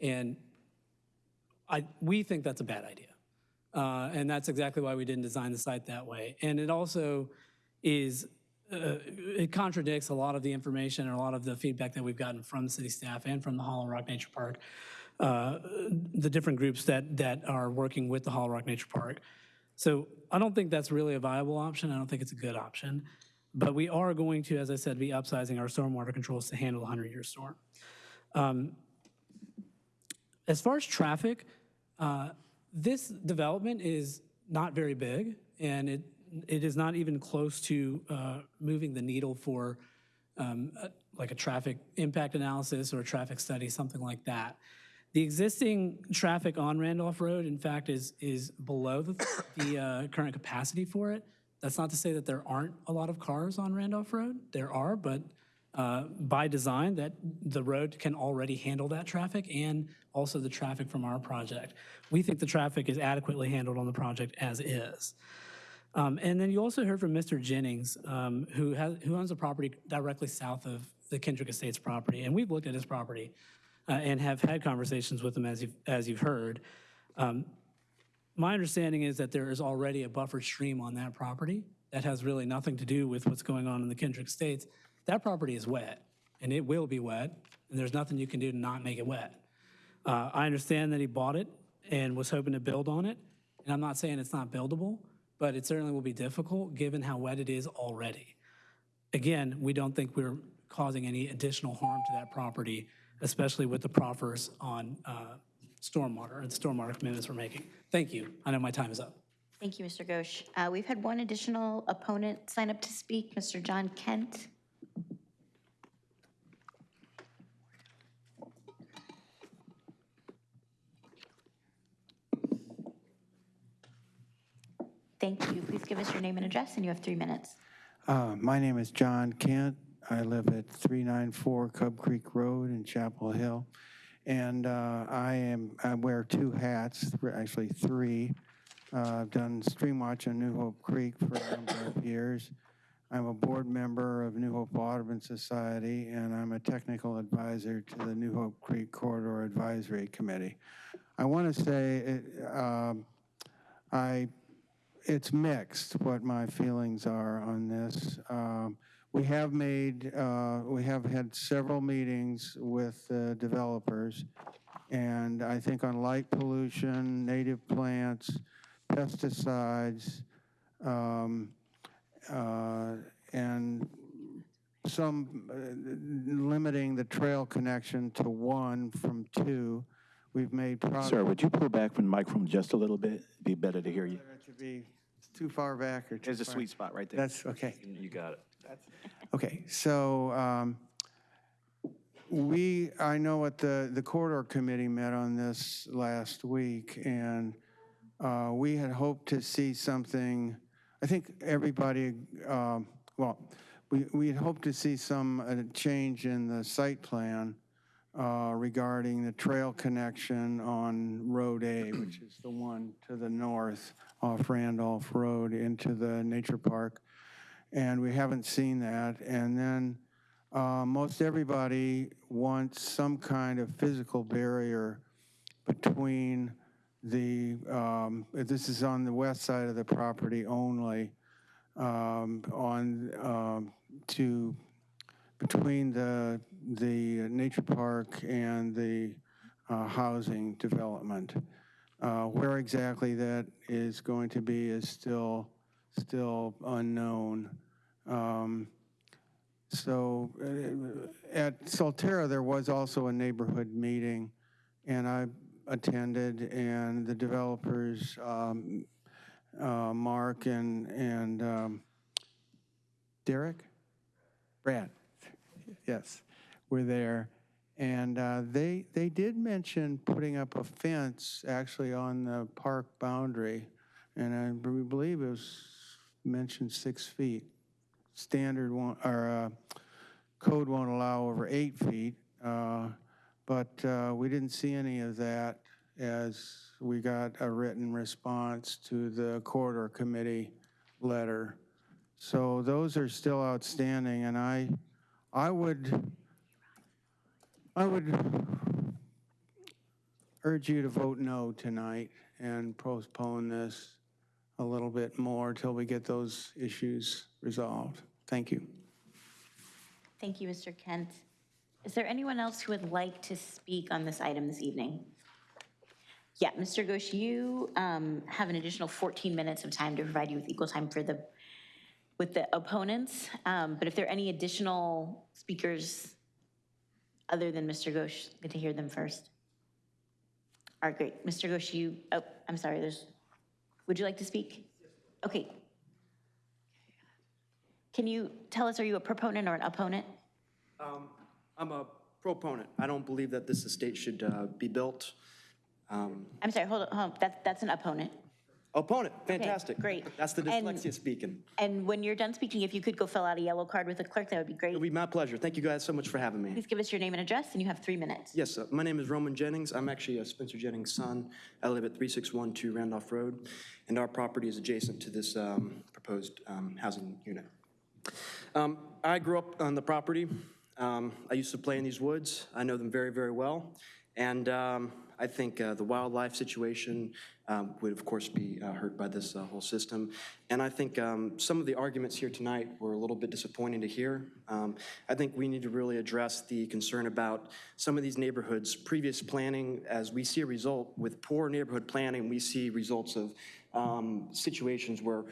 And I, we think that's a bad idea. Uh, And that's exactly why we didn't design the site that way. And it also is, uh, it contradicts a lot of the information and a lot of the feedback that we've gotten from city staff and from the Hollow Rock Nature Park, the different groups that, that are working with the Hollow Rock Nature Park. So I don't think that's really a viable option. I don't think it's a good option. But we are going to, as I said, be upsizing our stormwater controls to handle the 100-year storm. Um, As far as traffic, uh, this development is not very big, and it, it is not even close to uh, moving the needle for um, a- like a traffic impact analysis or a traffic study, something like that. The existing traffic on Randolph Road, in fact, is, is below the, the uh, current capacity for it. That's not to say that there aren't a lot of cars on Randolph Road. There are, but uh, by design, that the road can already handle that traffic and also the traffic from our project. We think the traffic is adequately handled on the project as is. Um, And then you also heard from Mr. Jennings, um, who has, who owns a property directly south of the Kendrick Estates property. And we've looked at his property uh, and have had conversations with them as you've, as you've heard. Um, My understanding is that there is already a buffer stream on that property that has really nothing to do with what's going on in the Kendrick Estates. That property is wet, and it will be wet, and there's nothing you can do to not make it wet. Uh, I understand that he bought it and was hoping to build on it, and I'm not saying it's not buildable, but it certainly will be difficult, given how wet it is already. Again, we don't think we're causing any additional harm to that property, especially with the proffers on uh, stormwater and stormwater commitments we're making. Thank you. I know my time is up. Thank you, Mr. Ghosh. Uh, We've had one additional opponent sign up to speak, Mr. John Kent. Thank you. Please give us your name and address, and you have three minutes. Uh, My name is John Kent. I live at 394 Cub Creek Road in Chapel Hill. And uh, I am, I wear two hats, actually three. Uh, I've done stream watch on New Hope Creek for a number of years. I'm a board member of New Hope Audubon Society, and I'm a technical advisor to the New Hope Creek Corridor Advisory Committee. I want to say, it, um, I it's mixed what my feelings are on this. Um, we have made, uh, we have had several meetings with uh, developers, and I think on light pollution, native plants, pesticides, um, uh, and some uh, limiting the trail connection to one from two. We've made progress. Sir, would you pull back from the microphone just a little bit? It'd be better to hear you. That should be too far back or too There's a far- sweet spot right there. That's, okay. You got it. Okay, so um, we, I know what the, the corridor committee met on this last week, and uh, we had hoped to see something, I think everybody, um, well, we, we had hoped to see some uh, change in the site plan uh, regarding the trail connection on Road A, which is the one to the north off Randolph Road into the nature park and we haven't seen that. And then uh, most everybody wants some kind of physical barrier between the, um, this is on the west side of the property only, um, on, um, to, between the, the nature park and the uh, housing development. Uh, Where exactly that is going to be is still, still unknown. Um, So uh, at Solterra, there was also a neighborhood meeting, and I attended, and the developers, um, uh, Mark and, and um, Derek? Brad, yes, were there. And uh, they, they did mention putting up a fence actually on the park boundary, and I believe it was mentioned six feet. Standard one, or uh, code won't allow over eight feet, uh, but uh, we didn't see any of that as we got a written response to the corridor committee letter. So those are still outstanding, and I, I would, I would urge you to vote no tonight and postpone this a little bit more till we get those issues resolved. Thank you. Thank you, Mr. Kent. Is there anyone else who would like to speak on this item this evening? Yeah, Mr. Ghosh, you um, have an additional 14 minutes of time to provide you with equal time for the, with the opponents. Um, But if there are any additional speakers other than Mr. Ghosh, good to hear them first. All right, great. Mr. Ghosh, you, oh, I'm sorry, there's, would you like to speak? Okay. Can you tell us, are you a proponent or an opponent? Um, I'm a proponent. I don't believe that this estate should uh, be built. Um, I'm sorry, hold on, hold on. That's, that's an opponent. Opponent, fantastic. great. That's the And- dyslexia speaking. And when you're done speaking, if you could go fill out a yellow card with the clerk, that would be great. It'll be my pleasure. Thank you guys so much for having me. Please give us your name and address, and you have three minutes. Yes, uh, my name is Roman Jennings. I'm actually uh, Spencer Jennings' son. I live at 3612 Randolph Road, and our property is adjacent to this um, proposed um, housing unit. Um, I grew up on the property. Um, I used to play in these woods. I know them very, very well. And um, I think uh, the wildlife situation um, would, of course, be uh, hurt by this uh, whole system. And I think um, some of the arguments here tonight were a little bit disappointing to hear. Um, I think we need to really address the concern about some of these neighborhoods' previous planning. As we see a result with poor neighborhood planning, we see results of um, situations where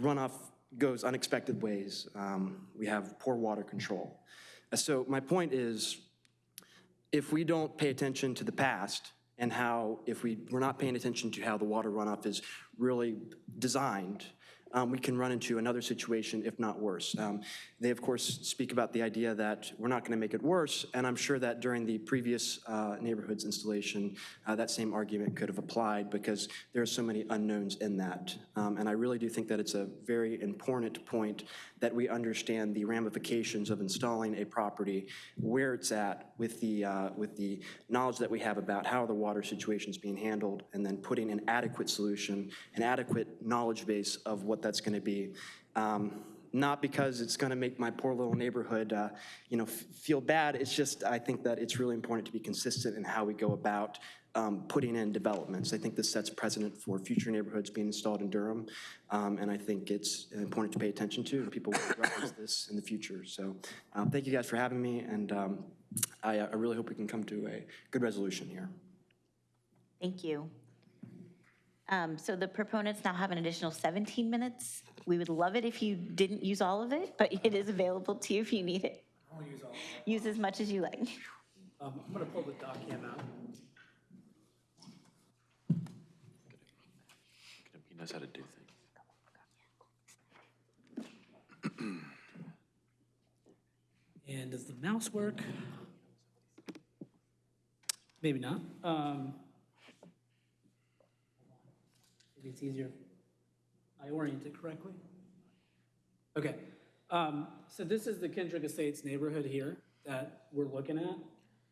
runoff goes unexpected ways. Um, we have poor water control. So my point is, if we don't pay attention to the past and how, if we, we're not paying attention to how the water runoff is really designed, um, we can run into another situation, if not worse. Um, They, of course, speak about the idea that we're not going to make it worse, and I'm sure that during the previous uh, neighborhoods installation, uh, that same argument could have applied because there are so many unknowns in that. Um, And I really do think that it's a very important point that we understand the ramifications of installing a property, where it's at with the, uh, with the knowledge that we have about how the water situation is being handled, and then putting an adequate solution, an adequate knowledge base of what that's going to be. Um, Not because it's going to make my poor little neighborhood, uh, you know, feel bad, it's just, I think that it's really important to be consistent in how we go about um, putting in developments. I think this sets precedent for future neighborhoods being installed in Durham, um, and I think it's important to pay attention to, and people will reference this in the future. So um, thank you guys for having me, and um, I uh, I really hope we can come to a good resolution here. Thank you. Um, So the proponents now have an additional 17 minutes. We would love it if you didn't use all of it, but it is available to you if you need it. I'll use all of Use as much as you like. Um, I'm gonna pull the doc cam out. He knows how to do things. And does the mouse work? Maybe not. Um, Maybe it's easier I orient it correctly. Okay, um, so this is the Kendrick Estates neighborhood here that we're looking at,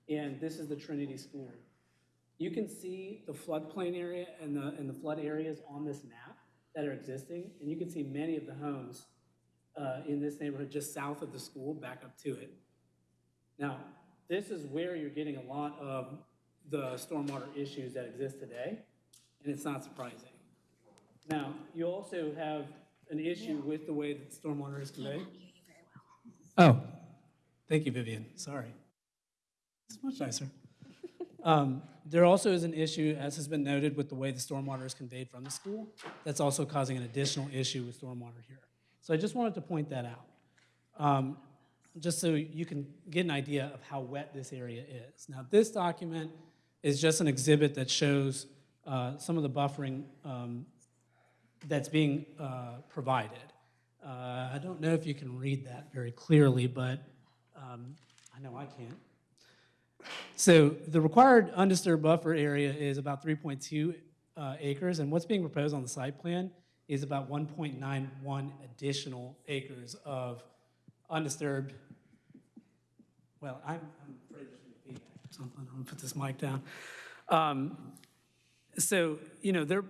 and this is the Trinity School. You can see the floodplain area and the, and the flood areas on this map that are existing, and you can see many of the homes uh, in this neighborhood just south of the school, back up to it. Now, this is where you're getting a lot of the stormwater issues that exist today, and it's not surprising. Now, you also have an issue with the way that stormwater is conveyed. Oh, thank you, Vivian, sorry. It's much nicer. Um, There also is an issue, as has been noted, with the way the stormwater is conveyed from the school. That's also causing an additional issue with stormwater here. So I just wanted to point that out, um, just so you can get an idea of how wet this area is. Now, this document is just an exhibit that shows uh, some of the buffering um, that's being uh, provided. Uh, I don't know if you can read that very clearly, but um, I know I can't. So the required undisturbed buffer area is about 3.2 uh, acres, and what's being proposed on the site plan is about 1.91 additional acres of undisturbed, well, I'm I'm afraid there's going to be something. I'm going to put this mic down. Um, So, you know, there,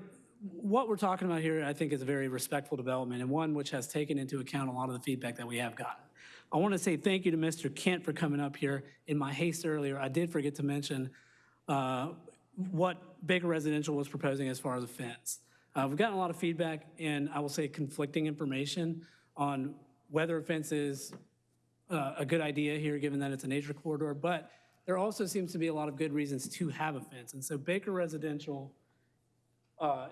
what we're talking about here, I think, is a very respectful development and one which has taken into account a lot of the feedback that we have gotten. I want to say thank you to Mr. Kent for coming up here. In my haste earlier, I did forget to mention uh, what Baker Residential was proposing as far as a fence. Uh, We've gotten a lot of feedback and I will say conflicting information on whether a fence is uh, a good idea here, given that it's a nature corridor, but there also seems to be a lot of good reasons to have a fence. And so Baker Residential uh,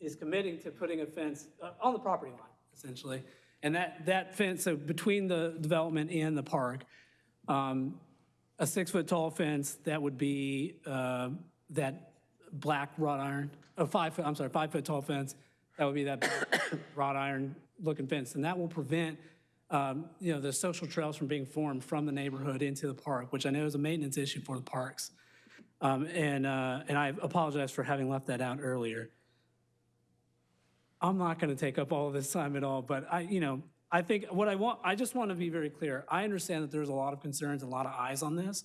is committing to putting a fence uh, on the property line, essentially. And that, that fence, so between the development and the park, um, a six-foot-tall fence that would be uh, that black wrought iron, a five-foot, I'm sorry, five-foot-tall fence, that would be that wrought iron-looking fence. And that will prevent, um, you know, the social trails from being formed from the neighborhood into the park, which I know is a maintenance issue for the parks. Um, And, uh, and I apologize for having left that out earlier. I'm not going to take up all of this time at all, but I, you know, I think what I want, I just want to be very clear. I understand that there's a lot of concerns, a lot of eyes on this,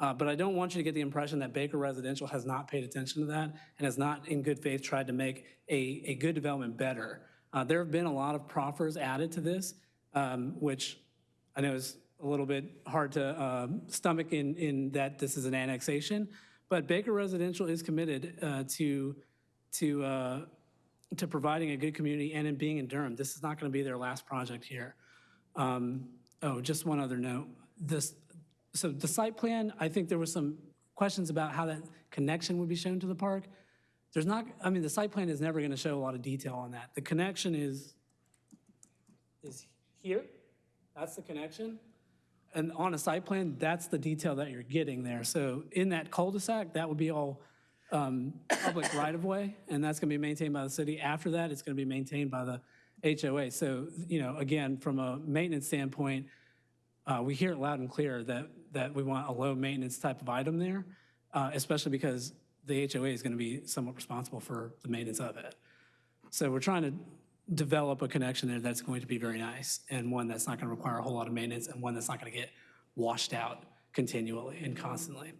uh, but I don't want you to get the impression that Baker Residential has not paid attention to that and has not, in good faith, tried to make a, a good development better. Uh, There have been a lot of proffers added to this, um, which I know is a little bit hard to um, stomach in, in that this is an annexation, but Baker Residential is committed uh, to, to, uh, to providing a good community and in being in Durham. This is not going to be their last project here. Um, Oh, just one other note. This, so the site plan, I think there was some questions about how that connection would be shown to the park. There's not, I mean, the site plan is never going to show a lot of detail on that. The connection is, is here. That's the connection. And on a site plan, that's the detail that you're getting there. So in that cul-de-sac, that would be all um, public right-of-way, and that's going to be maintained by the city. After that, it's going to be maintained by the HOA. So, you know, again, from a maintenance standpoint, uh, we hear it loud and clear that, that we want a low-maintenance type of item there, uh, especially because the HOA is going to be somewhat responsible for the maintenance of it. So we're trying to develop a connection there that's going to be very nice, and one that's not going to require a whole lot of maintenance, and one that's not going to get washed out continually and constantly.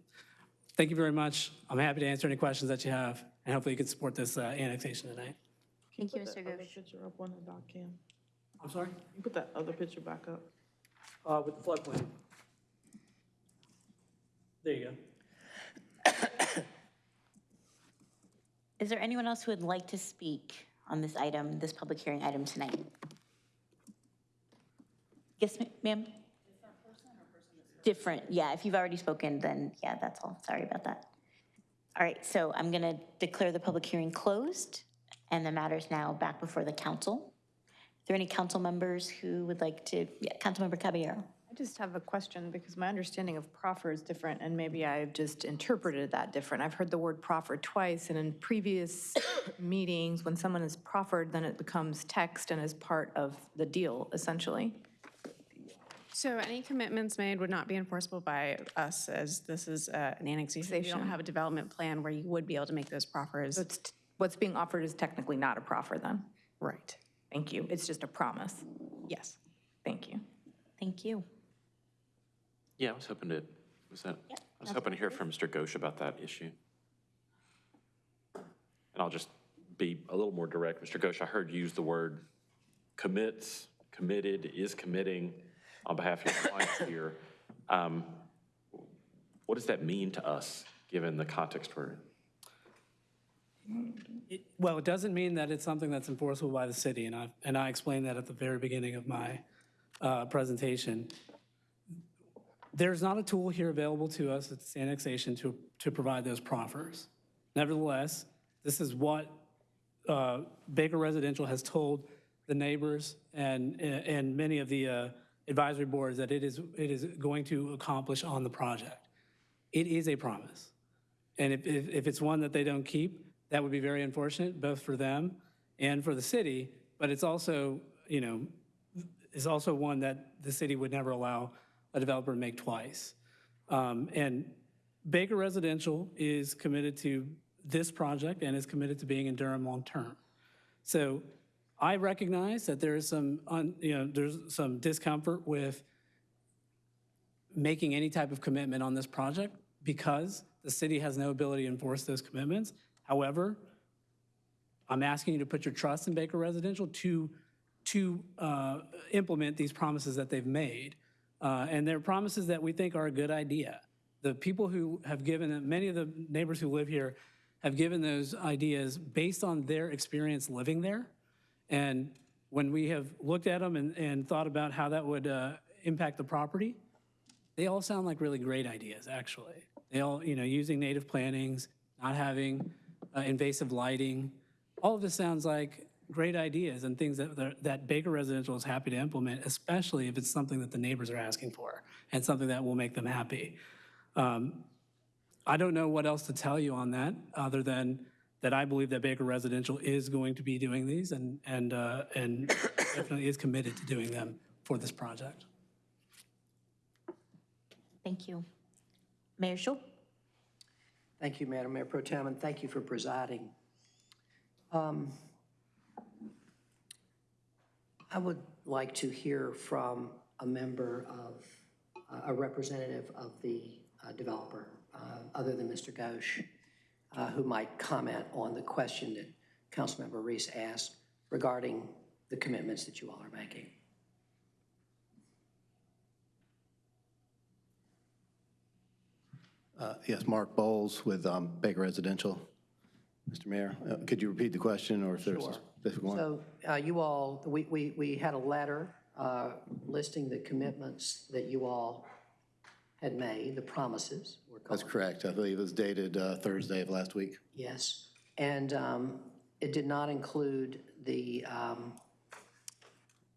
Thank you very much. I'm happy to answer any questions that you have, and hopefully you can support this uh, annexation tonight. Thank you, Mr. that other Gooch. picture up on the doc cam. I'm sorry? You put that other picture back up. Uh, With the floodplain. There you go. Is there anyone else who would like to speak on this item, this public hearing item tonight? Yes, ma- ma'am? Different, yeah, if you've already spoken, then yeah, that's all, sorry about that. All right, so I'm gonna declare the public hearing closed, and the matter is now back before the council. Are there any council members who would like to, yeah, Councilmember Caballero? I just have a question because my understanding of proffer is different and maybe I've just interpreted that different. I've heard the word proffer twice and in previous meetings, when someone is proffered, then it becomes text and is part of the deal essentially. So any commitments made would not be enforceable by us as this is uh, an annexation. We don't have a development plan where you would be able to make those proffers. So it's, what's being offered is technically not a proffer then? Right. Thank you. It's just a promise. Yes. Thank you. Thank you. Yeah, I was hoping to, was that, I was hoping to hear from Mr. Ghosh about that issue. And I'll just be a little more direct. Mr. Ghosh, I heard you use the word commits, committed, is committing on behalf of your clients here. Um, What does that mean to us, given the context we're in? It- Well, it doesn't mean that it's something that's enforceable by the city, and I, and I explained that at the very beginning of my uh, presentation. There's not a tool here available to us at annexation to, to provide those proffers. Nevertheless, this is what uh, Baker Residential has told the neighbors and, and many of the uh, advisory boards that it is, it is going to accomplish on the project. It is a promise. And if, if, if it's one that they don't keep, that would be very unfortunate, both for them and for the city. But it's also, you know, is also one that the city would never allow a developer to make twice. Um, and Baker Residential is committed to this project and is committed to being in Durham long-term. So I recognize that there is some, un- you know, there's some discomfort with making any type of commitment on this project because the city has no ability to enforce those commitments. However, I'm asking you to put your trust in Baker Residential to, to uh, implement these promises that they've made. Uh, And they're promises that we think are a good idea. The people who have given, many of the neighbors who live here have given those ideas based on their experience living there. And when we have looked at them and, and thought about how that would uh, impact the property, they all sound like really great ideas, actually. They all, you know, using native plantings, not having uh, invasive lighting. All of this sounds like great ideas and things that, that- Baker Residential is happy to implement, especially if it's something that the neighbors are asking for and something that will make them happy. Um, I don't know what else to tell you on that, other than that I believe that Baker Residential is going to be doing these and, and, uh, and definitely is committed to doing them for this project. Thank you. Mayor Schewel? Thank you, Madam Mayor Pro Tem, and thank you for presiding. Um, I would like to hear from a member of, uh, a representative of the uh, developer, uh, other than Mr. Ghosh, uh, who might comment on the question that Councilmember Reece asked regarding the commitments that you all are making. Uh, Yes, Mark Bowles with um, Baker Residential. Mr. Mayor, uh, could you repeat the question, or if there's a specific one? So uh, you all, we, we, we had a letter uh, listing the commitments that you all had made, the promises. we're That's calling correct. I believe it was dated uh, Thursday of last week. Yes, and um, it did not include the, um,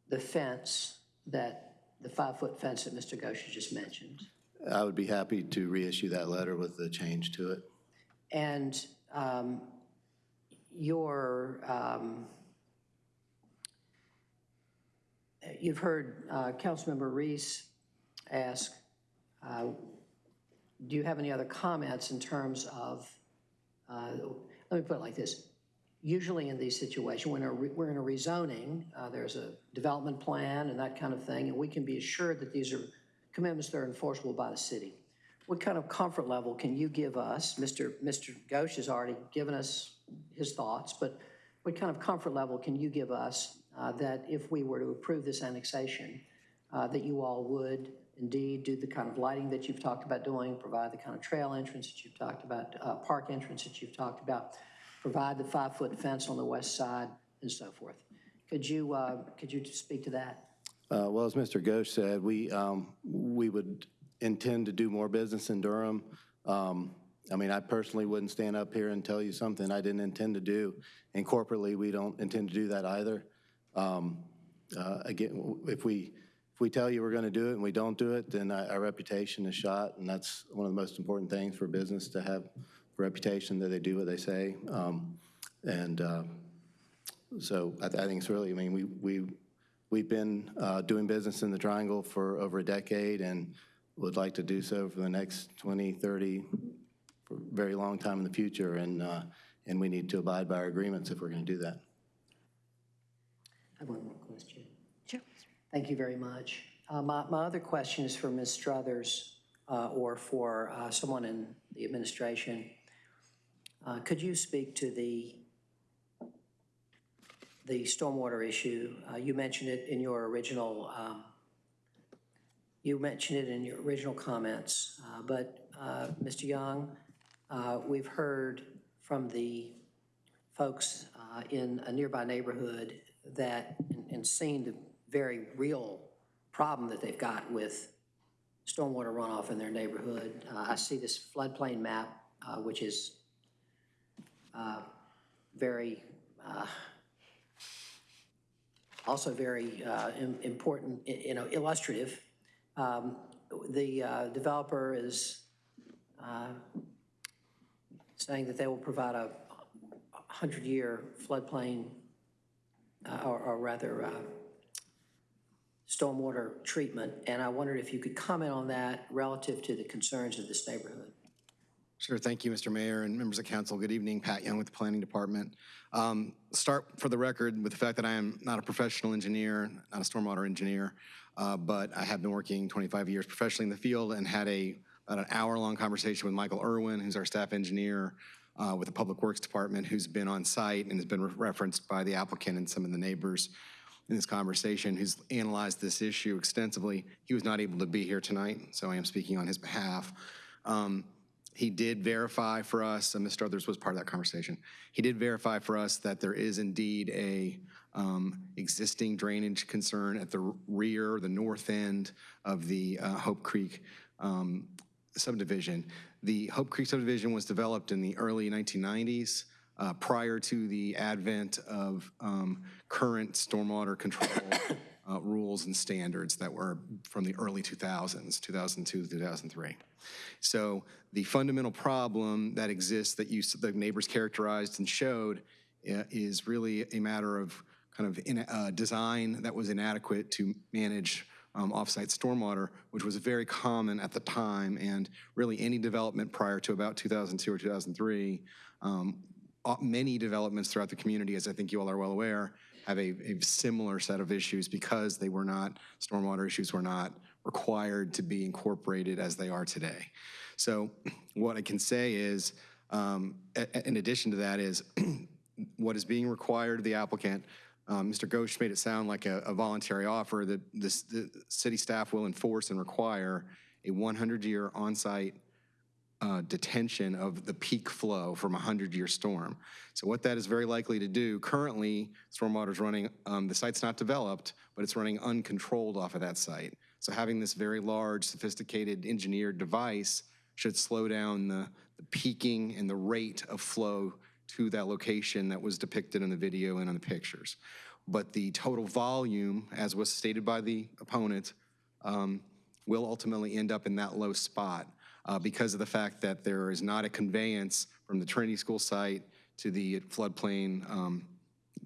the fence that, the five-foot fence that Mr. Ghosh just mentioned. I would be happy to reissue that letter with the change to it. And um, your, um, you've heard uh, Councilmember Reece ask, uh, do you have any other comments in terms of, uh, let me put it like this. Usually in these situations, when we're in a rezoning, uh, there's a development plan and that kind of thing, and we can be assured that these are commitments that are enforceable by the city. What kind of comfort level can you give us? Mr. Mr. Ghosh has already given us his thoughts, but what kind of comfort level can you give us uh, that if we were to approve this annexation, uh, that you all would indeed do the kind of lighting that you've talked about doing, provide the kind of trail entrance that you've talked about, uh, park entrance that you've talked about, provide the five-foot fence on the west side, and so forth? Could you, uh, could you speak to that? Uh, Well, as Mr. Ghosh said, we, um, we would intend to do more business in Durham. Um, I mean, I personally wouldn't stand up here and tell you something I didn't intend to do. And corporately, we don't intend to do that either. Um, uh, Again, if we, if we tell you we're going to do it and we don't do it, then our reputation is shot, and that's one of the most important things for business, to have reputation that they do what they say. Um, And uh, so I th- I think it's really, I mean, we, we, we've been uh, doing business in the Triangle for over a decade and would like to do so for the next 20, 30, for a very long time in the future, and, uh, and we need to abide by our agreements if we're going to do that. I have one more question. Sure. Thank you very much. Uh, My, my other question is for Ms. Struthers uh, or for uh, someone in the administration. Uh, Could you speak to the, the stormwater issue? Uh, You mentioned it in your original, um, you mentioned it in your original comments, uh, but Mr. Young, we've heard from the folks in a nearby neighborhood that, and- and seen the very real problem that they've got with stormwater runoff in their neighborhood. Uh, I see this floodplain map, uh, which is uh, very, uh, also very uh, im- important, you know, illustrative. Um, The uh, developer is saying that they will provide a 100-year floodplain, or or rather, stormwater treatment, and I wondered if you could comment on that relative to the concerns of this neighborhood. Sure, thank you, Mr. Mayor and members of council. Good evening, Pat Young with the Planning Department. Um, Start for the record with the fact that I am not a professional engineer, not a stormwater engineer, uh, but I have been working 25 years professionally in the field and had a, about an hour-long conversation with Michael Irwin, who's our staff engineer uh, with the Public Works Department, who's been on site and has been re- referenced by the applicant and some of the neighbors in this conversation, who's analyzed this issue extensively. He was not able to be here tonight, so I am speaking on his behalf. Um, He did verify for us, and Mr. Others was part of that conversation. He did verify for us that there is indeed a um, existing drainage concern at the rear, the north end of the uh, Hope Creek um, subdivision. The Hope Creek subdivision was developed in the early 1990s, uh, prior to the advent of um, current stormwater control uh, rules and standards that were from the early 2000s, 2002 2003. So the fundamental problem that exists that you, the neighbors characterized and showed uh, is really a matter of kind of in, uh, design that was inadequate to manage um, offsite stormwater, which was very common at the time, and really any development prior to about 2002 or 2003, um, many developments throughout the community, as I think you all are well aware, have a, a similar set of issues because they were not, stormwater issues were not required to be incorporated as they are today. So what I can say is, um, in addition to that is, what is being required of the applicant, um, Mr. Ghosh made it sound like a, a voluntary offer that this, the city staff will enforce and require a 100-year on-site uh, detention of the peak flow from a 100-year storm. So what that is very likely to do, currently, stormwater is running, um, the site's not developed, but it's running uncontrolled off of that site. So having this very large, sophisticated engineered device should slow down the, the peaking and the rate of flow to that location that was depicted in the video and on the pictures. But the total volume, as was stated by the opponent, um, will ultimately end up in that low spot. Uh, because of the fact that there is not a conveyance from the Trinity School site to the floodplain, um,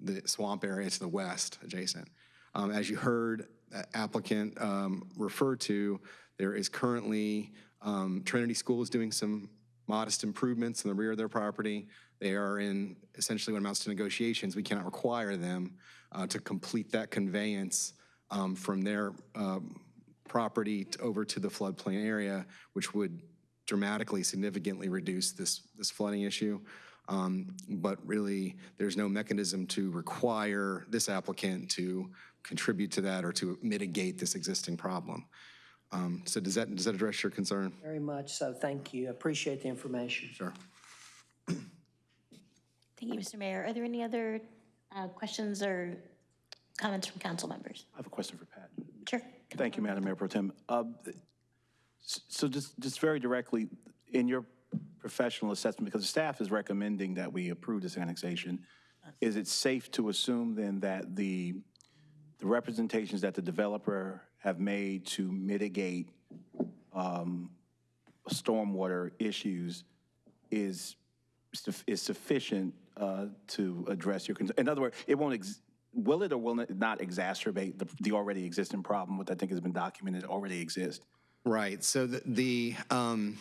the swamp area to the west adjacent. Um, As you heard applicant um, refer to, there is currently, um, Trinity School is doing some modest improvements in the rear of their property. They are in essentially what amounts to negotiations. We cannot require them uh, to complete that conveyance um, from their um, property t- over to the floodplain area, which would dramatically, significantly reduce this, this flooding issue. Um, But really, there's no mechanism to require this applicant to contribute to that or to mitigate this existing problem. Um, So does that, does that address your concern? Very much so, thank you. Appreciate the information. Sure. Thank you, Mr. Mayor. Are there any other uh, questions or comments from council members? I have a question for Pat. Sure. Thank you, Madam Mayor Pro Tem. Uh, s- So just, just very directly, in your professional assessment, because the staff is recommending that we approve this annexation, is it safe to assume then that the, the representations that the developer have made to mitigate um, stormwater issues is, is sufficient uh, to address your, concern? in other words, it won't, ex- will it or will it not exacerbate the, the already existing problem, which I think has been documented, already exists? Right, so the, the, um,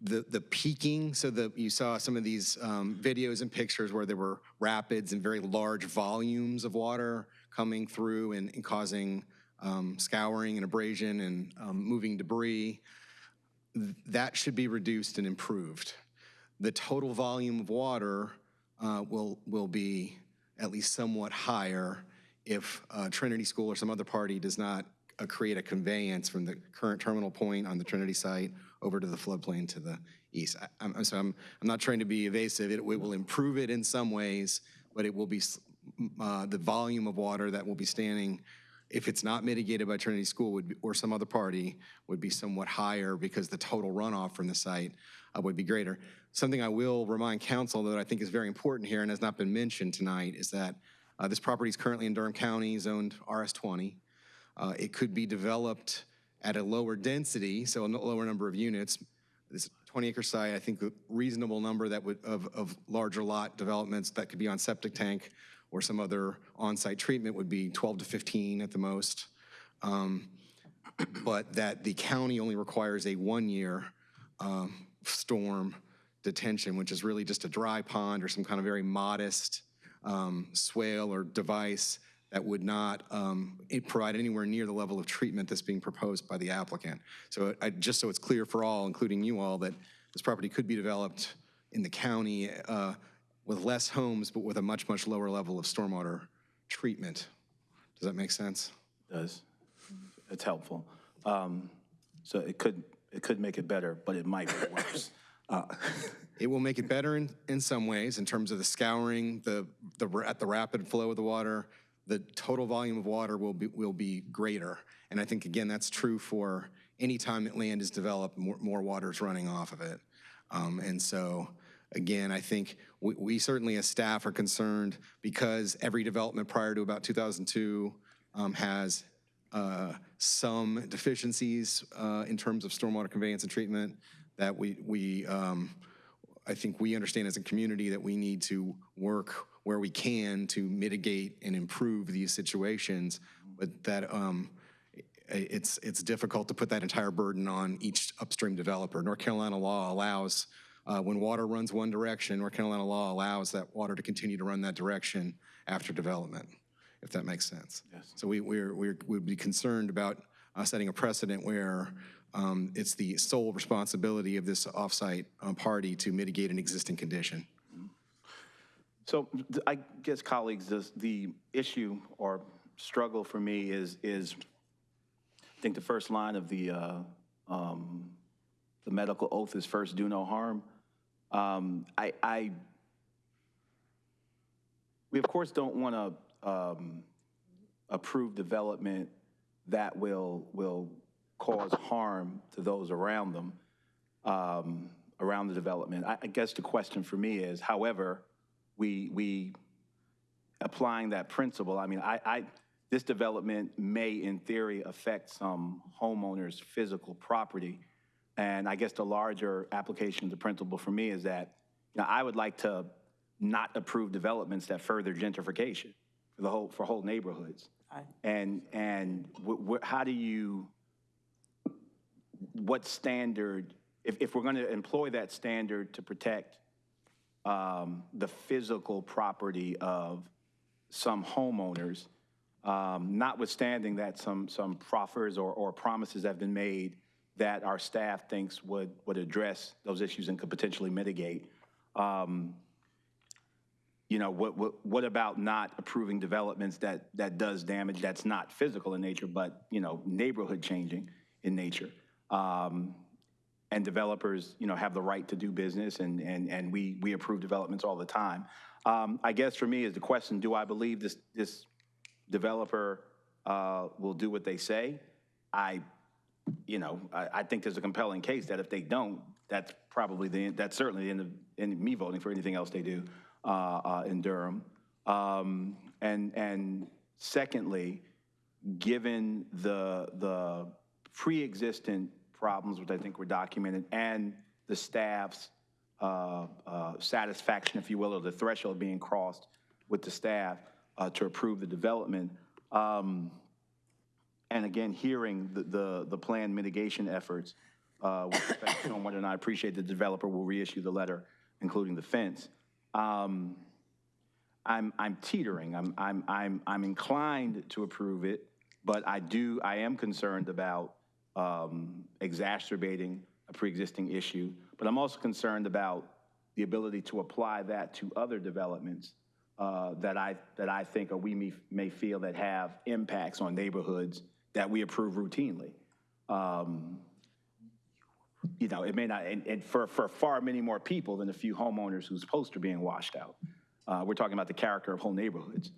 the, the peaking, so the, you saw some of these, um, videos and pictures where there were rapids and very large volumes of water coming through and, and causing, um, scouring and abrasion and, um, moving debris. That should be reduced and improved. The total volume of water, uh, will, will be at least somewhat higher if, uh, Trinity School or some other party does not create a conveyance from the current terminal point on the Trinity site over to the floodplain to the east. I- I'm, I'm, so I'm, I'm not trying to be evasive. It, it will improve it in some ways, but it will be, uh, the volume of water that will be standing, if it's not mitigated by Trinity School would, be- or some other party, would be somewhat higher because the total runoff from the site uh, would be greater. Something I will remind council that I think is very important here and has not been mentioned tonight is that uh, this property is currently in Durham County, zoned RS20. Uh, It could be developed at a lower density, so a lower number of units. This 20-acre site, I think a reasonable number that would, of, of larger lot developments that could be on septic tank or some other on-site treatment would be 12 to 15 at the most. Um, But that the county only requires a one-year um, storm detention, which is really just a dry pond or some kind of very modest um, swale or device that would not um, provide anywhere near the level of treatment that's being proposed by the applicant. So I, just so it's clear for all, including you all, that this property could be developed in the county uh, with less homes, but with a much, much lower level of stormwater treatment. Does that make sense? Does. It's helpful. Um, So it could, it could make it better, but it might be worse. Uh, It will make it better in, in some ways, in terms of the scouring, the, the, at the rapid flow of the water, the total volume of water will be, will be greater. And I think, again, that's true for any time that land is developed, more, more water is running off of it. Um, and so, again, I think we, we certainly as staff are concerned because every development prior to about 2002 um, has uh, some deficiencies uh, in terms of stormwater conveyance and treatment that we, we, um, I think we understand as a community that we need to work where we can to mitigate and improve these situations, but that um, it's, it's difficult to put that entire burden on each upstream developer. North Carolina law allows, uh, when water runs one direction, North Carolina law allows that water to continue to run that direction after development, if that makes sense. Yes. So we, we're, we're, we'd be concerned about uh, setting a precedent where um, it's the sole responsibility of this offsite uh, party to mitigate an existing condition. So I guess, colleagues, the, the issue or struggle for me is, is, I think the first line of the, uh, um, the medical oath is first, do no harm. Um, I, I, we of course don't want to um, approve development that will, will cause harm to those around them, um, around the development. I, I guess the question for me is, however, we, we applying that principle, I mean, I, I, this development may in theory affect some homeowners' physical property. And I guess the larger application of the principle for me is that, you know, I would like to not approve developments that further gentrification for the whole, for whole neighborhoods. Aye. And, and how do you, what standard, if, if we're going to employ that standard to protect um, the physical property of some homeowners, um, notwithstanding that some, some proffers or, or promises have been made that our staff thinks would, would address those issues and could potentially mitigate. Um, you know, what, what, what about not approving developments that, that does damage that's not physical in nature, but, you know, neighborhood changing in nature? Um, and developers, you know, have the right to do business, and, and, and we, we approve developments all the time. Um, I guess for me is the question, do I believe this, this developer uh, will do what they say? I, you know, I, I think there's a compelling case that if they don't, that's probably the, that's certainly of, end me voting for anything else they do uh, uh, in Durham. Um, and, and secondly, given the, the pre-existent problems, which I think were documented, and the staff's uh, uh, satisfaction, if you will, or the threshold being crossed with the staff uh, to approve the development. Um, and again, hearing the, the, the planned mitigation efforts uh, with respect to stormwater, and I appreciate the developer will reissue the letter, including the fence. Um, I'm, I'm teetering. I'm, I'm, I'm, I'm inclined to approve it, but I do, I am concerned about um, exacerbating a pre-existing issue. But I'm also concerned about the ability to apply that to other developments uh, that I, that I think or we may, may feel that have impacts on neighborhoods that we approve routinely. Um, you know, it may not, and, and for, for far many more people than a few homeowners whose posts are being washed out. Uh, we're talking about the character of whole neighborhoods.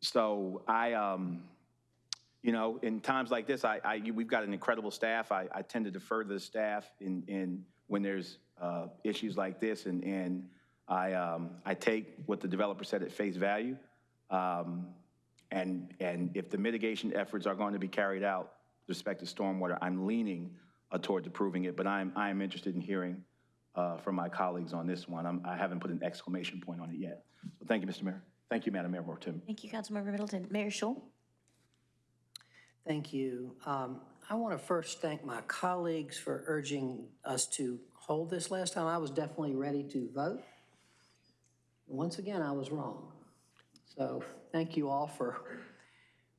So I, um, you know, in times like this, I, I we've got an incredible staff. I, I tend to defer to the staff in, in when there's uh, issues like this, and, and I, um, I take what the developer said at face value. Um, and, and if the mitigation efforts are going to be carried out with respect to stormwater, I'm leaning uh, towards approving it, but I'm, I'm interested in hearing uh, from my colleagues on this one. I'm, I haven't put an exclamation point on it yet. So thank you, Mr. Mayor. Thank you, Madam Mayor Pro Thank you, Councilmember Middleton. Mayor Schewel? Thank you. Um, I want to first thank my colleagues for urging us to hold this last time. I was definitely ready to vote. Once again, I was wrong. So thank you all for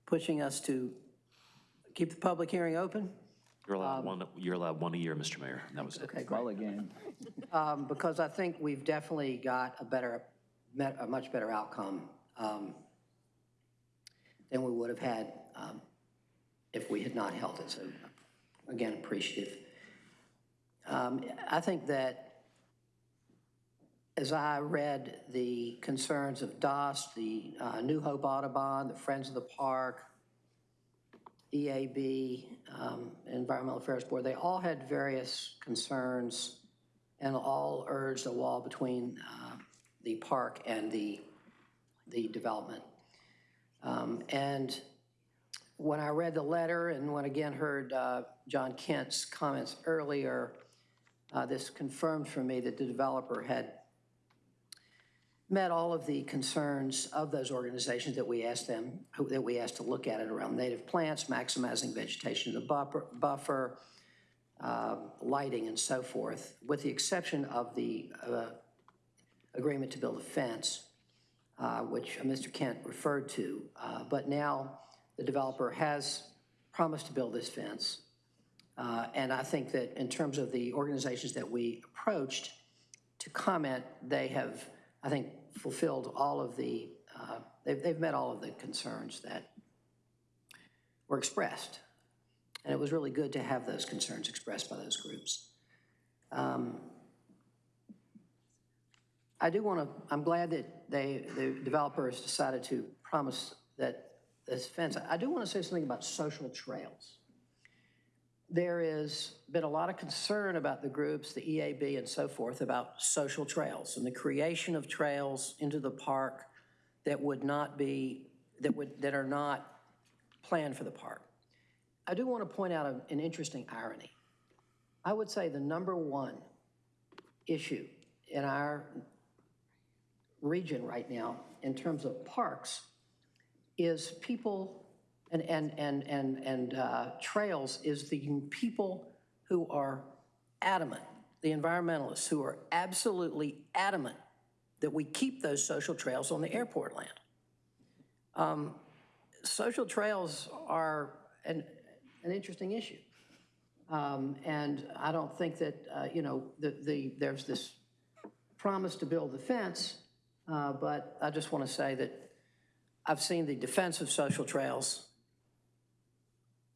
pushing us to keep the public hearing open. You're allowed one, you're allowed one a year, Mr. Mayor, and that was it. Okay, great. Um, Because I think we've definitely got a better, met- a much better outcome um, than we would have had um, if we had not held it. So again, appreciative. Um, I think that as I read the concerns of DOS, the uh, New Hope Audubon, the Friends of the Park, EAB, um, Environmental Affairs Board, they all had various concerns and all urged a wall between uh, the park and the, the development. Um, And when I read the letter and when again heard uh, John Kent's comments earlier, uh, this confirmed for me that the developer had met all of the concerns of those organizations that we asked them, that we asked to look at it around native plants, maximizing vegetation in the buffer, buffer, uh, lighting and so forth, with the exception of the uh, agreement to build a fence, uh, which Mr. Kent referred to. Uh, But now the developer has promised to build this fence. Uh, And I think that in terms of the organizations that we approached to comment, they have, I think, fulfilled all of the, uh, they've, they've met all of the concerns that were expressed. And it was really good to have those concerns expressed by those groups. Um, I do want to, I'm glad that they, the developers decided to promise that this fence, I do want to say something about social trails. There has been a lot of concern about the groups, the EAB and so forth, about social trails and the creation of trails into the park that would not be, that would, that are not planned for the park. I do want to point out an interesting irony. I would say the number one issue in our region right now, in terms of parks, is people and, and, and, and, and uh, trails, is the people who are adamant, the environmentalists who are absolutely adamant that we keep those social trails on the airport land. Um, Social trails are an, an interesting issue. Um, And I don't think that, uh, you know, the, the, there's this promise to build the fence, uh, but I just want to say that I've seen the defense of social trails,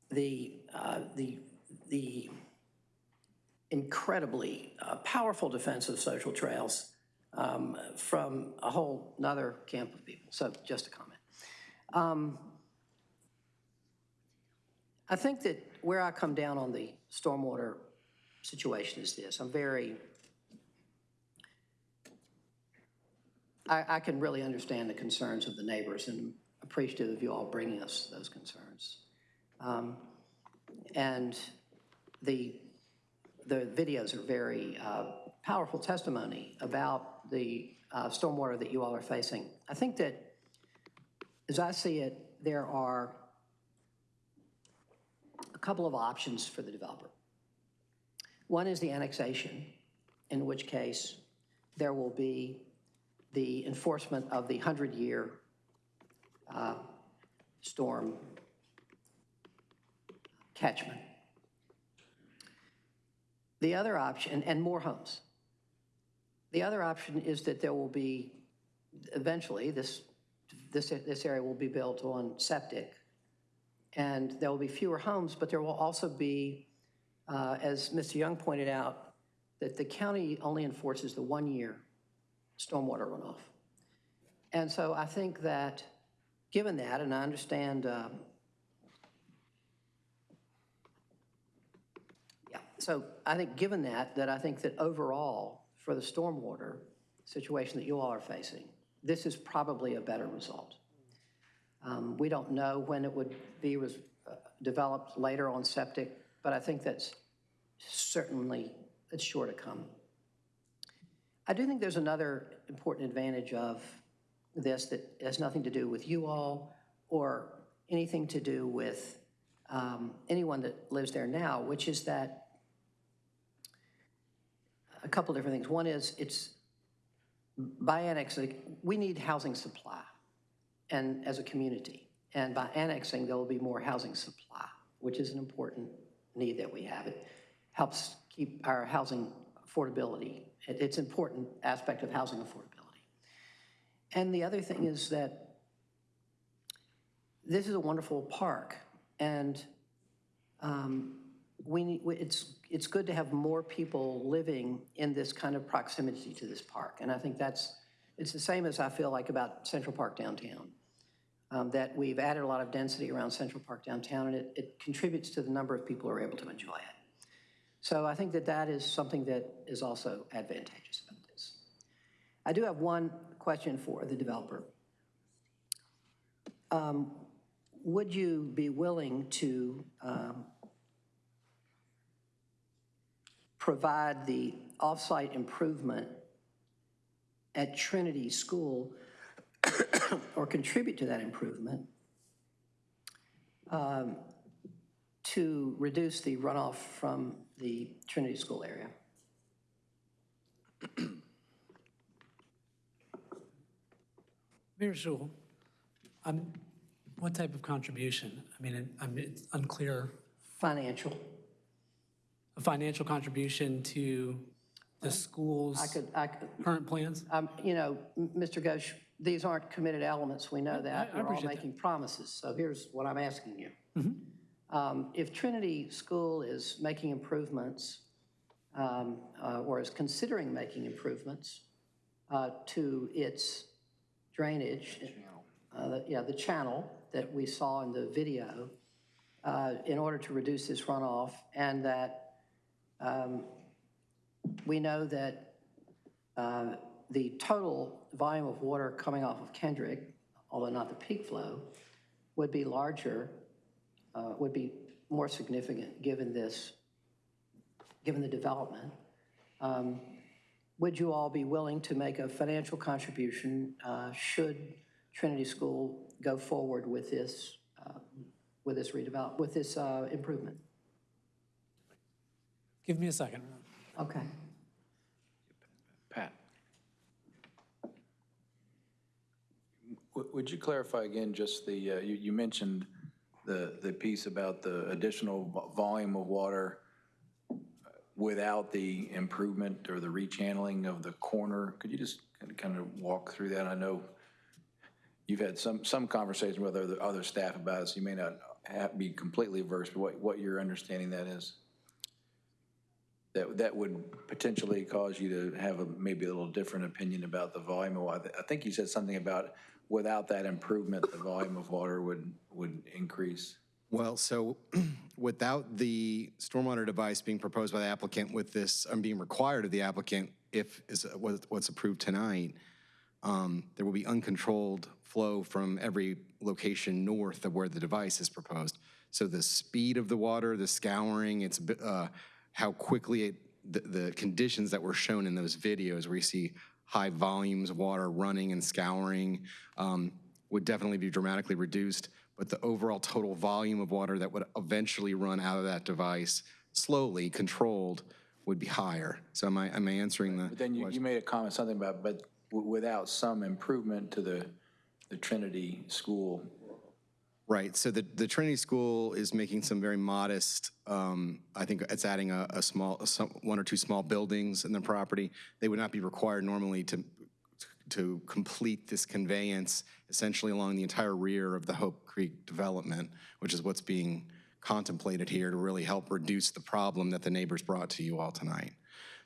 the, uh, the, the incredibly uh, powerful defense of social trails um, from a whole nother camp of people. So just a comment. Um, I think that where I come down on the stormwater situation is this. I'm very, I, I can really understand the concerns of the neighbors and appreciative of you all bringing us those concerns. Um, And the, the videos are very uh, powerful testimony about the uh, stormwater that you all are facing. I think that, as I see it, there are a couple of options for the developer. One is the annexation, in which case there will be the enforcement of the 100-year uh, storm catchment. The other option, and more homes. The other option is that there will be, eventually, this, this, this area will be built on septic, and there will be fewer homes, but there will also be, uh, as Mr. Young pointed out, that the county only enforces the one-year stormwater runoff. And so I think that, given that, and I understand, um, yeah, so I think given that, that I think that overall, for the stormwater situation that you all are facing, this is probably a better result. Um, We don't know when it would be uh, developed later on septic, but I think that's certainly, it's sure to come. I do think there's another important advantage of this that has nothing to do with you all or anything to do with um, anyone that lives there now, which is that a couple different things. One is it's by annexing, we need housing supply and as a community. And by annexing, there will be more housing supply, which is an important need that we have. It helps keep our housing affordability. It- It's an important aspect of housing affordability. And the other thing is that this is a wonderful park, and um, we it's, it's good to have more people living in this kind of proximity to this park. And I think that's, it's the same as I feel like about Central Park downtown, um, that we've added a lot of density around Central Park downtown, and it, it contributes to the number of people who are able to enjoy it. So I think that that is something that is also advantageous about this. I do have one question for the developer. Um, Would you be willing to um, provide the off-site improvement at Trinity School or contribute to that improvement um, to reduce the runoff from the Trinity School area? Mayor Schewel, um, what type of contribution? I mean, I mean, it's unclear. Financial. A financial contribution to the school's I could, I could, current plans? um, you know, Mr. Ghosh, these aren't committed elements, we know that. I We're all appreciate that. making promises, so here's what I'm asking you. Mm-hmm. Um, If Trinity School is making improvements, um, uh, or is considering making improvements uh, to its drainage, uh, the- yeah, the channel that we saw in the video, uh, in order to reduce this runoff, and that um, we know that uh, the total volume of water coming off of Kendrick, although not the peak flow, would be larger, uh, would be more significant, given this given the development. Um, Would you all be willing to make a financial contribution uh, should Trinity School go forward with this, uh, with this redevelop, with this uh, improvement? Give me a second. Okay. Pat. W- Would you clarify again just the, uh, you you mentioned the, the piece about the additional volume of water without the improvement or the rechanneling of the corner? Could you just kind of walk through that? I know you've had some, some conversation with other, other staff about so you may not have, be completely versed, but what, what your understanding that is? That, that would potentially cause you to have a, maybe a little different opinion about the volume of water. I think you said something about without that improvement, the volume of water would, would increase. Well, so without the stormwater device being proposed by the applicant with this, um, being required of the applicant, if is what- what's approved tonight, um, there will be uncontrolled flow from every location north of where the device is proposed. So the speed of the water, the scouring, it's, uh, how quickly it, the, the conditions that were shown in those videos where you see high volumes of water running and scouring um, would definitely be dramatically reduced. But the overall total volume of water that would eventually run out of that device, slowly controlled, would be higher. So am I, am I answering the? But then you, you made a comment, something about, but w- without some improvement to the, the Trinity School. Right, so the, the Trinity School is making some very modest, um, I think it's adding a, a small, a some- one or two small buildings in the property. They would not be required normally to, to complete this conveyance essentially along the entire rear of the Hope Creek development, which is what's being contemplated here to really help reduce the problem that the neighbors brought to you all tonight.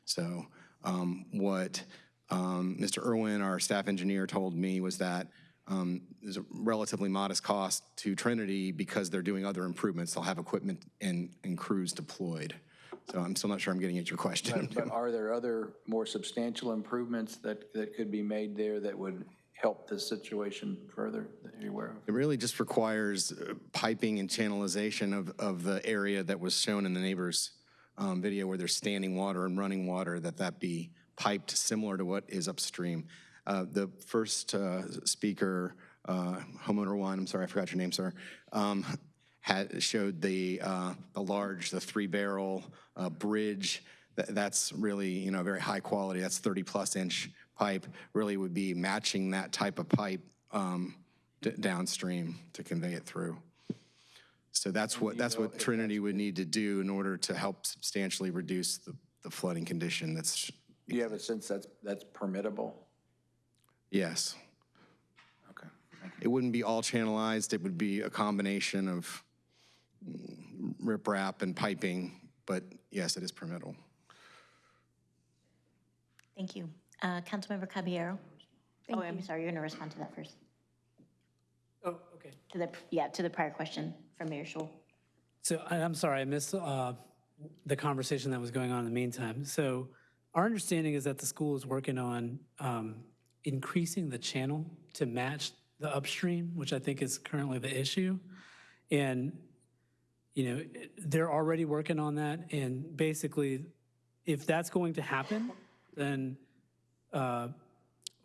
So um, what um, Mr. Irwin, our staff engineer, told me was that um, there's a relatively modest cost to Trinity because they're doing other improvements. They'll have equipment and, and crews deployed. So I'm still not sure I'm getting at your question. But but are there other more substantial improvements that, that could be made there that would help this situation further that you're aware of? It really just requires uh, piping and channelization of, of the area that was shown in the neighbor's um, video where there's standing water and running water, that that be piped similar to what is upstream. Uh, The first uh, speaker, uh, homeowner one, I'm sorry, I forgot your name, sir, um, had, showed the, uh, the large, the three-barrel uh, bridge. Tha- That's really, you know, very high quality. That's 30-plus inch pipe. Really would be matching that type of pipe um, downstream to convey it through. So that's what, that's what Trinity would need to do in order to help substantially reduce the the flooding condition that's, Do you have a sense that's, that's permittable? Yes. Okay. It wouldn't be all channelized, it would be a combination of mm, riprap and piping, but yes, it is permittable. Thank you. Uh, Councilmember Caballero? Oh, I'm sorry, you're going to respond to that first. Oh, okay. To the, yeah, to the prior question from Mayor Schewel. So I- I'm sorry, I missed uh, the conversation that was going on in the meantime. So our understanding is that the school is working on um, increasing the channel to match the upstream, which I think is currently the issue. And, you know, they're already working on that. And basically, if that's going to happen, then uh,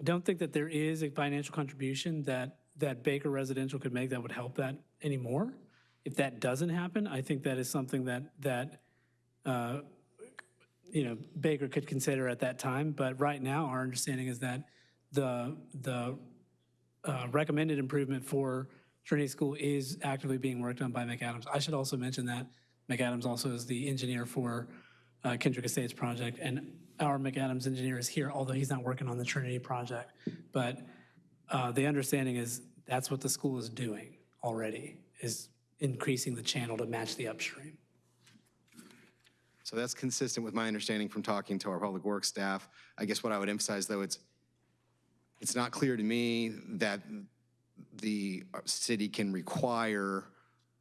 don't think that there is a financial contribution that, that Baker Residential could make that would help that anymore. If that doesn't happen, I think that is something that, that, uh, you know, Baker could consider at that time. But right now, our understanding is that the, the uh, recommended improvement for Trinity School is actively being worked on by McAdams. I should also mention that McAdams also is the engineer for uh, Kendrick Estates project, and our McAdams engineer is here, although he's not working on the Trinity project. But uh, the understanding is that's what the school is doing already, is increasing the channel to match the upstream. So that's consistent with my understanding from talking to our public works staff. I guess what I would emphasize, though, it's, it's not clear to me that the city can require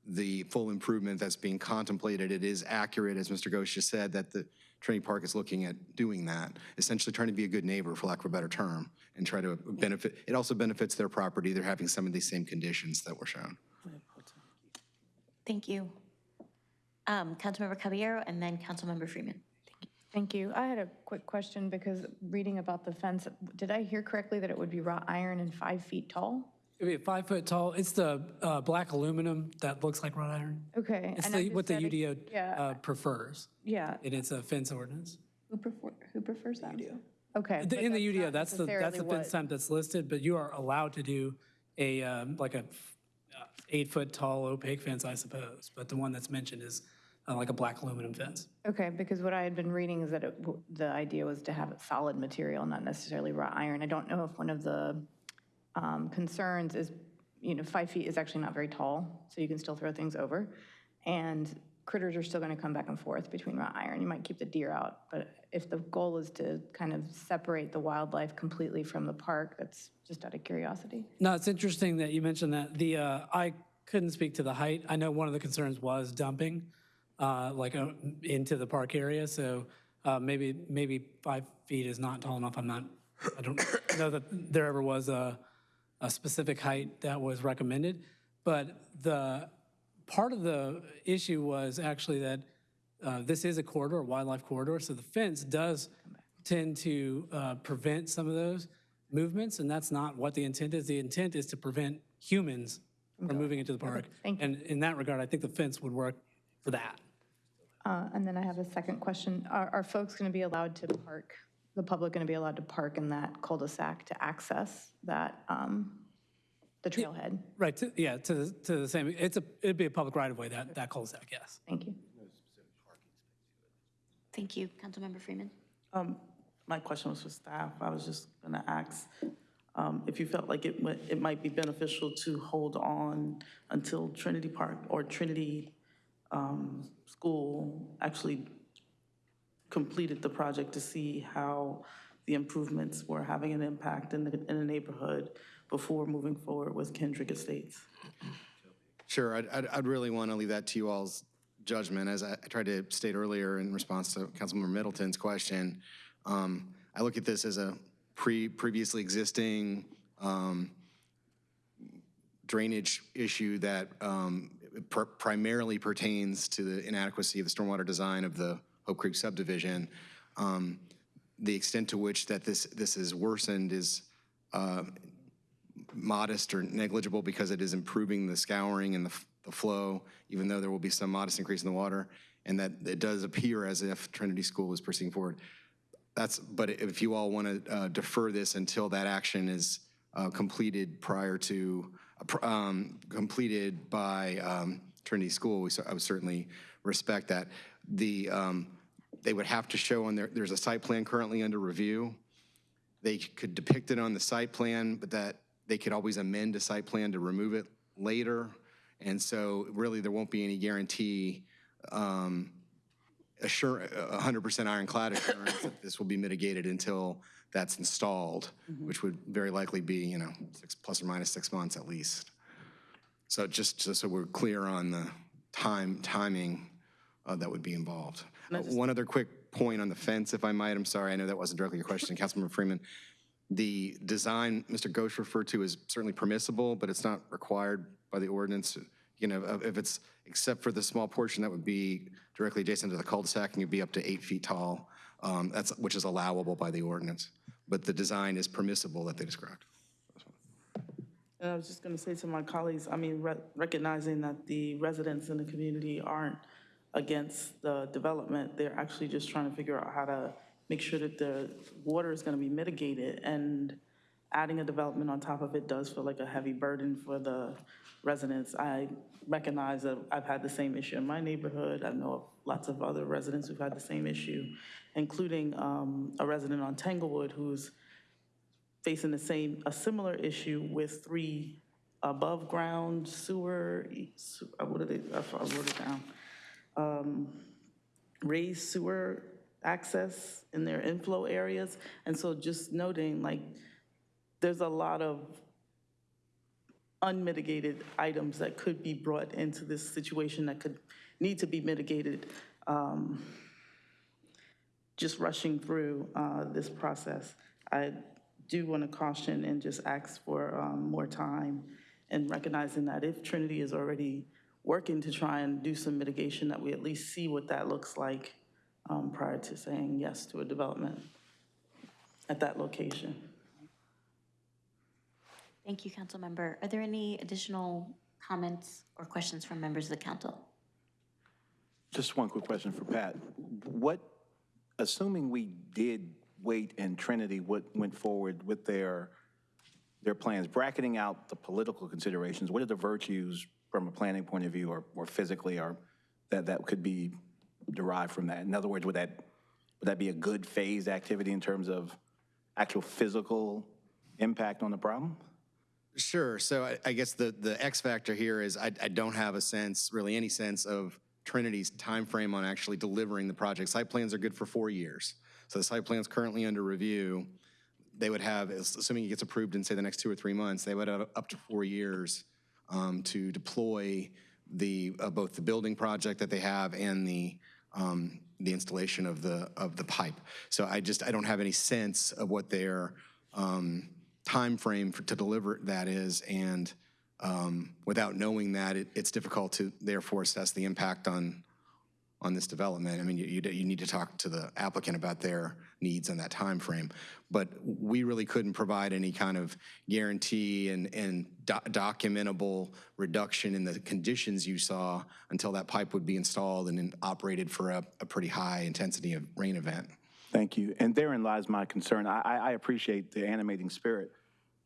the full improvement that's being contemplated. It is accurate, as Mr. Ghosh just said, that the Trinity Park is looking at doing that, essentially trying to be a good neighbor, for lack of a better term, and try to benefit, it also benefits their property. They're having some of these same conditions that were shown. Thank you. Um, Councilmember Caballero and then Councilmember Freeman. Thank you. I had a quick question because reading about the fence, did I hear correctly that it would be wrought iron and five feet tall? It'd be five foot tall, it's the uh, black aluminum that looks like wrought iron. Okay. It's and the, what the said it- UDO Yeah, uh, prefers, yeah. and it's a fence ordinance. Who prefer, who prefers that? Okay. The- but In the UDO, that's the, that's the fence what- type that's listed, but you are allowed to do a, um, like a uh, eight foot tall opaque fence, I suppose. But the one that's mentioned is uh, like a black aluminum fence. Okay, because what I had been reading is that it, w- the idea was to have it solid material, not necessarily wrought iron. I don't know if one of the um, concerns is, you know, five feet is actually not very tall, so you can still throw things over. And critters are still going to come back and forth between wrought iron. You might keep the deer out, but if the goal is to kind of separate the wildlife completely from the park, that's just out of curiosity. No, it's interesting that you mentioned that. The, uh, I couldn't speak to the height. I know one of the concerns was dumping, uh, like uh, into the park area. So uh, maybe, maybe five feet is not tall enough. I'm not, I don't know that there ever was a, a specific height that was recommended. But the, part of the issue was actually that uh, this is a corridor, a wildlife corridor, so the fence does tend to uh, prevent some of those movements, and that's not what the intent is. The intent is to prevent humans from moving into the park. Thank you. And in that regard, I think the fence would work for that. Uh, And then I have a second question. Are, are folks going to be allowed to park, the public going to be allowed to park in that cul-de-sac to access that, um, the trailhead? Right, to- yeah, to, the to the same, it's a, it'd be a public right-of-way, that, that cul-de-sac, yes. Thank you. Thank you. Councilmember Freeman. Um, My question was for staff. I was just going to ask um, if you felt like it, mi- it might be beneficial to hold on until Trinity Park or Trinity um, School actually completed the project to see how the improvements were having an impact in the, in the neighborhood before moving forward with Kendrick Estates. Sure, I'd, I'd, I'd really want to leave that to you all's judgment. As I tried to state earlier in response to Councilmember Middleton's question, um, I look at this as a pre, previously existing um, drainage issue that um, pr- primarily pertains to the inadequacy of the stormwater design of the Hope Creek subdivision. Um, The extent to which that this, this is worsened is uh, modest or negligible because it is improving the scouring and the, the flow, even though there will be some modest increase in the water, and that it does appear as if Trinity School is proceeding forward. That's, but if you all want to defer this until that action is uh, completed prior to, uh, um, completed by um, Trinity School, we I would certainly respect that. The, um, they would have to show on their, there's a site plan currently under review. They could depict it on the site plan, but that they could always amend a site plan to remove it later. And so really, there won't be any guarantee, um, assure, a hundred percent ironclad assurance that this will be mitigated until that's installed, which would very likely be, you know, six, plus or minus six months at least. So just, just so we're clear on the time, timing uh, that would be involved. Uh, One other quick point on the fence, if I might, I'm sorry, I know that wasn't directly your question, Councilmember Freeman. The design Mr. Ghosh referred to is certainly permissible, but it's not required by the ordinance. You know, if it's, except for the small portion that would be directly adjacent to the cul-de-sac, and you'd be up to eight feet tall, um, that's, which is allowable by the ordinance. But the design is permissible that they described. And I was just going to say to my colleagues, I mean, re- recognizing that the residents in the community aren't against the development, they're actually just trying to figure out how to make sure that the water is going to be mitigated. And adding a development on top of it does feel like a heavy burden for the residents. I recognize that I've had the same issue in my neighborhood. I know of lots of other residents who've had the same issue, including um, a resident on Tanglewood who's facing the same, a similar issue with three above-ground sewer, su- uh, what are they, I wrote it down. Um, Raised sewer access in their inflow areas. And so just noting, like, there's a lot of unmitigated items that could be brought into this situation that could need to be mitigated. um, Just rushing through uh, this process. I do want to caution and just ask for um, more time and recognizing that if Trinity is already working to try and do some mitigation, that we at least see what that looks like um, prior to saying yes to a development at that location. Thank you, council member. Are there any additional comments or questions from members of the council? Just one quick question for Pat. What, assuming we did wait and Trinity what went forward with their, their plans, bracketing out the political considerations, what are the virtues from a planning point of view or, or physically or that, that could be derived from that? In other words, would that, would that be a good phased activity in terms of actual physical impact on the problem? Sure. So I, I guess the, the X factor here is I, I don't have a sense, really any sense of Trinity's time frame on actually delivering the project. Site plans are good for four years. So the site plan's currently under review. They would have, assuming it gets approved in, say, the next two or three months, they would have up to four years um, to deploy the, uh, both the building project that they have and the, um, the installation of the, of the pipe. So I just, I don't have any sense of what their um, timeframe for, to deliver that is, and um, without knowing that, it, it's difficult to therefore assess the impact on, on this development. I mean, you, you, you need to talk to the applicant about their needs on that time frame. But we really couldn't provide any kind of guarantee and, and do- documentable reduction in the conditions you saw until that pipe would be installed and operated for a, a pretty high intensity of rain event. Thank you. And therein lies my concern. I, I appreciate the animating spirit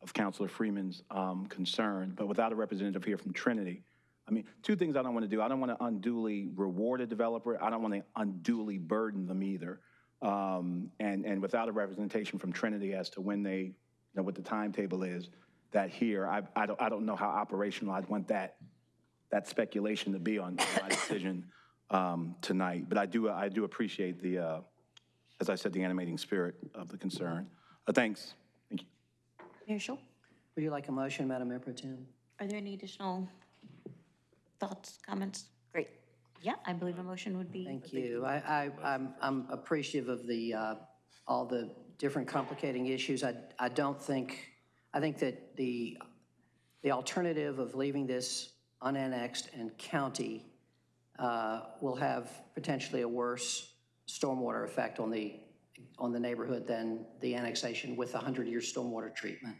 of Councilor Freeman's um, concern, but without a representative here from Trinity, I mean, two things I don't want to do. I don't want to unduly reward a developer. I don't want to unduly burden them either. Um, and, and without a representation from Trinity as to when they, you know, what the timetable is, that here, I, I don't, I don't know how operational I'd want that, that speculation to be on my decision um, tonight. But I do, I do appreciate the, uh, as I said, the animating spirit of the concern. Uh, Thanks. Thank you. Mayor Schewel, Would you like a motion, Madam Mayor Pro Tem? are there any additional thoughts, comments? Great. Yeah, I believe a motion would be. Thank you. I, I, I'm, I'm appreciative of the, uh, all the different complicating issues. I, I don't think, I think that the, the alternative of leaving this unannexed and county uh, will have potentially a worse stormwater effect on the, on the neighborhood than the annexation with a 100-year stormwater treatment.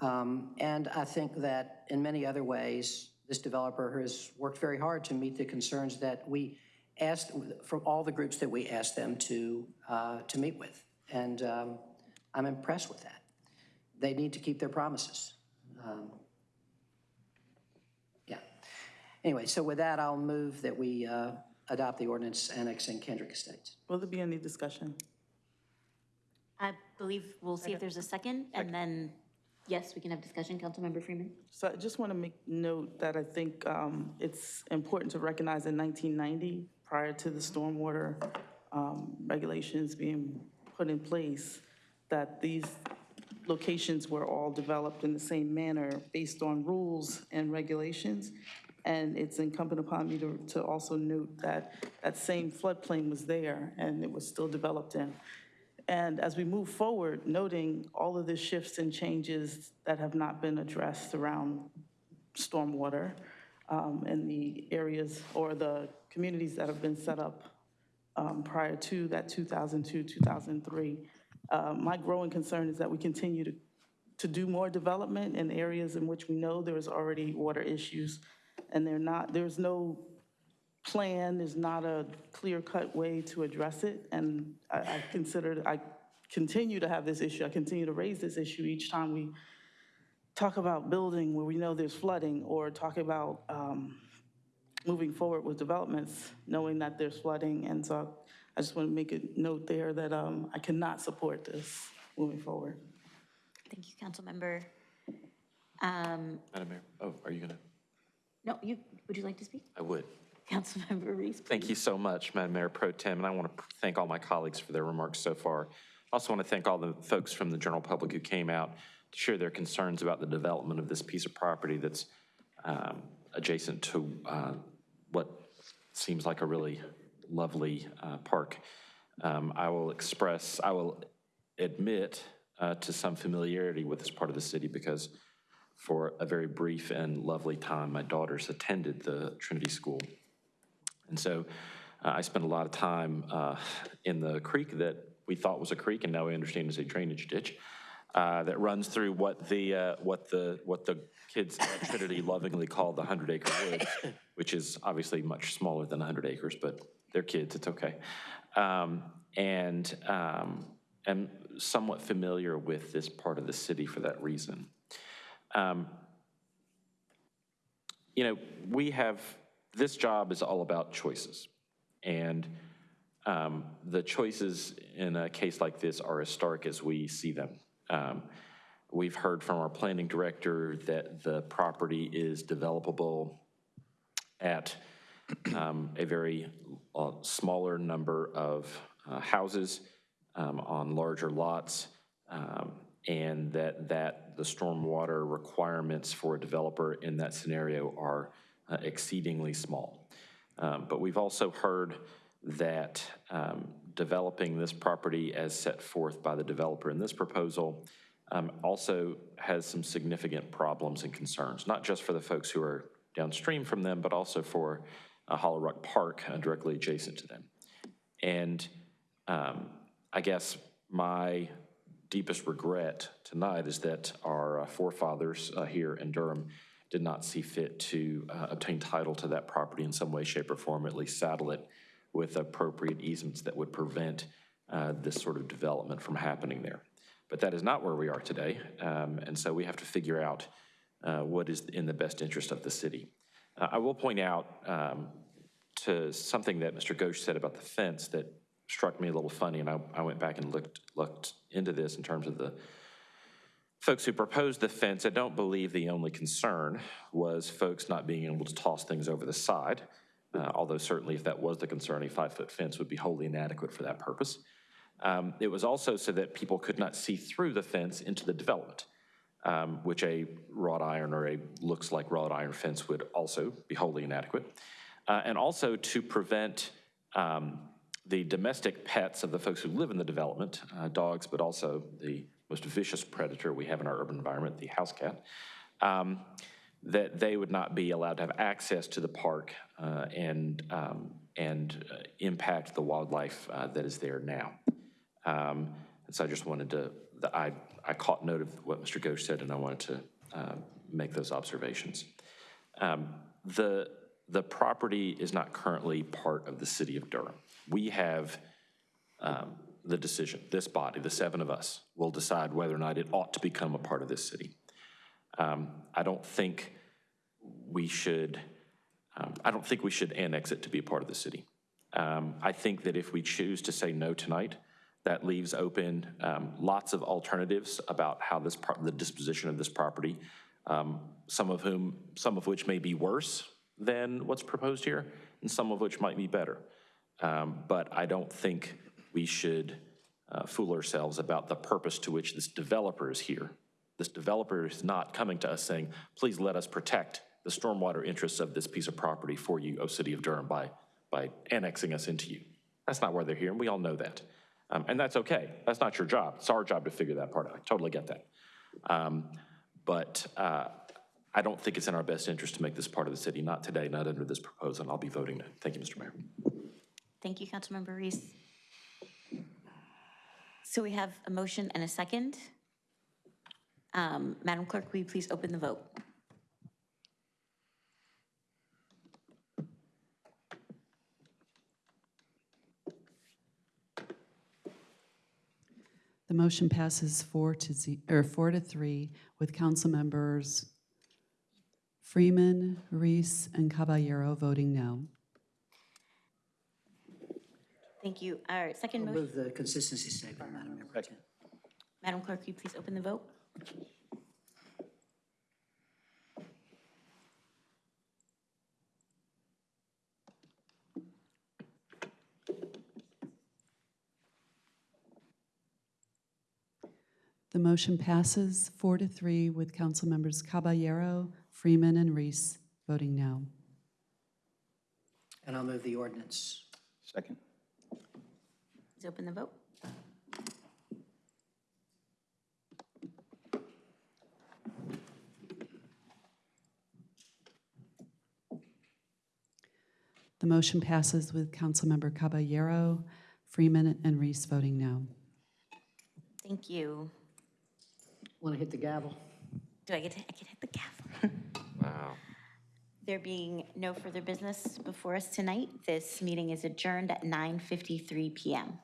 Um, And I think that in many other ways, this developer has worked very hard to meet the concerns that we asked, from all the groups that we asked them to, uh, to meet with. And um, I'm impressed with that. They need to keep their promises. Um, Yeah. Anyway, so with that, I'll move that we uh, adopt the ordinance annexing Kendrick Estates. Will there be any discussion? I believe we'll see if there's a second, and then, yes, we can have discussion. Councilmember Freeman? So I just want to make note that I think um, it's important to recognize in 1990, prior to the stormwater um, regulations being put in place, that these locations were all developed in the same manner based on rules and regulations. And it's incumbent upon me to, to also note that that same floodplain was there and it was still developed in. And as we move forward, noting all of the shifts and changes that have not been addressed around stormwater um, in the areas or the communities that have been set up um, prior to that 2002, 2003. Uh, My growing concern is that we continue to, to do more development in areas in which we know there's already water issues, and they're not, there's no plan, there's not a clear-cut way to address it, and I I consider, I continue to have this issue, I continue to raise this issue each time we talk about building where we know there's flooding, or talk about um, moving forward with developments, knowing that there's flooding, and so I just want to make a note there that um, I cannot support this moving forward. Thank you, Councilmember. Um, Madam Mayor, oh, are you going to? No, you, would you like to speak? I would. Councilmember Reece? Thank you so much, Madam Mayor Pro Tem, and I want to thank all my colleagues for their remarks so far. I also want to thank all the folks from the general public who came out to share their concerns about the development of this piece of property that's um, adjacent to uh, what seems like a really lovely uh, park. Um, I will express, I will admit uh, to some familiarity with this part of the city because for a very brief and lovely time, my daughters attended the Trinity School. And so Uh, I spent a lot of time uh, in the creek that we thought was a creek and now we understand is a drainage ditch uh, that runs through what the, uh, what the, what the kids at Trinity lovingly call the 100 acre woods, which is obviously much smaller than 100 acres, but they're kids, it's okay. Um, And um, am somewhat familiar with this part of the city for that reason. Um, You know, we have, this job is all about choices. And um, the choices in a case like this are as stark as we see them. Um, We've heard from our planning director that the property is developable at um, a very uh, smaller number of uh, houses um, on larger lots, um, and that, that the stormwater requirements for a developer in that scenario are uh, exceedingly small. Um, But we've also heard that um, developing this property as set forth by the developer in this proposal um, also has some significant problems and concerns, not just for the folks who are downstream from them, but also for uh, Hollow Rock Park uh, directly adjacent to them. And um, I guess my deepest regret tonight is that our uh, forefathers uh, here in Durham did not see fit to uh, obtain title to that property in some way, shape, or form, at least saddle it with appropriate easements that would prevent uh, this sort of development from happening there. But that is not where we are today, um, and so we have to figure out uh, what is in the best interest of the city. I will point out um, to something that Mr. Ghosh said about the fence that struck me a little funny, and I, I went back and looked, looked into this in terms of the folks who proposed the fence. I don't believe the only concern was folks not being able to toss things over the side, uh, although certainly if that was the concern, a five-foot fence would be wholly inadequate for that purpose. Um, It was also so that people could not see through the fence into the development, um, which a wrought iron or a looks like wrought iron fence would also be wholly inadequate. Uh, And also to prevent um, the domestic pets of the folks who live in the development, uh, dogs, but also the most vicious predator we have in our urban environment, the house cat, um, that they would not be allowed to have access to the park uh, and, um, and uh, impact the wildlife uh, that is there now. Um, And so I just wanted to, the- I, I caught note of what Mr. Ghosh said, and I wanted to uh, make those observations. Um, The, the property is not currently part of the city of Durham. We have um, the decision, this body, the seven of us, will decide whether or not it ought to become a part of this city. Um, I don't think we should, um, I don't think we should annex it to be a part of the city. Um, I think that if we choose to say no tonight, that leaves open um, lots of alternatives about how this, the disposition of this property, um, some of whom, some of which may be worse than what's proposed here, and some of which might be better. Um, But I don't think we should uh, fool ourselves about the purpose to which this developer is here. This developer is not coming to us saying, please let us protect the stormwater interests of this piece of property for you, O City of Durham, by, by annexing us into you. That's not why they're here, and we all know that. Um, And that's okay. That's not your job. It's our job to figure that part out. I totally get that. Um, But uh, I don't think it's in our best interest to make this part of the city, not today, not under this proposal, and I'll be voting no. Thank you, Mr. Mayor. Thank you, Councilmember Reece. So we have a motion and a second. Um, Madam Clerk, will you please open the vote? The motion passes four to ze, or four to three with council members Freeman, Reece, and Caballero voting no. Thank you. Our second I'll motion, move the consistency statement, Madam Mayor Pro Tem. Madam Clerk, will you please open the vote? The motion passes four to three with council members Caballero, Freeman, and Reece voting no. And I'll move the ordinance. Second. Please open the vote. The motion passes with Councilmember Caballero, Freeman, and Reece voting no. Thank you. Want to hit the gavel? Do I get to, I can hit the gavel? Wow. There being no further business before us tonight, this meeting is adjourned at 9:53 PM.